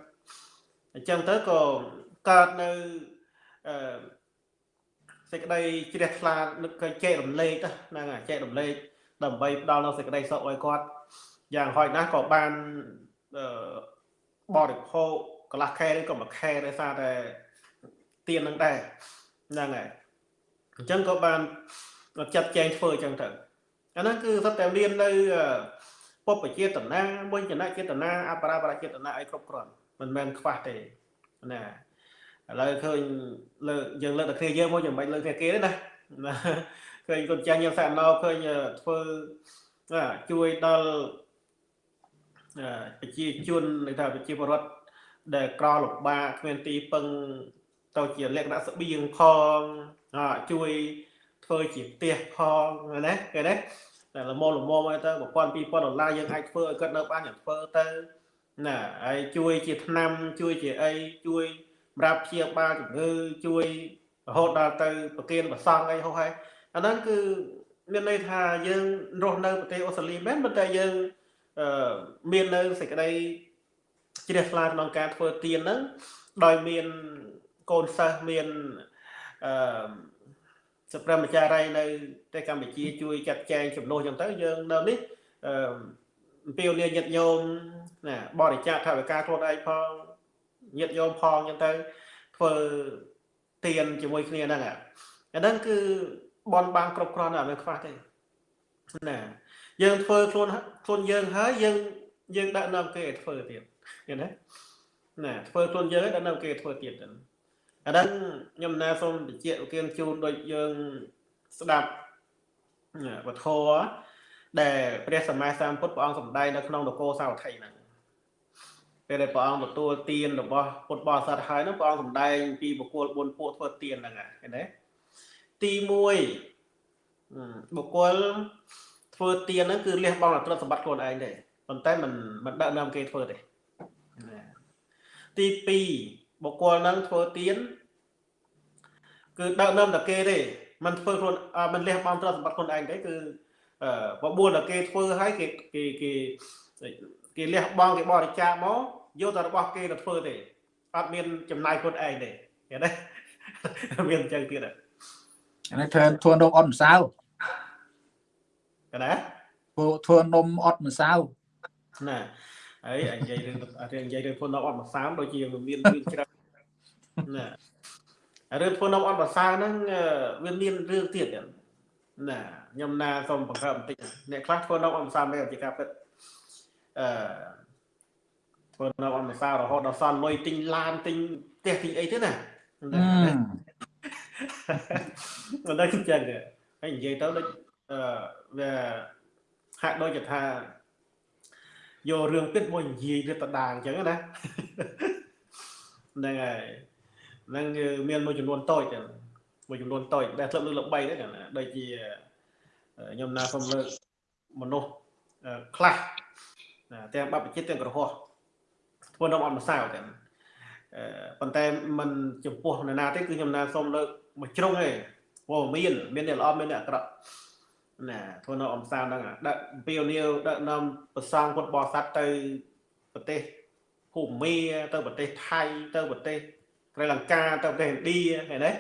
អញ្ចឹងទៅក៏កើតនៅអឺសេចក្តីជ្រះថ្លានឹកឃើញចែករំលែកហ្នឹងហើយចែករំលែកដើម្បីផ្ដល់នៅសេចក្តីសុខឲ្យគាត់យ៉ាងហោចណាស់ក៏បានអឺបរិភោគកន្លះខែនេះក៏មួយខែដោយសារតែទៀននឹងដែរហ្នឹងហើយ អញ្ចឹងក៏បានចាត់ចែងធ្វើអញ្ចឹងទៅអាហ្នឹងគឺសុទ្ធតែមាននៅពុព្វចេតនាមុញ្ញនចេតនាអបរាបរចេតនាអីគ្រប់គ្រាន់មិនមែនខ្វះទេណាឥឡូវឃើញលើកយើងលើកតែគ្នាយើងមកយ៉ាងមិនលើកតែគេទេណាណាឃើញកូនចាស់យើងសាក់ណោឃើញធ្វើណាជួយដល់អឺប្រជាជនន័យថាប្រជាពលរដ្ឋដែលក្រលំបាកគ្មានទីពឹងទៅជាលក្ខណៈស្បៀងផងអ ជួយធ្វើជាផ្ទះផងណាគេណាតែល្មមល្មមឲ្យទៅ1000 2000ដុល្លារយើងអាចធ្វើឲ្យគាត់នៅបានយ៉ាងធ្វើទៅណាហើយជួយជាថ្នាំជួយជាអីជួយសម្រាប់ព្យាបាលជំងឺជួយរហូតដល់ទៅប្រគៀនប្រសង់អីហោះហើយអាហ្នឹងគឺមានន័យថាយើងរស់នៅប្រទេសអូស្ត្រាលីមែនប៉ុន្តែយើងអឺមាននៅសេចក្តីជ្រះថ្លាក្នុងការធ្វើទៀនហ្នឹងដោយមានកូនសិស្សមាន អឺសព្រាម្ចារ្យនៅប្រទេសកម្ពុជាជួយចាត់ចែងចំនួនចឹងទៅយើងនៅនេះអឺអំពាវនាវញាតិញោមណាបរិច្ចាគថវិកាខ្លួនឯងផងញាតិញោមផងអញ្ចឹងទៅធ្វើទៀនជាមួយគ្នាហ្នឹងអាហ្នឹងគឺបនបានគ្រប់គ្រាន់អត់មានខ្វះទេណាយើងធ្វើខ្លួនខ្លួនយើងហើយយើងយើងដាក់នាំគេឲ្យធ្វើទៀតឃើញទេណាធ្វើខ្លួនយើងឲ្យដាក់នាំគេធ្វើទៀតហ្នឹង អាហ្នឹងខ្ញុំណាសូមបញ្ជាក់ឧទាហរណ៍ជូនដូចយើងស្ដាប់វធរដែលព្រះសម្មាសម្ពុទ្ធព្រះអង្គសម្ដែងនៅក្នុងនគរសាវត្ថីហ្នឹងពេលដែលព្រះអង្គទទួលទានរបស់ពុទ្ធបរិស័ទហើយហ្នឹងព្រះអង្គសម្ដែងពីបុគ្គល4ពួកធ្វើទានហ្នឹងឃើញទេទី1បុគ្គលធ្វើទានហ្នឹងគឺលះបង់អត្រសម្បត្តិខ្លួនឯងទេប៉ុន្តែមិនមិនដឹកនាំគេធ្វើទេទី2 បុគ្គលហ្នឹងធ្វើទានគឺដឹកនាំតែគេទេมันធ្វើខ្លួនมันលះបង់ទ្រព្យសម្បត្តិខ្លួនឯងទេគឺបបួលតែគេធ្វើឲ្យគេគេគេគេលះបង់គេបរិច្ចាគមកយកតែរបស់គេទៅធ្វើទេអត់មានចំណាយខ្លួនឯងទេឃើញទេមានអញ្ចឹងទៀតហ្នឹងធ្វើធ្វើនំអត់ម្សៅកណាធ្វើធ្វើនំអត់ម្សៅណា ហើយនិយាយរឿងរឿងនិយាយរឿងធ្វើនំអត់ម្សៅដូចជាមានរឿងច្រើនណារឿងធ្វើនំអត់ម្សៅហ្នឹងវាមានរឿងទៀតណាខ្ញុំណាសូមបង្កើបបន្តិចអ្នកខ្លះធ្វើនំអត់ម្សៅមែនជាការពិតអឺធ្វើនំអត់ម្សៅរហូតដល់សល់លុយទិញឡានទិញផ្ទះទិញអីទៀតណាមិនដឹងចឹងហើយនិយាយទៅដូចអឺវាហាក់ដូចជាថា យករឿងពិតមកនិយាយវាតដាអញ្ចឹងណាហ្នឹងហើយហ្នឹងមានមួយចំនួនតូចមួយចំនួនតូចដែលធ្លាប់លើកល្បីដែរដូចជាខ្ញុំណាសូមលើកមនុស្សខ្លះទាំងបព្វជិតទាំងក្រហោះធ្វើនំអត់ម្សៅទាំងប៉ុន្តែมันចំពោះនរណាទេគឺខ្ញុំណាសូមលើកមួយជ្រុងទេព្រោះមាន មានអ្នកល្អមានអ្នកអាក្រក់ ណាធ្វើនៅអំសានហ្នឹងដឹកពីនីវដឹកនាំប្រសងពុទ្ធបរិស័ទទៅប្រទេសភូមាទៅប្រទេសថៃទៅប្រទេសស្រីលង្កាទៅប្រទេសឥណ្ឌាឃើញទេ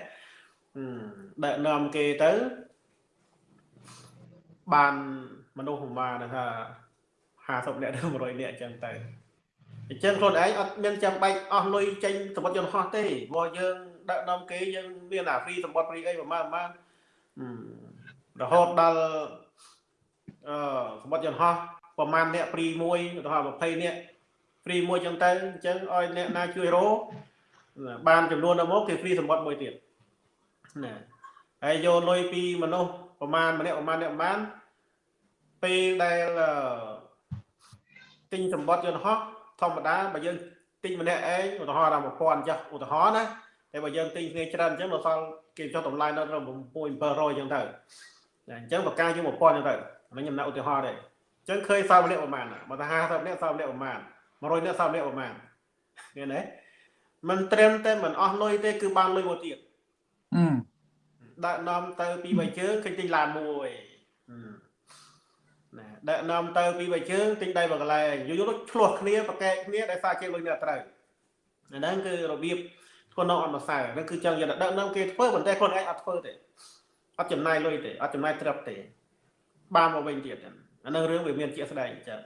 ដឹកនាំគេទៅបានមនុស្សប្រមាណថា50នាក់ទៅ100នាក់អញ្ចឹងទៅអញ្ចឹងខ្លួនឯងអត់មានចាំបាច់អស់លុយចេញសម្បត្តិយន្តហោះទេព្រោះយើងដឹកនាំគេយើងមានអាហ្វ្រីសម្បត្តិហ្វ្រីអីប្រមាណប្រមាណ រហូតដល់អឺសម្បត្តិយន្តហោះប្រមាណអ្នកព្រីមួយឧទាហរណ៍20អ្នកព្រីមួយចឹងទៅអញ្ចឹងឲ្យអ្នកណាជួយរោបានចំនួនដល់មកគេព្រីសម្បត្តិមួយទៀតណាហើយយកលុយពីមនុស្សប្រមាណម្នាក់ប្រមាណអ្នកប្រមាណពេលដែលទិញសម្បត្តិយន្តហោះធម្មតាបើយើងទិញម្នាក់ឯងឧទាហរណ៍ដល់1000ចុះឧទាហរណ៍ណាតែបើយើងទិញគ្នាច្រើនអញ្ចឹងដល់សល់គេចុះតម្លៃដល់6700អញ្ចឹងទៅ អញ្ចឹងបកាយើង1000អញ្ចឹងទៅហ្នឹងខ្ញុំណាឧទាហរណ៍ទេអញ្ចឹងឃើញសល់ម្នាក់ប្រហែលបើថា50នាក់សល់ម្នាក់ប្រហែល100នាក់សល់ម្នាក់ប្រហែលឃើញទេមិនត្រឹមតែមិនអស់លុយទេគឺបានលុយមកទៀតអឺដាក់នាំទៅពីបីជើងឃើញទិញឡានមួយណាដាក់នាំទៅពីបីជើងទិញដៃបកន្លែងយូរយូរឆ្លោះគ្នាប្រកែកគ្នាដែលសារជាលុយនេះត្រូវអាហ្នឹងគឺរបៀបធ្វើនៅអត់ម្សៅហ្នឹងគឺចឹងយកដឹកនាំគេធ្វើប៉ុន្តែខ្លួនឯងអត់ធ្វើទេ អត់ចំណាយលុយទេអត់ចំណាយត្រឹបទេ បានមកវិញទៀតអានឹងរឿងវាមានជាក់ស្ដែងអញ្ចឹង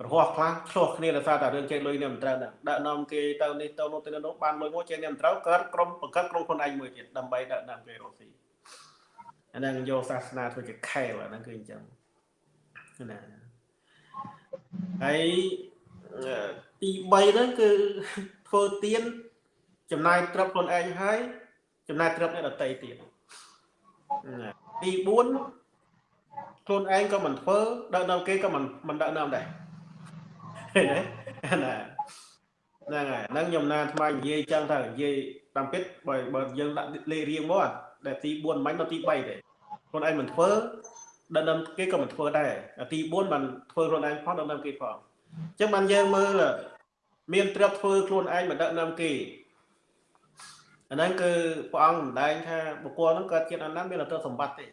ក្រហោះខ្លះឆ្លោះគ្នាដោយសារតែរឿងចេញលុយនេះមិនត្រូវដាក់នាំគេទៅនេះទៅនោះទៅនោះបានលុយមកចេញនេះមិនត្រូវកើតក្រុមបង្កើតក្រុមខ្លួនឯងមួយទៀតដើម្បីដាក់នាំគេរស់ស៊ីអានឹងយកសាសនាធ្វើជាខែលអាហ្នឹងគឺអញ្ចឹងណាហើយទី3ហ្នឹងគឺធ្វើទៀនចំណាយត្រឹបខ្លួនឯងហើយចំណាយត្រឹបអ្នកដតីទៀត ទី4ខ្លួនឯងក៏មិនធ្វើដឹកនាំគេក៏មិនមិនដឹកនាំដែរឃើញទេណាហ្នឹងហើយហ្នឹងខ្ញុំណាថ្មនិយាយចឹងទៅនិយាយតាមពិតបើបើយើងដាក់លេខរៀងមកដែលទី4មិនដល់ទី3ទេខ្លួនឯងមិនធ្វើដឹកនាំគេក៏មិនធ្វើដែរទី4បានធ្វើខ្លួនឯងផងដឹកនាំគេផងអញ្ចឹងបានយើងមើលមានត្រាប់ធ្វើខ្លួនឯងមិនដឹកនាំគេ អាហ្នឹងគឺព្រះអង្គសម្ដែងថាបុគ្គលហ្នឹងកើតជាតិអនន្តមានអត្តសម្បត្តិទេ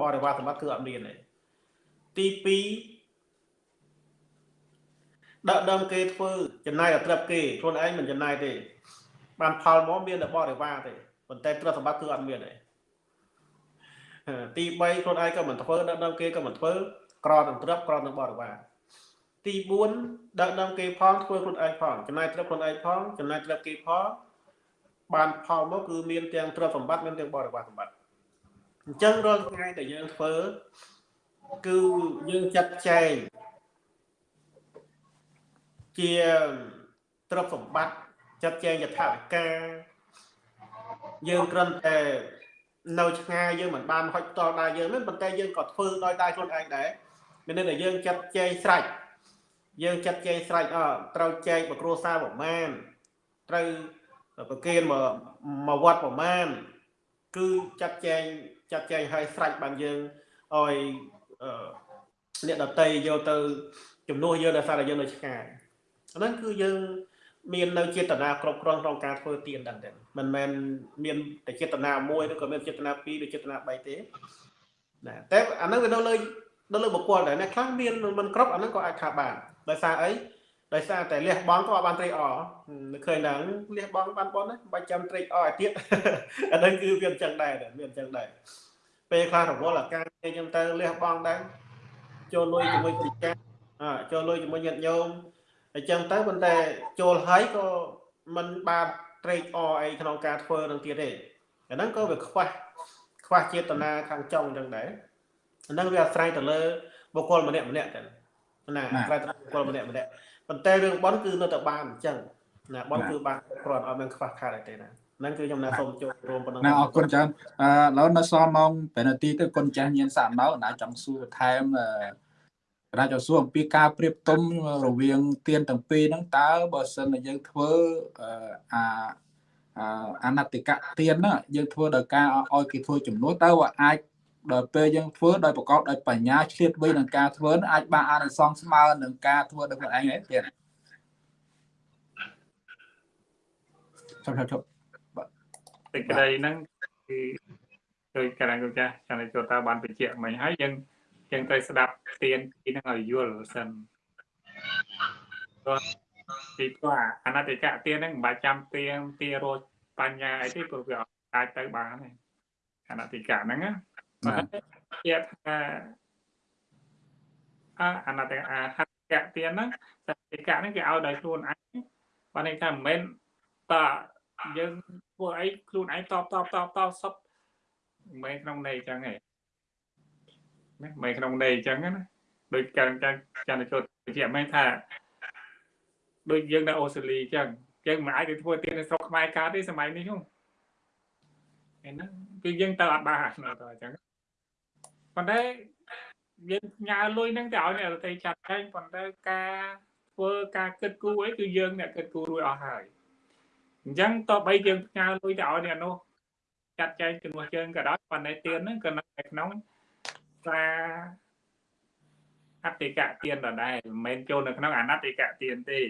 បរិវារសម្បត្តិគឺអត់មានទេទី2ដាក់ដើមគេធ្វើចំណាយឲ្យត្រឹបគេខ្លួនឯងមិនចំណាយទេ បានផលមកមានតែបរិវារទេប៉ុន្តែទ្រព្យសម្បត្តិគឺអត់មានទេទី3ខ្លួនឯងក៏មិនធ្វើដាក់ដើមគេក៏មិនធ្វើក្រនឹងត្រឹបក្រនឹងបរិវារទី4ដឹកនាំគេផងធ្វើខ្លួនឯងផងចំណាយត្រឹមខ្លួនឯងផងចំណាយត្រឹមគេផង បានផលមកគឺមានទាំងទ្រព្យសម្បត្តិមានទាំងបរិវារសម្បត្តិអញ្ចឹងរាល់ថ្ងៃដែលយើងធ្វើគឺយើងចាត់ចែងជាទ្រព្យសម្បត្តិចាត់ចែងយថាវិការយើងគ្រាន់តែនៅឆ្ងាយយើងមិនបានហុចតដល់ដៃយើងទេប៉ុន្តែយើងក៏ធ្វើដោយដៃខ្លួនឯងដែរមានន័យថាយើងចាត់ចែងស្រេចយើងចាត់ចែងស្រេចអត្រូវចែកបគ្រួសារប្រមាណត្រូវ ប្រគេនមកមកវត្តប្រមាណគឺចាត់ចែងចាត់ចែងឲ្យស្រេចបានយើងឲ្យអ្នកដតីយកទៅជំនួសយើងដោយសារតែយើងនៅឆ្ងាយអាហ្នឹងគឺយើងមាននៅចេតនាគ្រប់គ្រាន់ក្នុងការធ្វើទានដល់តែមិនមែនមានតែចេតនាមួយឬក៏មានចេតនាពីរឬចេតនា3ទេណាតែអាហ្នឹងវានៅលើនៅលើបុគ្គលដែរអ្នកខ្លះមានមិនគ្រប់អាហ្នឹងក៏អាចថាបានដោយសារអី ដោយសារតែលះបង់ក៏បានត្រេកអរនឹកឃើញដល់លះបង់បានបនណាបាច់ចាំត្រេកអរឲ្យទៀតអាហ្នឹងគឺវាអញ្ចឹងដែរវាអញ្ចឹងដែរពេលខ្លះរវល់អាការអញ្ចឹងទៅលះបង់ដែរចូលលុយជាមួយគ្រូចាស់អើចូលលុយជាមួយញាតិញោមអញ្ចឹងទៅប៉ុន្តែចូលហើយក៏មិនបានត្រេកអរអីក្នុងការធ្វើនឹងទៀតទេអាហ្នឹងក៏វាខ្វះខ្វះចេតនាខាងចុងអញ្ចឹងដែរអាហ្នឹងវាអាស្រ័យទៅលើបុគ្គលម្នាក់ម្នាក់ទៅណាអាស្រ័យទៅបុគ្គលម្នាក់ម្នាក់ ប៉ុន្តែរឿងបន់គឺនៅតែបានអញ្ចឹងណាបន់គឺបានគ្រាន់អត់មានខ្វះខាតអីទេណាហ្នឹងគឺខ្ញុំណាសូមចូលរួមប៉ុណ្ណឹងណាអរគុណច្រើនអឺឥឡូវនៅសល់ម៉ោង5នាទីទៅគុណចាស់ញៀនសាក់នៅណាចង់សួរថែមអឺកណាចង់សួរអំពីការប្រៀបទុំរវាងទៀនទាំងពីរហ្នឹងតើបើសិនតែយើងធ្វើអាអាណតិកៈទៀនហ្នឹងយើងធ្វើដោយការឲ្យគេធ្វើចំនួនតើអាច ដល់ពេលយើងធ្វើដោយប្រកបដោយបញ្ញាឆ្លៀតវៃនឹងការធ្វើអាចបានអានិសង្សស្មើនឹងការធ្វើដោយខ្លួនឯងទេទៀតជប់ជប់សេចក្តីហ្នឹងគឺដោយកណ្ដាលគុំចាស់ចាំតែចូលតើបានបញ្ជាក់មិញហើយយើងយើងត្រូវស្ដាប់ទៀនពីហ្នឹងឲ្យយល់សិនពីព្រោះអនតិកៈទៀនហ្នឹងមិនបាច់ចាំទៀនទារោបញ្ញាអីទេព្រោះវាអាចទៅបានទេអនតិកៈហ្នឹងណា ជាថាអាអនតិកៈហតិកៈទៀនហ្នឹងសតិកៈហ្នឹងគេឲ្យដោយខ្លួនឯងបានន័យថាមិនមែនតយើងធ្វើអីខ្លួនឯងតបតបតបតបសពមិនក្នុងន័យចឹងទេណាមិនក្នុងន័យអញ្ចឹងណាដូចការចានចូលជាមិនថាដូចយើងនៅអូស្ត្រាលីអញ្ចឹងយើងមិនអាចទៅធ្វើទៀននៅស្រុកខ្មែរកើតទេសម័យនេះហ្នឹងឯហ្នឹងគឺយើងទៅអត់បានទៅអញ្ចឹង ប៉ុន្តែយើងញ៉ាលុយហ្នឹងទៅឲ្យអ្នកដទៃចាត់ចែងប៉ុន្តែការធ្វើការគិតគូរអីគឺយើងអ្នកគិតគូររួចអស់ហើយអញ្ចឹងតបបីយើងផ្ញើលុយទៅឲ្យអ្នកនោះចាត់ចែងជំនួសយើងក៏ដោយប៉ុន្តែទៀនហ្នឹងក៏នៅក្នុងសារអតិកៈទានដដែលមិនមែនចូលនៅក្នុងអនតិកៈទានទេ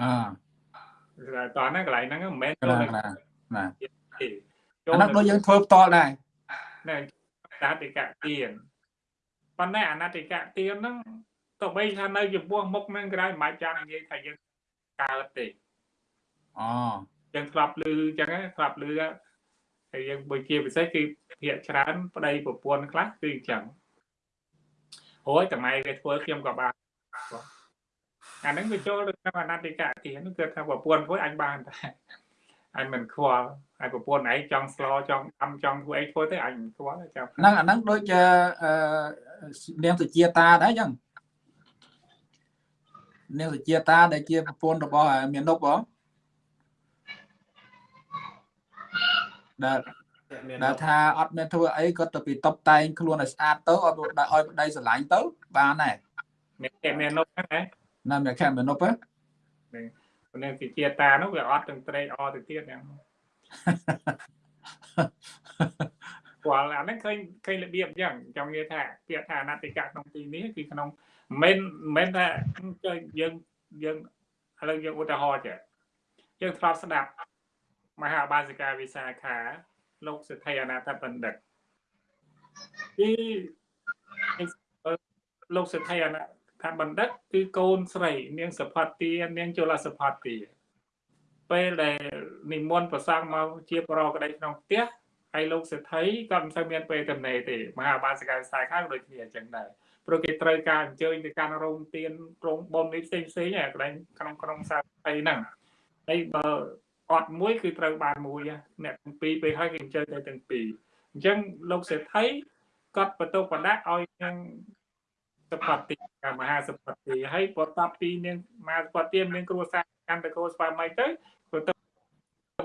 អឺតោះហ្នឹងកន្លែងហ្នឹងមិនមែនចូលនៅណាណាចូលហ្នឹងដូចយើងធ្វើផ្ទាល់ដែរណែ អតិកៈទានប៉ុន្តែអនតិកៈទានហ្នឹងទោះបីថានៅចំពោះមុខហ្នឹងក៏ដោយមិនបាច់ចាំនិយាយថាយើងកើតទេអូយើងធ្លាប់ឮអញ្ចឹងធ្លាប់ឮហើយយើងបើជាពិសេសគឺភាកច្រើនប្តីប្រពន្ធខ្លះគឺអញ្ចឹងអូយតម្លៃវាធ្វើខ្ញុំក៏បានអាហ្នឹងវាចូលទៅក្នុងអនតិកៈទានគឺថាប្រពន្ធធ្វើអញបានតែ អញមិនខ្វល់ហើយប្រពន្ធឯងចង់ស្លចង់អំចង់ធ្វើអីធ្វើទៅអញមិនខ្វល់ចាំហ្នឹងអាហ្នឹងដូចជានាងសុជាតាដែរអញ្ចឹងនាងសុជាតាដែលជាប្រពន្ធរបស់មាននុបហ៎ដែលដែលថាអត់មានធ្វើអីគាត់ទៅពីតបតែងខ្លួនឲ្យស្អាតទៅឲ្យឲ្យប្តីស្រឡាញ់ទៅបានដែរមានគេមាននុបហ្នឹងណាមានខែមាននុបហ៎ នឹងជាជាតានោះវាអត់ទាំងត្រេកអទៅទៀតហ្នឹងគាត់អាហ្នឹងឃើញឃើញរបៀបអញ្ចឹងចង់និយាយថាពាក្យថាអនតិកៈក្នុងទីនេះគឺក្នុងមិនមិនថាយើងយើងឥឡូវយើងឧទាហរណ៍ចេះយើងធ្លាប់ស្ដាប់មហាបាសិកាវិសាខាលោកសិទ្ធិអនាថបណ្ឌិតគឺលោកសិទ្ធិអនា ថបណ្ឌិតគឺកូនស្រី នាងសផាទានាងជលសផាទាពេលដែលនិមន្តប្រសង់មកជាប្រកក្តីក្នុងផ្ទះហើយលោកសិទ្ធិក៏មិនសូវមានពេលទំនេរទេមហាបាសិកាវិសាខាដូចគ្នាអញ្ចឹងដែរព្រោះគេត្រូវការអញ្ជើញទៅកាន់រោងទានរោងបុណ្យនេះផ្សេងផ្សេងៗឯកន្លែងក្នុងក្រុងសាអីហ្នឹងហើយបើអត់មួយគឺត្រូវបានមួយហ៎អ្នកទាំងពីរពេលហើយគេអញ្ជើញទៅទាំងពីរអញ្ចឹងលោកសេដ្ឋីគាត់បន្ទោបដាក់ឲ្យនឹង សពតិកាមហាសពតិហើយបន្ទាប់ពីនាងមហាសពតិមានគ្រួសារកាន់តកោស្វាមីទៅបន្ទោ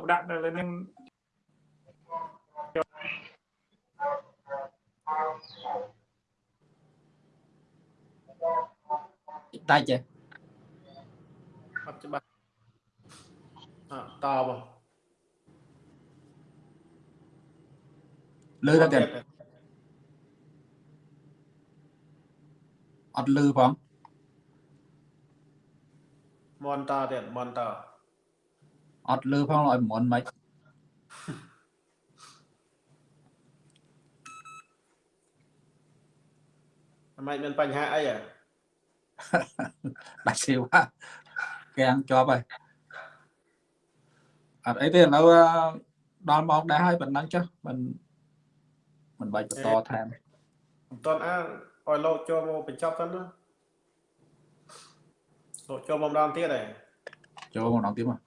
បដាក់នៅលើនឹងដាច់ទេអត់ច្បាស់អើតបលឺទៅទៀត អត់លឺផងមន់តទៀតមន់តអត់លឺផងឲ្យមុនមិនមិនមានបញ្ហាអីហ៎ដាច់ស៊ីវ៉ាកាំងជាប់ហើយអត់អីទេឥឡូវដល់ម៉ោងដែរហើយប៉ុណ្ណឹងចុះមិនមិនបាច់បន្តថែមមិនតន់អា ឲ្យលោកចូលមកបញ្ចប់ទៅណាលោកចូលមកម្ដងទៀតហ៎ចូលម្ដងទៀតមក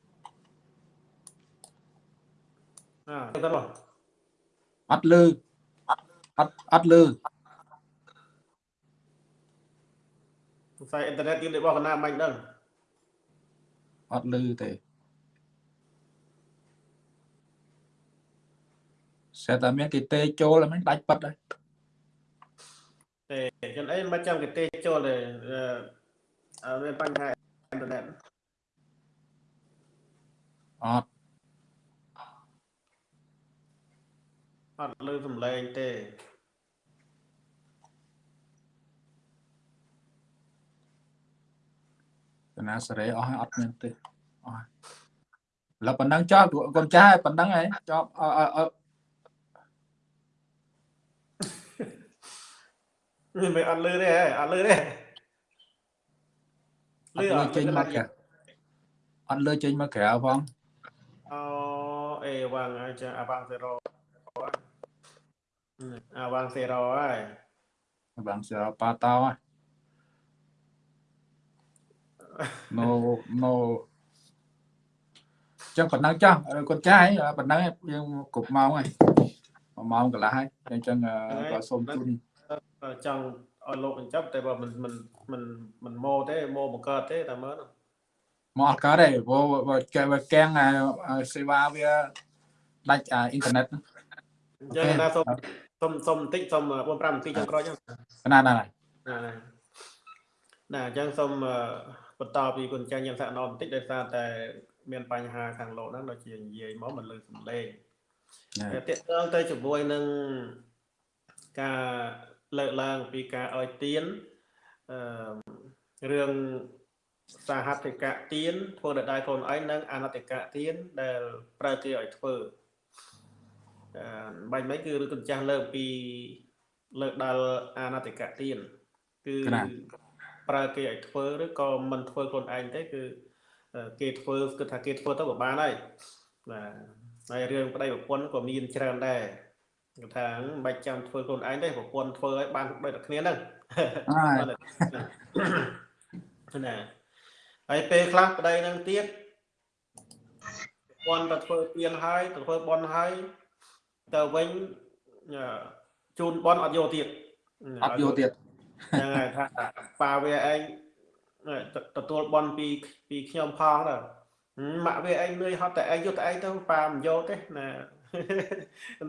អើទៅមកអត់លឺអត់អត់លឺសរសៃអ៊ីនធឺណិតទៀតរបស់កណាមិនដឹងអត់លឺទេសេតែមានគេទេចូលហើយមិនដាច់ប៉ិតហើយ ទេចឹងអីមិនចាំគេទេចូលទេអឺមានបញ្ហាអ៊ីនធឺណិតអត់អត់លើសំឡេងទេកណាសេរីអស់ហើយអត់មានទេអស់ហើយឥឡូវប៉ុណ្ណឹងចោលកូនចាស់ហើយប៉ុណ្ណឹងហើយចប់អអអ នេះ មិនអត់លឺទេហ៎អត់លឺទេអត់លើចេញមកក្រៅអត់លើចេញមកក្រៅផងអូអេវ៉ាំងហើយចាអាវ៉ាំងសេរ៉ូអាវ៉ាំងសេរ៉ូហើយបាំងសរប៉ាតោហើយ no no ចឹងប៉ុណ្ណឹងចាស់កូនចាស់ហើយប៉ុណ្ណឹងយើងគ្រប់ម៉ោងហើយមួយម៉ោងកន្លះហើយអញ្ចឹងក៏សូមជូន ចង់ឲ្យលោកបញ្ចប់តែបើមិនមិនមិនមិនម៉ូទេម៉ូបង្កើតទេតែមើលមកអត់កើតទេព្រោះបើគេបើកាំងសេវាវាដាច់អ៊ីនធឺណិតអញ្ចឹងណាសូមសូមសូមបន្តិចសូម4 5នាទីចុងក្រោយចឹងណាណាណាណាណាអញ្ចឹងសូមបន្តពីគុណចាញ់ញ៉ាំសាក់ណោបន្តិចដោយសារតែមានបញ្ហាខាងលោកហ្នឹងដូចជានិយាយមកមិនលើសំឡេងតែតកតងទៅជាមួយនឹងការ លើកឡើងពីការឲ្យទៀនអឺរឿងសហត្ថិកៈទៀនធ្វើដោយដៃខ្លួនឯងនិងអនត្តកៈទៀនដែលប្រើគេឲ្យធ្វើអឺបាញ់មិញគឺឬកញ្ចាស់លើកពីលើកដល់អនត្តកៈទៀនគឺប្រើគេឲ្យធ្វើឬក៏មិនធ្វើខ្លួនឯងទេគឺគេធ្វើគឺថាគេធ្វើទៅក៏បានហើយបាទហើយរឿងប្តីប្រពន្ធក៏មានច្រើនដែរ គេថាមិនបាច់ចាំធ្វើខ្លួនឯងទេប្រពន្ធធ្វើឲ្យបានដូចតែគ្នាហ្នឹងហើយណាហើយពេលខ្លះប្តីនឹងទៀតប្រពន្ធទៅធ្វើទៀនហើយទៅធ្វើបន់ហើយទៅវិញជូនបន់អត់យកទៀតអត់យកទៀតហ្នឹងហើយថាប៉ាវាឯងទទួលបន់ពីពីខ្ញុំផងទៅម៉ាក់វាឯងលឿយហត់តែឯងយកតែឯងទៅប៉ាមិនយកទេណា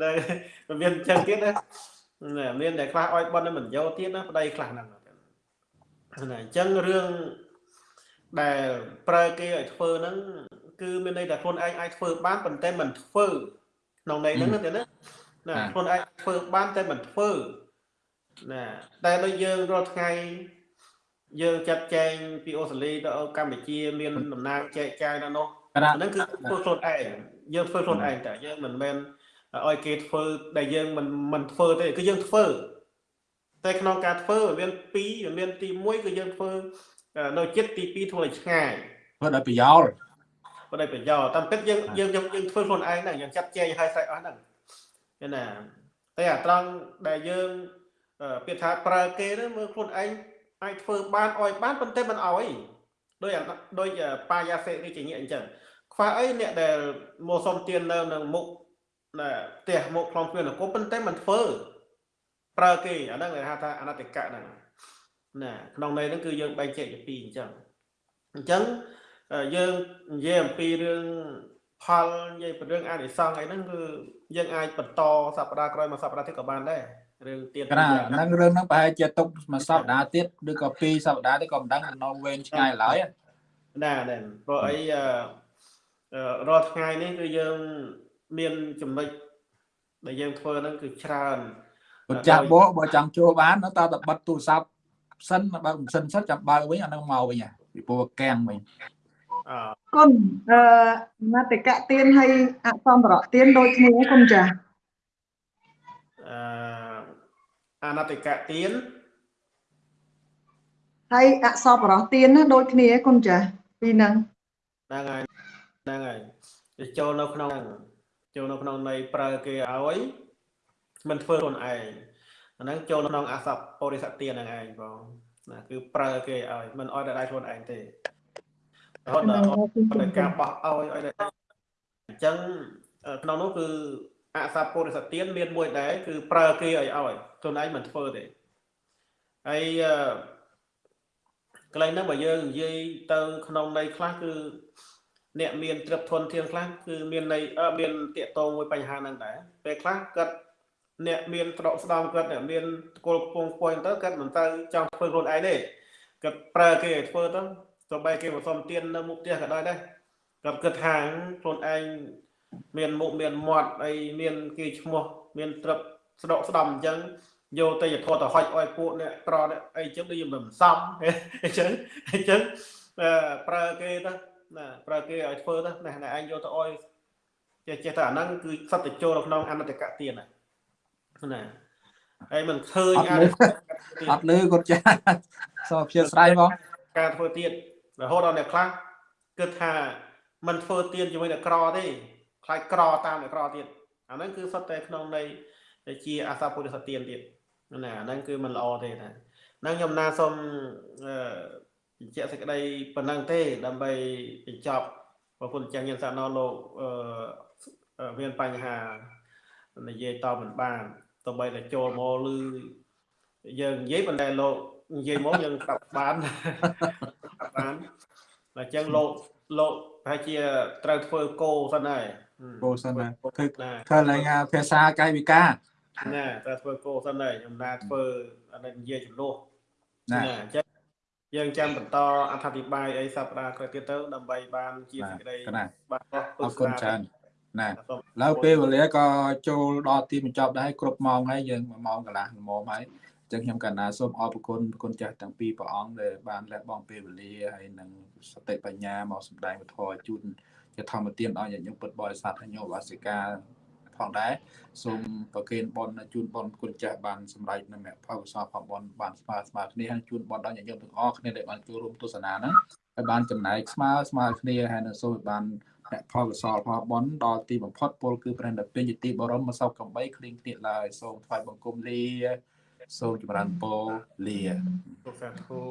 តែមានចឹងទៀតណាមានតែខ្លះឲ្យបន់មិនយកទៀតណាប្តីខ្លះហ្នឹងណាអញ្ចឹងរឿងដែលប្រើគេឲ្យធ្វើហ្នឹងគឺមានន័យថាខ្លួនឯងអាចធ្វើបានប៉ុន្តែមិនធ្វើក្នុងន័យហ្នឹងណាណាណាខ្លួនឯងធ្វើបានតែមិនធ្វើណាតែដូចយើងរាល់ថ្ងៃយើងចាត់ចែងពីអូស្ត្រាលីទៅកម្ពុជា មានតំណាងចែកចាយនៅនោះហ្នឹងគឺធ្វើខ្លួនឯង យើងធ្វើខ្លួនឯងតែយើងមិនមែនឲ្យគេធ្វើដែលយើងមិនមិនធ្វើទេគឺយើងធ្វើតែក្នុងការធ្វើវាមាន2វាមានទី1គឺយើងធ្វើនៅចិត្តទី2ធ្វើឲ្យឆ្ងាយធ្វើដោយប្រយោលបើដោយប្រយោលតាមពិតយើងយើងយើងធ្វើខ្លួនឯងហ្នឹងយើងចាត់ចែងឲ្យស្រេចអស់ហ្នឹងឃើញណាតែអាត្រង់ដែលយើងអឺពាក្យថាប្រើគេហ្នឹងមើលខ្លួនឯងអាចធ្វើបានអោយបានប៉ុន្តែមិនអោយដោយអាដោយបាយាសេរីជាញាអញ្ចឹង ខ្វះអីអ្នកដែលមកសុំទាននៅនឹងមុខណាផ្ទះមុខខ្លងគ្មាននគរប៉ុន្តែមិនធ្វើប្រើគេអាហ្នឹងគេហៅថាអនតិកៈហ្នឹងណាក្នុងន័យហ្នឹងគឺយើងបែងចែកជាពីរអញ្ចឹងអញ្ចឹងយើងនិយាយអំពីរឿងផលនិយាយពីរឿងអានិសង្ឃអីហ្នឹងគឺយើងអាចបន្តសប្តាហ៍ក្រោយមកសប្តាហ៍ទៀតក៏បានដែររឿងទៀតកណាហ្នឹងរឿងហ្នឹងប្រហែលជាទុកមួយសប្តាហ៍ទៀតឬក៏ពីរសប្តាហ៍ទៀតក៏មិនដឹងនៅវែងឆ្ងាយឡើយណាដែរព្រោះអីអឺ រាល់ថ្ងៃនេះគឺយើងមានចំណុចដែលយើងធ្វើហ្នឹងគឺច្រើនបើចាស់បោបើចង់ចូលបាននៅតើតបិទទូរស័ព្ទសិនបើមិនសិនសិនចាំបើកវិញអាហ្នឹងមកវិញពីព្រោះកាំងវិញអឺគុណអឺមតិកៈទៀនហើយអសម្បរៈទៀនដូចគ្នាគុណចាស់អឺអនតិកៈទានហើយអសបរៈទៀនណាដូចគ្នាគុណចាស់ពីរហ្នឹងហ្នឹងហើយ ហ្នឹងហើយទៅចូលនៅក្នុងហ្នឹងចូលនៅក្នុងន័យប្រើគេឲ្យមិនធ្វើខ្លួនឯងអាហ្នឹងចូលក្នុងអសពបរិសទានហ្នឹងឯងបងណាគឺប្រើគេឲ្យមិនឲ្យតែដៃខ្លួនឯងទេរហូតដល់តែការបោះឲ្យឲ្យតែអញ្ចឹងក្នុងនោះគឺអសពបរិសទានមានមួយដែរគឺប្រើគេឲ្យឲ្យខ្លួនឯងមិនធ្វើទេហើយអឺកន្លែងហ្នឹងបើយើងនិយាយទៅក្នុងន័យខ្លះគឺ អ្នកមានទ្រព្យធនធានខ្លះគឺមានន័យមានតាកតងមួយបញ្ហាហ្នឹងដែរពេលខ្លះគាត់អ្នកមានត្រកស្ដំគាត់អ្នកមានគោលពងពួយទៅគាត់មិនទៅចង់ធ្វើខ្លួនឯងទេគាត់ប្រើគេឲ្យធ្វើទៅទៅបែរគេមកសុំទាននៅមុខផ្ទះក៏ដោយដែរគាត់គិតថាខ្លួនឯងមានមុខមានមាត់អីមានគេឈ្មោះមានទ្រព្យស្ដកស្ដំអញ្ចឹងយកទៅយធទៅហុចឲ្យពួកអ្នកត្រអ្នកអីចឹងដូចមិនសមអញ្ចឹងអញ្ចឹងប្រើគេទៅ ណាប្រើគេឲ្យធ្វើទៅណាឯងយកទៅឲ្យចេះចេះតែអាហ្នឹងគឺសត្វទៅចូលនៅក្នុងអនតកៈទានណាណាហើយមិនឃើញអនតកៈទាន អត់លឺគាត់ចាសូមអធិស្ឋានបង ការធ្វើទៀនរហូតដល់អ្នកខ្លះគិតថាมันធ្វើទៀនជាមួយអ្នកក្រទេខ្លាចក្រតាមអ្នកក្រទៀតអាហ្នឹងគឺសុទ្ធតែក្នុងន័យជាអាសាពុទ្ធសទៀនទៀតណាអាហ្នឹងគឺมันល្អទេណាហ្នឹងខ្ញុំណាសូមអឺ បញ្ជាក់សេចក្តីប៉ុណ្ណឹងទេ ដើម្បីបញ្ចប់ប្រពន្ធចាស់ញានសាណោលោកអឺមានបញ្ហានិយាយតមិនបានទោះបីតែចូលមកឬយើងនិយាយប៉ុន្តែលោកនិយាយមកយើងប្រាប់បានប្រាប់បានតែអញ្ចឹងលោកលោកប្រហែលជាត្រូវធ្វើគោសិនហើយគោសិនណាគឺណាឃើញឡើងភាសាកាយវិការណាត្រូវធ្វើគោសិនហើយខ្ញុំណាធ្វើអានេះនិយាយចំនួនណាណាអញ្ចឹង យើងចាំបន្តអធិប្បាយអីសប្តាហ៍ក្រោយទៀតទៅដើម្បីបានជាសេចក្តីកណាបាទអអរគុណច្រើនណាឡើយពេលវេលាក៏ចូលដល់ទីបញ្ចប់ដែរគ្រប់ម៉ោងហើយយើង1ម៉ោងកន្លះល្មមហើយអញ្ចឹងខ្ញុំកណ្ណាសូមអរគុណគុណចាស់ទាំងពីរព្រះអង្គដែលបានលះបង់ពេលវេលាហើយនឹងសតិបញ្ញាមកសម្ដែងពធជូនជាធម្មទានដល់ញាតិញោមពុទ្ធបរិស័ទហើយញោមវាសិកា ផងដែរសូមប្រគេនបនជូនបនគុណចាស់បានសម្រេចនៅមគ្គផលកុសលផលបនបានស្មើស្មើគ្នាហើយជូនបនដល់ញាតិញោមទាំងអស់គ្នាដែលបានចូលរួមទស្សនាហ្នឹងហើយបានចំណាយស្មើស្មើគ្នាហើយនៅសូមឲ្យបានអ្នកផលកសលផលបនដល់ទីបំផុតពលគឺព្រះនិព្វានជាទីបរមសោកកំបីគ្លៀងគ្លៀកឡើយសូមថ្វាយបង្គំលាសូមចម្រើនពរលាសូមសាធុ